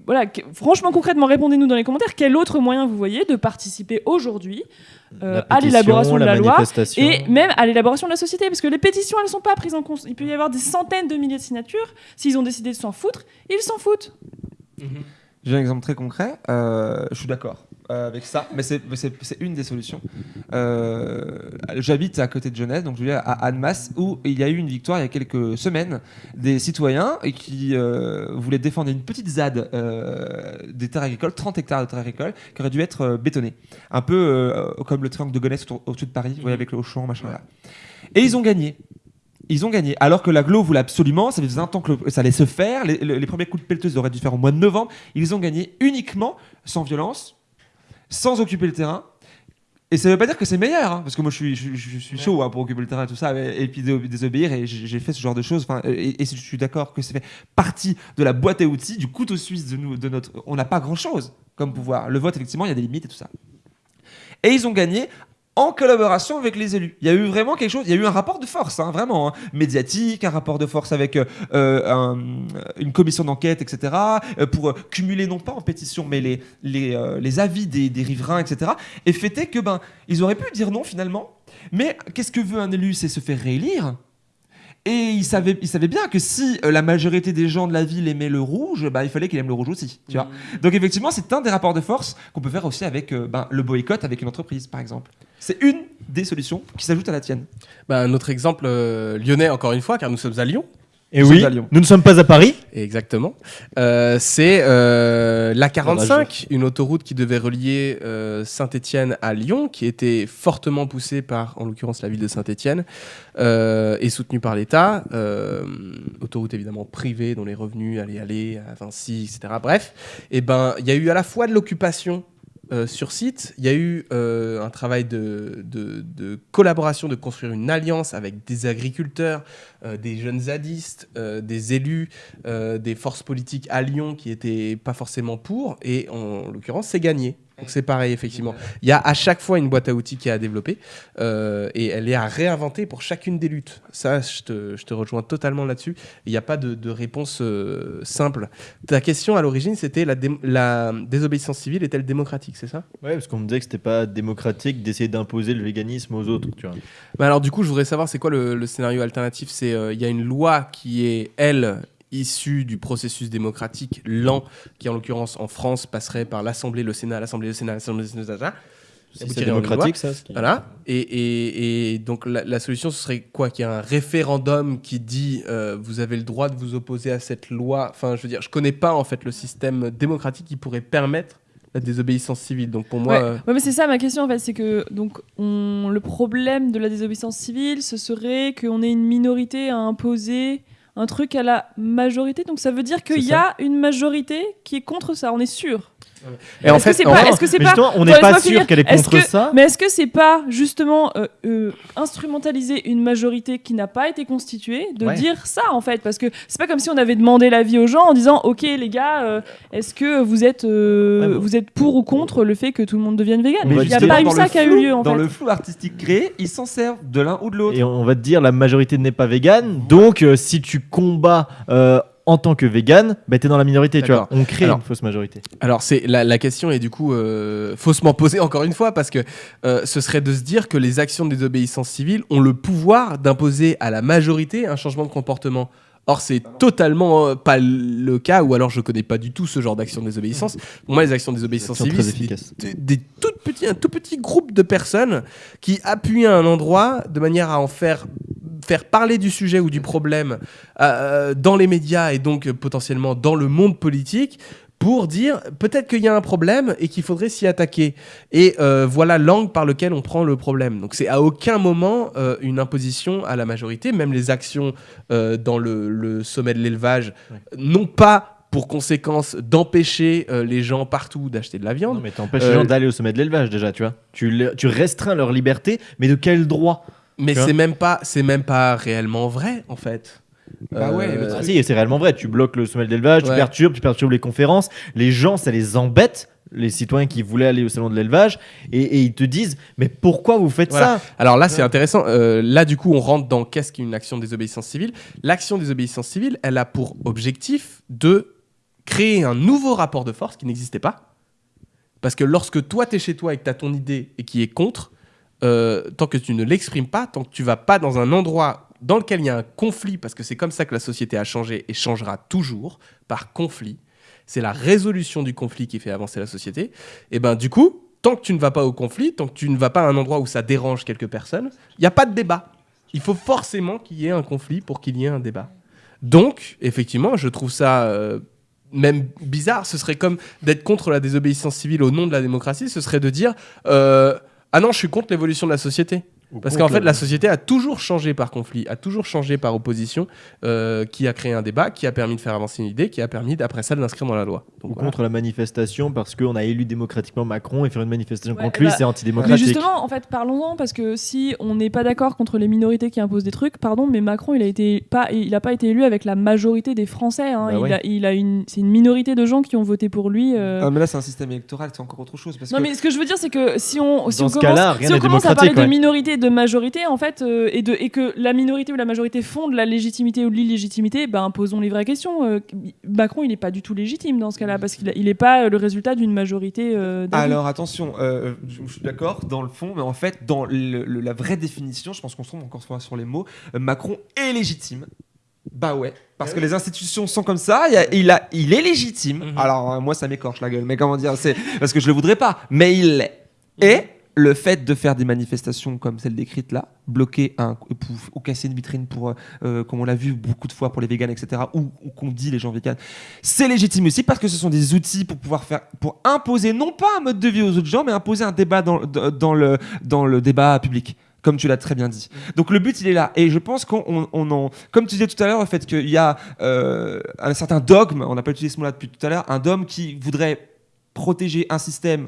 Speaker 3: voilà, que- franchement, concrètement, répondez-nous dans les commentaires, quel autre moyen vous voyez de participer aujourd'hui Euh, à l'élaboration de la loi et même à l'élaboration de la société, parce que les pétitions, elles ne sont pas prises en compte. Il peut y avoir des centaines de milliers de signatures. S'ils ont décidé de s'en foutre, ils s'en foutent.
Speaker 2: J'ai un exemple très concret. euh, je suis d'accord avec ça, mais c'est- une des solutions. Euh, J'habite à côté de Genève, donc je dire à Annemasse, où il y a eu une victoire il y a quelques semaines des citoyens qui euh, voulaient défendre une petite ZAD euh, des terres agricoles, 30 hectares de terres agricoles, qui aurait dû être euh, bétonnée. Un peu euh, comme le triangle de Gonesse au-dessus de Paris, vous voyez, avec le Auchan, machin là. Et ils ont gagné. Ils ont gagné. Alors que l'aglo voulait absolument, ça faisait un temps que ça allait se faire. Les- les premiers coups de pelleteuse auraient dû faire au mois de novembre. Ils ont gagné uniquement, sans violence, sans occuper le terrain. Et ça veut pas dire que c'est meilleur, hein, parce que moi je suis, je, je- je suis chaud hein, pour occuper le terrain et tout ça, et, et puis dé- désobéir, et j'ai fait ce genre de choses. Et, et je suis d'accord que ça fait partie de la boîte à outils, du couteau suisse de nous, de notre. On n'a pas grand chose comme pouvoir. Le vote, effectivement, il y a des limites et tout ça. Et ils ont gagné en collaboration avec les élus. Il y a eu vraiment quelque chose, il y a eu un rapport de force, hein, vraiment, hein, médiatique, un rapport de force avec euh, euh, un- une commission d'enquête, etc., euh, pour euh, cumuler non pas en pétition, mais les, les, euh, les avis des, des riverains, etc., et fêter que, ben, ils auraient pu dire non finalement, mais qu'est-ce que veut un élu C'est se faire réélire. Et il savait, il savait bien que si euh, la majorité des gens de la ville aimaient le rouge, bah, il fallait qu'il aime le rouge aussi. Tu vois Donc effectivement, c'est un des rapports de force qu'on peut faire aussi avec euh, ben, le boycott avec une entreprise, par exemple. C'est une des solutions qui s'ajoute à la tienne.
Speaker 4: Bah, un autre exemple euh, lyonnais, encore une fois, car nous sommes à Lyon.
Speaker 1: Et
Speaker 2: Nous
Speaker 1: oui, nous ne sommes pas à Paris.
Speaker 4: Exactement. Euh, c'est euh, la 45, une autoroute qui devait relier euh, Saint-Étienne à Lyon, qui était fortement poussée par, en l'occurrence, la ville de Saint-Étienne, euh, et soutenue par l'État. Euh, autoroute évidemment privée, dont les revenus allaient aller à Vinci, etc. Bref, et ben, il y a eu à la fois de l'occupation. Euh, sur site, il y a eu euh, un travail de, collaboration, de construire une alliance avec des agriculteurs, euh, des jeunes zadistes, des élus, des forces politiques à Lyon qui étaient pas forcément pour, et en l'occurrence, c'est gagné. Donc c'est pareil, effectivement. Il y a à chaque fois une boîte à outils qui est à développer, euh, et elle est à réinventer pour chacune des luttes. Ça, je te, je te rejoins totalement là-dessus. Il n'y a pas de, de réponse euh, simple. Ta question à l'origine, c'était la, dé- la désobéissance civile est-elle démocratique, c'est ça?
Speaker 1: Ouais, parce qu'on me disait que c'était pas démocratique d'essayer d'imposer le véganisme aux autres, tu vois.
Speaker 4: Bah alors du coup, je voudrais savoir, c'est quoi le, le scénario alternatif? C'est euh, il y a une loi qui est, elle, issue du processus démocratique lent, qui en l'occurrence en France passerait par l'Assemblée, le Sénat, l'Assemblée, le Sénat, l'Assemblée, le Sénat,
Speaker 1: c'est démocratique, ça. ce qui-
Speaker 4: Voilà. Et, et- et donc la, la solution, ce serait quoi? Qu'il y ait un référendum qui dit euh, vous avez le droit de vous opposer à cette loi. Enfin, je veux dire, je connais pas en fait le système démocratique qui pourrait permettre la désobéissance civile. Donc pour moi,
Speaker 3: Ouais.
Speaker 4: euh,
Speaker 3: Ouais, mais c'est ça ma question en fait, c'est que donc on, le problème de la désobéissance civile, ce serait qu'on ait une minorité à imposer un truc à la majorité. Donc ça veut dire qu'il y a une majorité qui est contre ça, on est sûr.
Speaker 4: Et en
Speaker 3: Est-ce que
Speaker 4: fait,
Speaker 3: c'est pas, est-ce que c'est pas,
Speaker 1: justement, on n'est pas sûr qu'elle est contre
Speaker 3: que-
Speaker 1: ça.
Speaker 3: mais est-ce que c'est pas justement euh, euh, instrumentaliser une majorité qui n'a pas été constituée de
Speaker 1: Ouais.
Speaker 3: dire ça en fait? Parce que c'est pas comme si on avait demandé l'avis aux gens en disant ok les gars, euh, est-ce que vous êtes euh,
Speaker 1: Ouais, bon.
Speaker 3: vous êtes pour ou contre le fait que tout le monde devienne vegan?
Speaker 1: Mais
Speaker 3: Il n'y a pas eu ça qui a eu lieu en
Speaker 2: Dans
Speaker 3: fait.
Speaker 2: le flou artistique créé, ils s'en servent de l'un ou de l'autre.
Speaker 1: Et on va te dire, la majorité n'est pas végane. Donc, euh, si tu combats euh, en tant que végane, bah, t'es dans la minorité. Tu vois. On crée
Speaker 4: Alors-
Speaker 1: une fausse majorité.
Speaker 4: Alors c'est la, la question est du coup euh, faussement posée encore une fois parce que euh, ce serait de se dire que les actions de désobéissance civile ont le pouvoir d'imposer à la majorité un changement de comportement. Or c'est totalement euh, pas le cas ou alors je connais pas du tout ce genre d'action de désobéissance. Pour moi les actions de désobéissance civile c'est des,
Speaker 1: efficace.
Speaker 4: des- des tout petits un tout petit groupe de personnes qui appuient à un endroit de manière à en faire faire parler du sujet ou du problème euh, dans les médias et donc euh, potentiellement dans le monde politique pour dire peut-être qu'il y a un problème et qu'il faudrait s'y attaquer. Et euh, voilà l'angle par lequel on prend le problème. Donc c'est à aucun moment euh, une imposition à la majorité, même les actions euh, dans le, le sommet de l'élevage
Speaker 1: Ouais.
Speaker 4: n'ont pas pour conséquence d'empêcher euh, les gens partout d'acheter de la viande.
Speaker 1: Non, mais t'empêches
Speaker 4: Euh,
Speaker 1: les gens d'aller au sommet de l'élevage déjà, tu vois. Tu, tu restreins leur liberté, mais de quel droit?
Speaker 4: Mais c'est même pas c'est même pas réellement vrai en fait.
Speaker 2: Bah ouais, le
Speaker 1: Ah si, c'est réellement vrai. Tu bloques le sommet de l'élevage, tu
Speaker 4: Ouais.
Speaker 1: perturbes, tu perturbes les conférences. Les gens, ça les embête, les citoyens qui voulaient aller au salon de l'élevage, et, et ils te disent Mais pourquoi vous faites
Speaker 4: Voilà.
Speaker 1: ça?
Speaker 4: Alors là, c'est intéressant. Euh, là, du coup, on rentre dans qu'est-ce qu'une action de désobéissance civile? L'action de désobéissance civile, elle a pour objectif de créer un nouveau rapport de force qui n'existait pas. Parce que lorsque toi, tu es chez toi et que tu as ton idée et qui est contre, euh, tant que tu ne l'exprimes pas, tant que tu vas pas dans un endroit dans lequel il y a un conflit, parce que c'est comme ça que la société a changé et changera toujours, par conflit, c'est la résolution du conflit qui fait avancer la société, et ben du coup, tant que tu ne vas pas au conflit, tant que tu ne vas pas à un endroit où ça dérange quelques personnes, il n'y a pas de débat. Il faut forcément qu'il y ait un conflit pour qu'il y ait un débat. Donc, effectivement, je trouve ça euh, même bizarre. Ce serait comme d'être contre la désobéissance civile au nom de la démocratie. Ce serait de dire euh, Ah non, je suis contre l'évolution de la société. Parce qu'en fait, la société a toujours changé par conflit, a toujours changé par opposition, euh, qui a créé un débat, qui a permis de faire avancer une idée, qui a permis, d'après ça, de l'inscrire dans la loi. Donc,
Speaker 1: Ou
Speaker 4: voilà.
Speaker 1: contre la manifestation parce qu'on a élu démocratiquement Macron et faire une manifestation
Speaker 3: Ouais,
Speaker 1: contre lui,
Speaker 3: bah,
Speaker 1: c'est
Speaker 3: Mais
Speaker 1: antidémocratique.
Speaker 3: justement, en fait, parlons-en parce que si on n'est pas d'accord contre les minorités qui imposent des trucs, pardon, mais Macron, il a été pas, il a pas été élu avec la majorité des Français. hein.
Speaker 1: Bah
Speaker 3: il,
Speaker 1: ouais.
Speaker 3: a, il a une, c'est une minorité de gens qui ont voté pour lui. euh.
Speaker 2: Ah, mais là, c'est un système électoral, c'est encore autre chose. Parce
Speaker 3: Non,
Speaker 2: que
Speaker 3: mais ce que je veux dire, c'est que si on, si
Speaker 1: Dans
Speaker 3: on
Speaker 1: ce
Speaker 3: commence,
Speaker 1: rien
Speaker 3: si on commence à parler de
Speaker 1: ouais.
Speaker 3: Minorité de majorité, en fait, euh, et, de, et que la minorité ou la majorité font de la légitimité ou de l'illégitimité, ben posons les vraies questions. Euh, Macron, il n'est pas du tout légitime dans ce cas-là parce qu'il n'est pas euh, le résultat d'une majorité. euh.
Speaker 2: Alors attention, euh, je, suis d'accord dans le fond, mais en fait, dans le- le- la vraie définition, je pense qu'on se trompe encore une fois sur les mots, euh, Macron est légitime. Bah ouais, parce que les institutions sont comme ça, il, y a- il, a, il est légitime.
Speaker 4: Mhm.
Speaker 2: Alors moi ça m'écorche la gueule, mais comment dire, c'est parce que je le voudrais pas, mais il l'est. Et le fait de faire des manifestations comme celle décrite là, bloquer un ou casser une vitrine pour, euh, euh, comme on l'a vu beaucoup de fois pour les véganes, etc., ou, qu'on dit les gens véganes, c'est légitime aussi parce que ce sont des outils pour pouvoir faire, pour imposer non pas un mode de vie aux autres gens, mais imposer un débat dans, le, dans le débat public. Comme tu l'as très bien dit. Donc le but il est là et je pense qu'on on- on en, comme tu disais tout à l'heure, le fait qu'il y a euh, un certain dogme, on n'a pas utilisé ce mot-là depuis tout à l'heure, un dogme qui voudrait protéger un système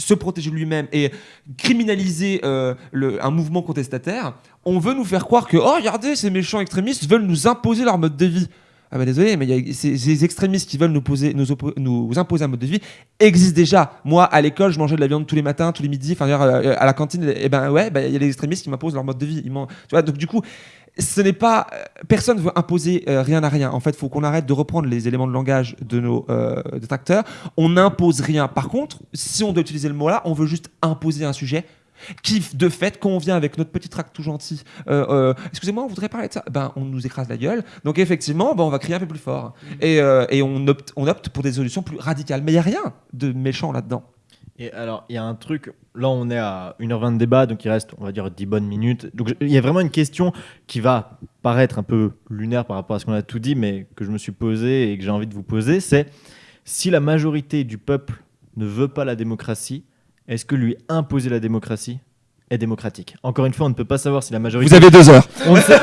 Speaker 2: se protéger lui-même et criminaliser euh, un mouvement contestataire, on veut nous faire croire que, oh, regardez, ces méchants extrémistes veulent nous imposer leur mode de vie. Ah bah désolé, mais y a ces, ces extrémistes qui veulent nous, imposer un mode de vie existent déjà. Moi, à l'école, je mangeais de la viande tous les matins, tous les midis, enfin, d'ailleurs, euh, à la cantine, et ben ouais, bah, il y a les extrémistes qui m'imposent leur mode de vie. Tu vois, donc du coup, ce n'est pas euh, personne ne veut imposer euh, rien à rien. En fait, il faut qu'on arrête de reprendre les éléments de langage de nos euh, détracteurs. On n'impose rien. Par contre, si on doit utiliser le mot-là, on veut juste imposer un sujet qui, de fait, quand on vient avec notre petit tract tout gentil, euh, euh, excusez-moi, on voudrait parler de ça, ben, on nous écrase la gueule. Donc, effectivement, ben, on va crier un peu plus fort. Et, euh, et on, opte, on opte pour des solutions plus radicales. Mais il n'y a rien de méchant là-dedans.
Speaker 1: Et alors, il y a un truc, là on est à 1h20 de débat, donc il reste, on va dire, 10 bonnes minutes. Donc il y a vraiment une question qui va paraître un peu lunaire par rapport à ce qu'on a tout dit, mais que je me suis posé et que j'ai envie de vous poser, c'est si la majorité du peuple ne veut pas la démocratie, est-ce que lui imposer la démocratie est démocratique? Encore une fois, on ne peut pas savoir si la majorité...
Speaker 2: Vous avez deux heures.
Speaker 1: On ne sait-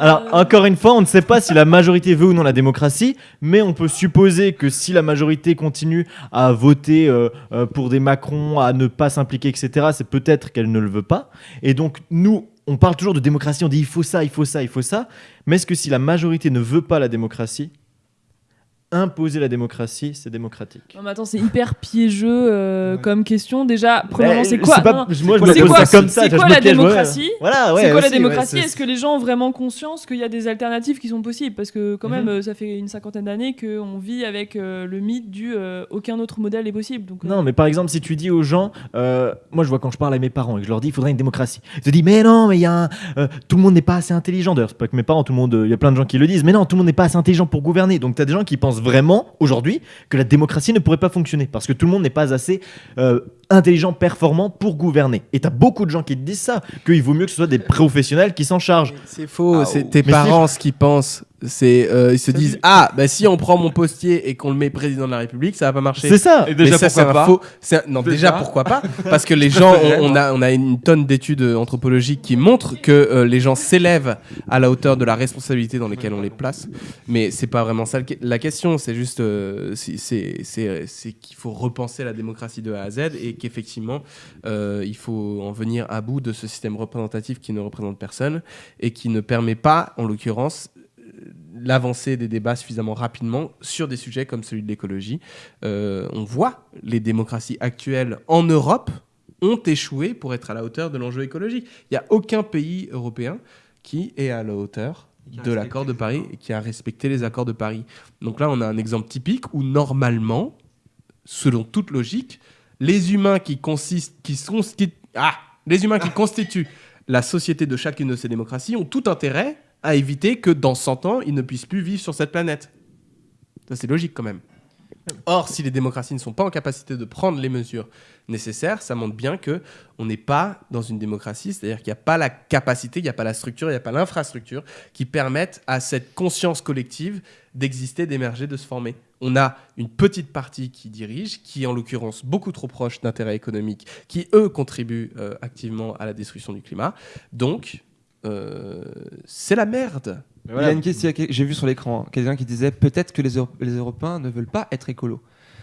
Speaker 1: Alors, encore une fois, on ne sait pas si la majorité veut ou non la démocratie, mais on peut supposer que si la majorité continue à voter euh, euh, pour des Macron, à ne pas s'impliquer, etc., c'est peut-être qu'elle ne le veut pas. Et donc, nous, on parle toujours de démocratie, on dit il faut ça, il faut ça, il faut ça. Mais est-ce que si la majorité ne veut pas la démocratie, imposer la démocratie, c'est démocratique
Speaker 3: Non, mais attends, c'est hyper piégeux euh,
Speaker 2: Ouais.
Speaker 3: comme question. Déjà, premièrement, c'est quoi
Speaker 1: pas-
Speaker 3: Non, non.
Speaker 1: Moi, je
Speaker 2: quoi
Speaker 1: me
Speaker 2: la
Speaker 1: pose
Speaker 3: démocratie
Speaker 1: ça comme ça.
Speaker 3: C'est
Speaker 1: tu vois,
Speaker 3: quoi
Speaker 1: je me
Speaker 3: la
Speaker 1: piège moi-même.
Speaker 3: démocratie
Speaker 1: Voilà, ouais.
Speaker 3: c'est quoi la
Speaker 1: aussi,
Speaker 3: démocratie Est-ce que les gens ont vraiment conscience qu'il y a des alternatives qui sont possibles Parce que quand même,
Speaker 1: Mhm.
Speaker 3: euh, ça fait une cinquantaine d'années qu'on vit avec euh, le mythe du euh, aucun autre modèle est possible. Donc, euh,
Speaker 1: Non, mais par exemple, si tu dis aux gens, euh, moi je vois quand je parle à mes parents et que je leur dis il faudrait une démocratie, ils te disent mais non, mais il y a un- euh, tout le monde n'est pas assez intelligent. D'ailleurs, c'est pas que mes parents, tout le monde, il y a plein de gens qui le disent, mais non, tout le monde n'est pas assez intelligent pour gouverner. Donc tu as des gens qui pensent vraiment aujourd'hui que la démocratie ne pourrait pas fonctionner parce que tout le monde n'est pas assez euh, intelligent, performant pour gouverner. Et tu as beaucoup de gens qui te disent ça, qu'il vaut mieux que ce soit des professionnels qui s'en chargent.
Speaker 4: C'est faux,
Speaker 1: Ah,
Speaker 4: c'est
Speaker 1: oh.
Speaker 4: tes
Speaker 1: Mais
Speaker 4: parents ce qu'ils pensent. C'est, euh, ils se
Speaker 2: Ça
Speaker 4: disent
Speaker 2: dit-
Speaker 4: ah bah si on prend mon postier et qu'on le met président de la République, ça va pas marcher.
Speaker 1: C'est ça.
Speaker 2: Et
Speaker 4: Mais
Speaker 2: déjà,
Speaker 4: ça, c'est
Speaker 2: pourquoi pas
Speaker 4: faux. Non, déjà.
Speaker 2: Déjà.
Speaker 4: pourquoi pas Parce que les gens, on, on a, on a une tonne d'études anthropologiques qui montrent que euh, les gens s'élèvent à la hauteur de la responsabilité dans laquelle on les place. Mais c'est pas vraiment ça la question. C'est juste, euh, c'est- c'est qu'il faut repenser la démocratie de A à Z et qu'effectivement, euh, il faut en venir à bout de ce système représentatif qui ne représente personne et qui ne permet pas, en l'occurrence, euh, l'avancée des débats suffisamment rapidement sur des sujets comme celui de l'écologie. Euh, on voit les démocraties actuelles en Europe ont échoué pour être à la hauteur de l'enjeu écologique. Il n'y a aucun pays européen qui est à la hauteur de l'accord de Paris et qui a respecté les accords de Paris. Donc là, on a un exemple typique où normalement, selon toute logique, les humains qui consistent, qui sont, qui- ah, les humains qui constituent la société de chacune de ces démocraties ont tout intérêt à éviter que dans 100 ans, ils ne puissent plus vivre sur cette planète. Ça, c'est logique quand même. Or, si les démocraties ne sont pas en capacité de prendre les mesures nécessaires, ça montre bien que on n'est pas dans une démocratie, c'est-à-dire qu'il n'y a pas la capacité, il n'y a pas la structure, il n'y a pas l'infrastructure qui permettent à cette conscience collective d'exister, d'émerger, de se former. On a une petite partie qui dirige, qui est en l'occurrence beaucoup trop proche d'intérêts économiques, qui eux contribuent euh, activement à la destruction du climat. Donc, euh, c'est la merde.
Speaker 2: Il y a une question que j'ai vu sur l'écran, hein, quelqu'un qui disait peut-être que les, Euro- les Européens ne veulent pas être écolos.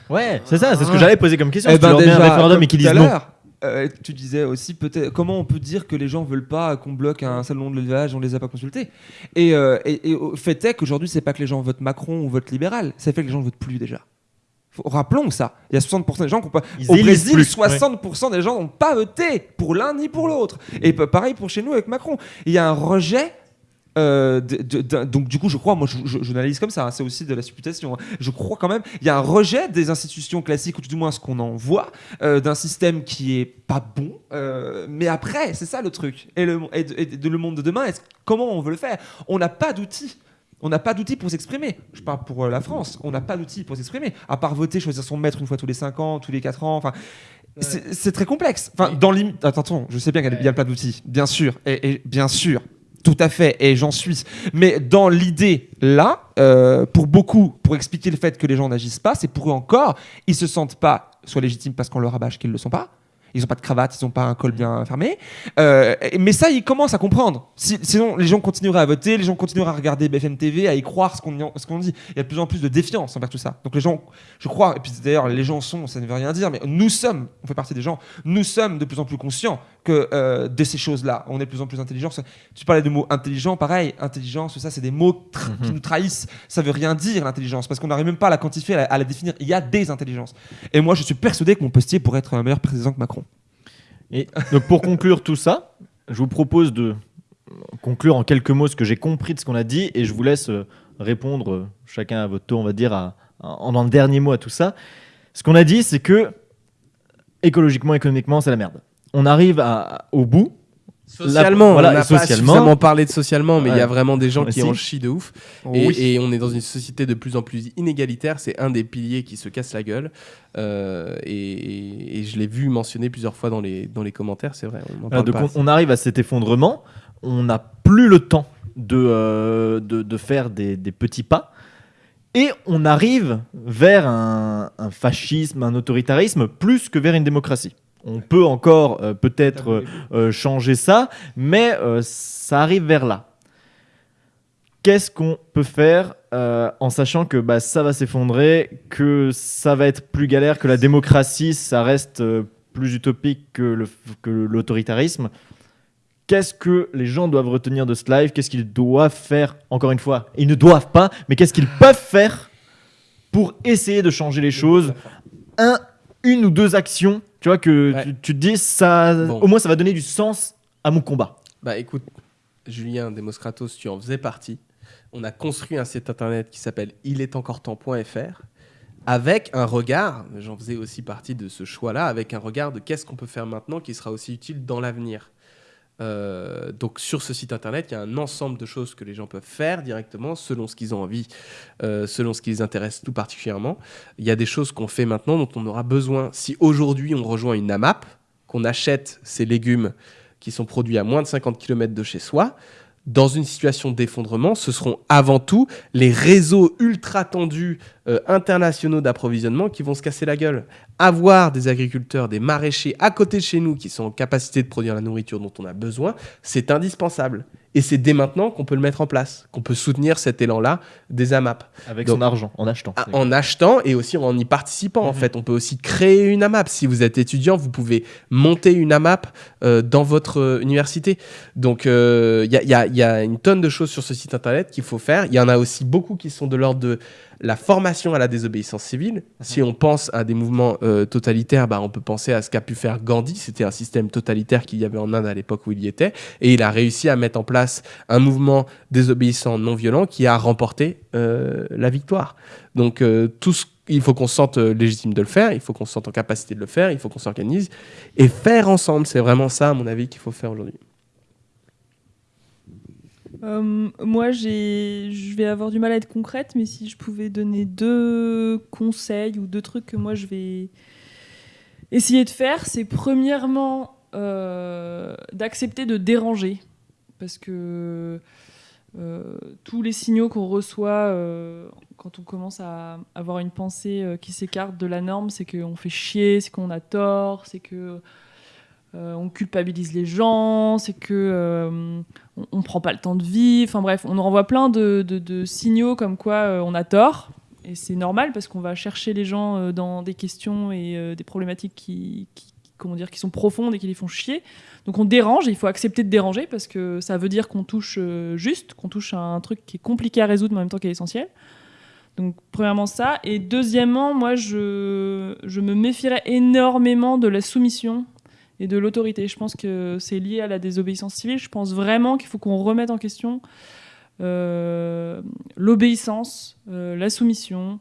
Speaker 1: Ouais, c'est ça, c'est ce que j'allais poser comme question.
Speaker 2: Eh
Speaker 1: Si
Speaker 2: ben
Speaker 1: leur mets un
Speaker 2: déjà,
Speaker 1: référendum et qu'ils disent non.
Speaker 2: Euh, tu disais aussi peut-être comment on peut dire que les gens veulent pas qu'on bloque un salon de l'élevage, on les a pas consultés? Et, euh, et, et fait est qu'aujourd'hui c'est pas que les gens votent Macron ou votent libéral, c'est fait que les gens votent plus déjà. Faut- rappelons ça. Il y a 60% des gens qui ont pas.
Speaker 1: Ils
Speaker 2: Au Brésil,
Speaker 1: plus.
Speaker 2: 60% des gens n'ont pas voté pour l'un ni pour l'autre. Et pa- pareil pour chez nous avec Macron. Il y a un rejet. Euh, de- de- d'un- donc du coup je crois moi je, je- je l'analyse comme ça hein, c'est aussi de la supputation hein. je crois quand même il y a un rejet des institutions classiques ou du moins ce qu'on en voit euh, d'un système qui est pas bon euh, mais après c'est ça le truc et le, et de, et de- le monde de demain comment on veut le faire? On n'a pas d'outils on n'a pas d'outils pour s'exprimer. Je parle pour la France. On n'a pas d'outils pour s'exprimer. À part voter, choisir son maître une fois tous les 5 ans, tous les 4 ans. Enfin, c'est très complexe. Enfin, dans l'im- Attends, je sais bien qu'il y a- il y a plein d'outils. Bien sûr. Et, et bien sûr. Tout à fait. Et j'en suis. Mais dans l'idée, là, euh, pour beaucoup, pour expliquer le fait que les gens n'agissent pas, c'est pour eux encore, ils se sentent pas soit légitimes parce qu'on leur rabâche qu'ils ne le sont pas. Ils n'ont pas de cravate, ils n'ont pas un col bien fermé. Euh, mais ça, ils commencent à comprendre. Si- sinon, les gens continueraient à voter, les gens continueraient à regarder BFM TV, à y croire ce qu'on y- ce qu'on dit. Il y a de plus en plus de défiance envers tout ça. Donc les gens, je crois, et puis d'ailleurs, les gens sont, ça ne veut rien dire, mais nous sommes, on fait partie des gens, nous sommes de plus en plus conscients que euh, de ces choses-là. On est de plus en plus intelligents. Tu parlais de mots intelligent, pareil, intelligence, tout ça, c'est des mots tr- qui nous trahissent. Ça veut rien dire l'intelligence, parce qu'on n'arrive même pas à la quantifier, à la, à la définir. Il y a des intelligences. Et moi, je suis persuadé que mon postier pourrait être un meilleur président que Macron.
Speaker 1: Et donc pour conclure tout ça, je vous propose de conclure en quelques mots ce que j'ai compris de ce qu'on a dit et je vous laisse euh, répondre euh, chacun à votre tour, on va dire, à- en, en dernier mot à tout ça. Ce qu'on a dit, c'est que écologiquement, économiquement, c'est la merde. On arrive à- au bout,
Speaker 4: Socialement,
Speaker 1: voilà,
Speaker 4: on n'a pas
Speaker 1: socialement.
Speaker 4: suffisamment parlé de socialement, mais il y a vraiment des gens
Speaker 1: Mais
Speaker 4: qui
Speaker 1: si.
Speaker 4: en chient de ouf. Et,
Speaker 2: Oui.
Speaker 4: et on est dans une société de plus en plus inégalitaire. C'est un des piliers qui se casse la gueule. Euh, et, je l'ai vu mentionné plusieurs fois dans les, dans les commentaires, c'est vrai. On en
Speaker 1: Voilà,
Speaker 4: parle
Speaker 1: donc
Speaker 4: pas
Speaker 1: on, arrive à cet effondrement, on n'a plus le temps de, euh, de, de faire des, des petits pas, et on arrive vers un, un fascisme, un autoritarisme, plus que vers une démocratie. On peut encore euh, peut-être euh, euh, changer ça, mais ça arrive vers là. Qu'est-ce qu'on peut faire en sachant que bah, ça va s'effondrer, que ça va être plus galère, que la démocratie, ça reste plus utopique que l'autoritarisme? Qu'est-ce que les gens doivent retenir de ce live? Qu'est-ce qu'ils doivent faire Encore une fois, ils ne doivent pas, mais qu'est-ce qu'ils peuvent faire pour essayer de changer les choses Un, une ou deux actions, tu vois que
Speaker 4: Ouais.
Speaker 1: tu, tu te dis ça,
Speaker 4: Bon.
Speaker 1: au moins ça va donner du sens à mon combat.
Speaker 4: Bah écoute, Julien Demoskratos, tu en faisais partie. On a construit un site internet qui s'appelle ilestencoretemps.fr avec un regard, j'en faisais aussi partie de ce choix-là, avec un regard de qu'est-ce qu'on peut faire maintenant qui sera aussi utile dans l'avenir. Euh, donc sur ce site internet, il y a un ensemble de choses que les gens peuvent faire directement selon ce qu'ils ont envie, euh, selon ce qui les intéresse tout particulièrement. Il y a des choses qu'on fait maintenant dont on aura besoin. Si aujourd'hui on rejoint une AMAP, qu'on achète ces légumes qui sont produits à moins de 50 km de chez soi, dans une situation d'effondrement, ce seront avant tout les réseaux ultra tendus euh, internationaux d'approvisionnement qui vont se casser la gueule. Avoir des agriculteurs, des maraîchers à côté de chez nous qui sont en capacité de produire la nourriture dont on a besoin, c'est indispensable. Et c'est dès maintenant qu'on peut le mettre en place, qu'on peut soutenir cet élan-là des AMAP.
Speaker 1: Avec
Speaker 4: Donc-
Speaker 1: son argent, en achetant.
Speaker 4: Ah, En achetant et aussi en y participant, en
Speaker 1: Mhm.
Speaker 4: fait. On peut aussi créer une AMAP. Si vous êtes étudiant, vous pouvez monter une AMAP euh, dans votre euh, université. Donc, il y, a, y a- y a une tonne de choses sur ce site internet qu'il faut faire. Il y en a aussi beaucoup qui sont de l'ordre de la formation à la désobéissance civile. Si on pense à des mouvements euh, totalitaires, bah, on peut penser à ce qu'a pu faire Gandhi. C'était un système totalitaire qu'il y avait en Inde à l'époque où il y était. Et il a réussi à mettre en place un mouvement désobéissant non violent qui a remporté euh, la victoire. Donc, euh, tout il faut qu'on se sente légitime de le faire, il faut qu'on se sente en capacité de le faire, il faut qu'on s'organise et faire ensemble. C'est vraiment ça, à mon avis, qu'il faut faire aujourd'hui.
Speaker 3: Euh, moi, je vais avoir du mal à être concrète, mais si je pouvais donner deux conseils ou deux trucs que moi je vais essayer de faire, c'est premièrement euh, d'accepter de déranger, parce que euh, tous les signaux qu'on reçoit quand on commence à avoir une pensée qui s'écarte de la norme, c'est qu'on fait chier, c'est qu'on a tort, c'est que euh, on culpabilise les gens, c'est que euh, on, prend pas le temps de vivre. Enfin bref, on nous renvoie plein de, signaux comme quoi euh, on a tort. Et c'est normal parce qu'on va chercher les gens euh, dans des questions et des problématiques qui, comment dire, qui sont profondes et qui les font chier. Donc on dérange et il faut accepter de déranger parce que ça veut dire qu'on touche juste, qu'on touche à un truc qui est compliqué à résoudre mais en même temps qui est essentiel. Donc premièrement ça. Et deuxièmement, moi je me méfierais énormément de la soumission et de l'autorité. Je pense que c'est lié à la désobéissance civile. Je pense vraiment qu'il faut qu'on remette en question euh, l'obéissance, euh, la soumission,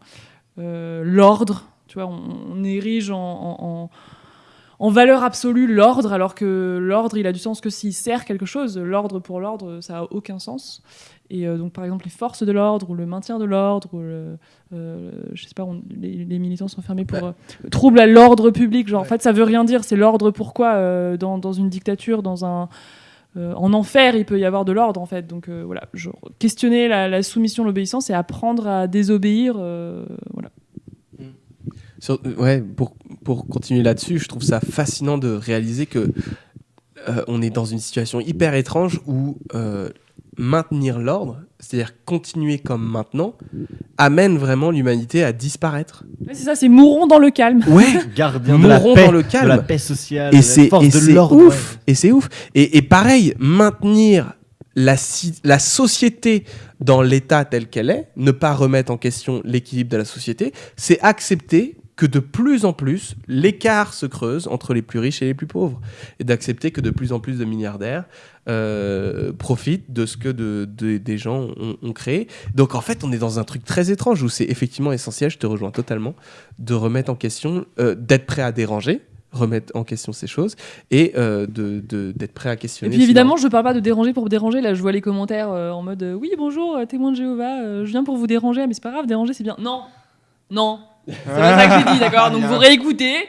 Speaker 3: euh, l'ordre. Tu vois, on, érige en- en valeur absolue l'ordre, alors que l'ordre, il a du sens que s'il sert quelque chose. L'ordre pour l'ordre, ça a aucun sens. Et euh, donc, par exemple, les forces de l'ordre ou le maintien de l'ordre, ou le, euh, je sais pas, on- les, les militants sont fermés pour euh, trouble à l'ordre public. Genre, en fait, ça veut rien dire. C'est l'ordre pourquoi euh, dans, dans une dictature, dans un en enfer, il peut y avoir de l'ordre en fait. Donc voilà, genre, questionner la, la soumission, l'obéissance et apprendre à désobéir. voilà.
Speaker 4: Sur- euh, ouais, pour, pour continuer là-dessus, je trouve ça fascinant de réaliser que euh, on est dans une situation hyper étrange où euh, maintenir l'ordre, c'est-à-dire continuer comme maintenant, amène vraiment l'humanité à disparaître.
Speaker 3: Ouais, c'est ça, c'est mourons dans le calme.
Speaker 4: Ouais,
Speaker 1: Gardien de la paix,
Speaker 4: dans le
Speaker 1: de
Speaker 4: calme.
Speaker 1: la paix sociale,
Speaker 4: Et
Speaker 1: de
Speaker 4: c'est
Speaker 1: la force
Speaker 4: et
Speaker 1: de
Speaker 4: c'est ouf. Et c'est ouf. Et, et pareil, maintenir la, la société dans l'état tel qu'elle est, ne pas remettre en question l'équilibre de la société, c'est accepter que de plus en plus, l'écart se creuse entre les plus riches et les plus pauvres. Et d'accepter que de plus en plus de milliardaires euh, profitent de ce que de- de- des gens ont, ont créé. Donc en fait, on est dans un truc très étrange où c'est effectivement essentiel, je te rejoins totalement, de remettre en question, euh, d'être prêt à déranger, remettre en question ces choses et euh, de- de- d'être prêt à
Speaker 3: Et
Speaker 4: questionner.
Speaker 3: puis évidemment, je parle pas de déranger pour déranger. Là, je vois les commentaires euh, en mode euh, oui, bonjour, témoin de Jéhovah, je viens pour vous déranger, mais c'est pas grave, déranger c'est bien. Non, non, c'est pas ça que j'ai dit, d'accord Donc vous réécoutez.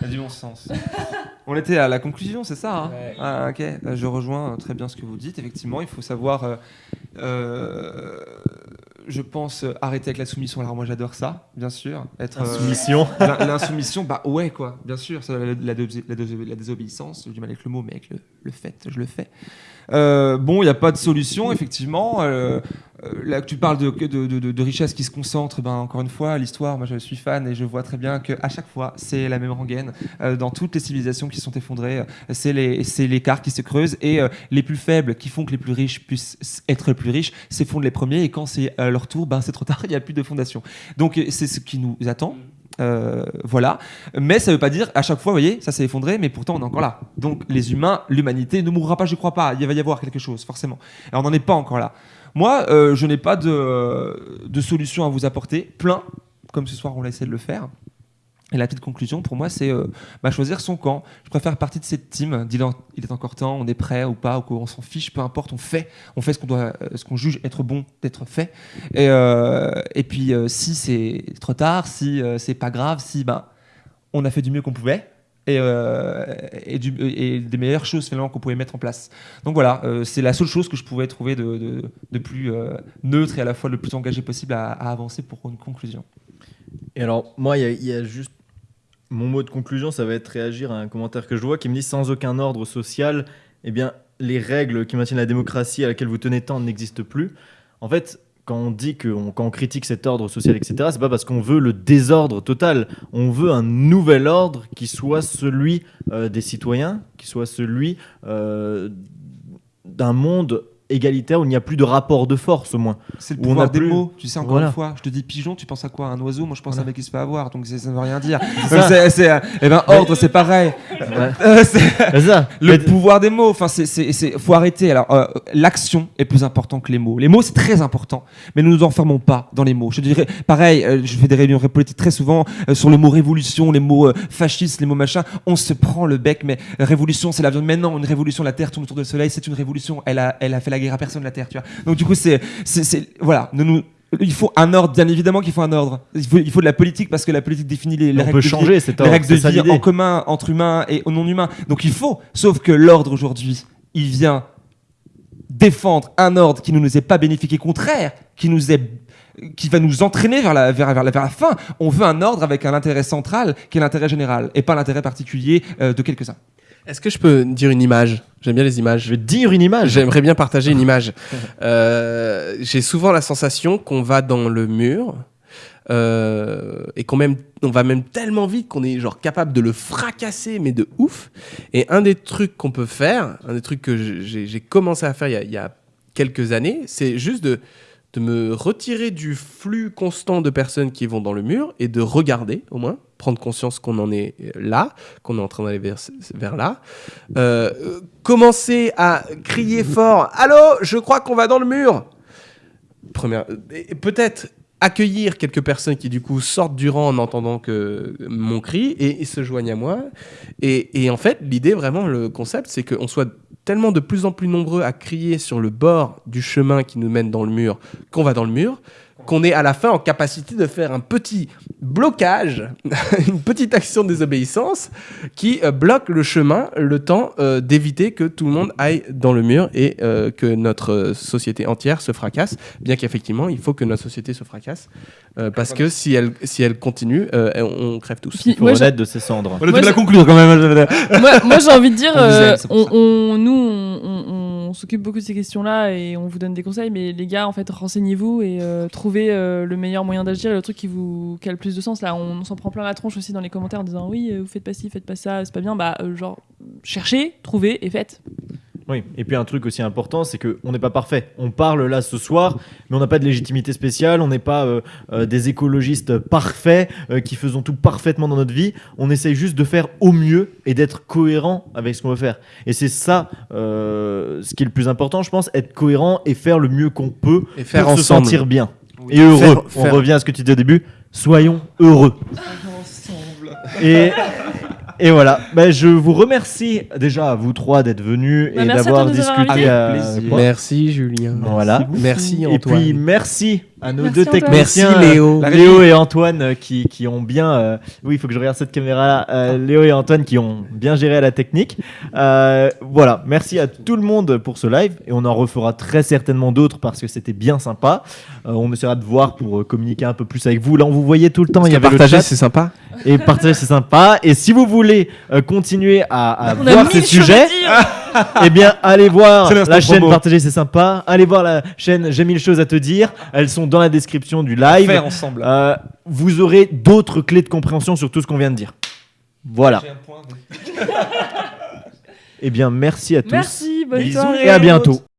Speaker 2: Y a du bon sens. On était à la conclusion, c'est ça hein
Speaker 4: Ouais.
Speaker 2: Ah, ok, Euh, je rejoins euh, très bien ce que vous dites. Effectivement, il faut savoir, euh, euh, je pense, euh, arrêter avec la soumission. Alors moi, j'adore ça, bien sûr. Être, euh,
Speaker 1: Soumission.
Speaker 2: l'in- L'insoumission, bah ouais, quoi, bien sûr. ça, la, la la la désobéissance, j'ai du mal avec le mot, mais avec le, le fait, je le fais. Euh, bon, il n'y a pas de solution, effectivement. Euh, euh, là, tu parles de, de, qui se concentre, ben, encore une fois, l'histoire, moi je suis fan et je vois très bien qu'à chaque fois, c'est la même rengaine. Dans toutes les civilisations qui sont effondrées, c'est l'écart qui se creuse et les plus faibles qui font que les plus riches puissent être plus riches s'effondrent les premiers et quand c'est à leur tour, ben, c'est trop tard, il n'y a plus de fondation. Donc c'est ce qui nous attend. Euh, voilà, mais ça veut pas dire à chaque fois, vous voyez, ça s'est effondré, mais pourtant on est encore là. Donc les humains, l'humanité ne mourra pas, je crois pas. Il va y avoir quelque chose, forcément. Alors on n'en est pas encore là. Moi, euh, je n'ai pas de, de solution à vous apporter, plein, comme ce soir on l'a essayé de le faire. Et la petite conclusion pour moi, c'est euh, bah, choisir son camp. Je préfère partie de cette team. Il est encore temps, on est prêt ou pas, ou qu'on s'en fiche, peu importe, on fait, on fait ce qu'on doit, euh, ce qu'on juge être bon d'être fait. Et, euh, et puis euh, si c'est trop tard, si c'est pas grave, si bah, on a fait du mieux qu'on pouvait. Et, et, des meilleures choses finalement qu'on pouvait mettre en place. Donc voilà, c'est la seule chose que je pouvais trouver de, de- plus neutre et à la fois le plus engagé possible à, avancer pour une conclusion.
Speaker 1: Et alors, moi, il y, a juste. Mon mot de conclusion, ça va être réagir à un commentaire que je vois qui me dit sans aucun ordre social, eh bien, les règles qui maintiennent la démocratie à laquelle vous tenez tant n'existent plus. En fait, quand on dit que on- quand on critique cet ordre social, etc., c'est pas parce qu'on veut le désordre total. On veut un nouvel ordre qui soit celui euh, des citoyens, qui soit celui euh, d'un monde égalitaire où il n'y a plus de rapport de force, au moins.
Speaker 2: C'est le
Speaker 1: Où on
Speaker 2: pouvoir
Speaker 1: a
Speaker 2: des
Speaker 1: plus-
Speaker 2: mots. Tu sais, encore
Speaker 1: Voilà.
Speaker 2: une fois, je te dis pigeon, tu penses à quoi? Un oiseau? Moi, je pense à un mec qui se fait avoir, donc ça ne veut rien dire. c'est- euh, eh ben, ordre, c'est pareil.
Speaker 1: Ouais.
Speaker 2: Euh, c'est-
Speaker 1: ça.
Speaker 2: le pouvoir des mots, enfin, c'est, c'est, c'est- faut arrêter. Alors, euh, l'action est plus important que les mots. Les mots, c'est très important, mais ne nous enfermons pas dans les mots. Je dirais, pareil, je fais des réunions politiques très souvent sur le mot révolution, les mots fascistes, les mots machin. On se prend le bec, mais révolution, c'est l'avion de maintenant. Une révolution, la Terre tourne autour du Soleil, c'est une révolution. Elle a, elle a fait la guerre à personne, la Terre, tu vois. Donc, du coup, c'est, voilà, ne nous il faut un ordre, bien évidemment qu'il faut un ordre. Il faut, il faut de la politique parce que la politique définit les, règles
Speaker 1: peut
Speaker 2: de vie
Speaker 1: changer
Speaker 2: les règles de en commun entre humains et non humains. Donc il faut, sauf que l'ordre aujourd'hui, il vient défendre un ordre qui ne nous est pas bénéfique et contraire, qui nous est qui va nous entraîner vers la, vers, vers la, vers la fin. On veut un ordre avec un intérêt central qui est l'intérêt général et pas l'intérêt particulier euh, de quelques-uns.
Speaker 4: Est-ce que je peux dire une image? J'aime bien les images.
Speaker 1: Je vais dire une image.
Speaker 4: J'aimerais bien partager une image. Euh, J'ai souvent la sensation qu'on va dans le mur euh, et qu'on même, on va même tellement vite qu'on est genre capable de le fracasser, mais de ouf. Et un des trucs qu'on peut faire, un des trucs que j'ai j'ai commencé à faire il y a, il y a quelques années, c'est juste de, de me retirer du flux constant de personnes qui vont dans le mur et de regarder au moins, prendre conscience qu'on en est là, qu'on est en train d'aller vers, là. Euh, commencer à crier fort Allô, je crois qu'on va dans le mur Première, peut-être accueillir quelques personnes qui du coup sortent du rang en entendant que mon cri et, et se joignent à moi. Et, et en fait, l'idée vraiment, le concept, c'est qu'on soit tellement de plus en plus nombreux à crier sur le bord du chemin qui nous mène dans le mur qu'on va dans le mur, qu'on est à la fin en capacité de faire un petit blocage, une petite action de désobéissance qui euh, bloque le chemin le temps euh, d'éviter que tout le monde aille dans le mur et euh, que notre société entière se fracasse, bien qu'effectivement il faut que notre société se fracasse, euh, parce que si elle, si elle continue, euh, on, on crève tous.
Speaker 3: Puis,
Speaker 1: Il faut
Speaker 3: moi, j'ai-
Speaker 1: renaître de ses cendres.
Speaker 2: On
Speaker 3: Moi,
Speaker 2: la conclure quand même.
Speaker 3: moi, moi, j'ai envie de dire,
Speaker 2: On
Speaker 3: euh, on, on- nous, on, on- on s'occupe beaucoup de ces questions-là et on vous donne des conseils, mais les gars, en fait, renseignez-vous et euh, trouvez euh, le meilleur moyen d'agir et le truc qui vous qui a le plus de sens. Là, on, s'en prend plein la tronche aussi dans les commentaires en disant oui, vous faites pas ci, faites pas ça, c'est pas bien. Bah, euh, genre, cherchez, trouvez et faites.
Speaker 1: Oui, et puis un truc aussi important, c'est qu'on n'est pas parfait. On parle là ce soir, mais on n'a pas de légitimité spéciale, on n'est pas euh, euh, des écologistes parfaits euh, qui faisons tout parfaitement dans notre vie. On essaye juste de faire au mieux et d'être cohérent avec ce qu'on veut faire. Et c'est ça euh, ce qui est le plus important, je pense, être cohérent et faire le mieux qu'on peut
Speaker 4: Et faire
Speaker 1: pour se sentir bien
Speaker 2: Oui.
Speaker 1: et heureux.
Speaker 4: Faire-
Speaker 1: On revient à ce que tu disais au début, soyons heureux. Et, et voilà. Ben, je vous remercie déjà à vous trois d'être venus
Speaker 3: Bah,
Speaker 1: et
Speaker 3: merci
Speaker 1: d'avoir discuté. euh,
Speaker 2: Plaisir.
Speaker 4: Merci Julien.
Speaker 1: Voilà.
Speaker 4: Merci
Speaker 1: Et
Speaker 4: Antoine.
Speaker 1: puis merci à nos
Speaker 3: Merci,
Speaker 1: deux
Speaker 3: Antoine.
Speaker 4: Merci
Speaker 1: techniciens.
Speaker 4: Léo.
Speaker 2: La
Speaker 1: Léo et Antoine euh, qui, qui ont bien. euh, oui, il faut que je regarde cette caméra. là Léo et Antoine qui ont bien géré la technique. Euh, voilà, merci à tout le monde pour ce live et on en refera très certainement d'autres parce que c'était bien sympa. Euh, on essaiera de voir pour euh, communiquer un peu plus avec vous. Là, on vous voyait tout le temps. Il y avait le
Speaker 4: partager,
Speaker 1: chat
Speaker 4: c'est sympa.
Speaker 1: et partager, c'est sympa. Et si vous voulez euh, continuer à, à voir ces sujets,
Speaker 3: dire.
Speaker 1: Eh bien, allez voir la chaîne
Speaker 2: promo.
Speaker 1: Partager, c'est sympa. Allez voir la chaîne J'ai mille choses à te dire. Elles sont dans la description du live.
Speaker 2: Faire ensemble.
Speaker 1: Euh, vous aurez d'autres clés de compréhension sur tout ce qu'on vient de dire. Voilà.
Speaker 2: J'ai un point de-
Speaker 1: Eh bien, merci à tous.
Speaker 3: Merci, bonne
Speaker 1: Bisous
Speaker 3: soirée.
Speaker 1: et à bientôt.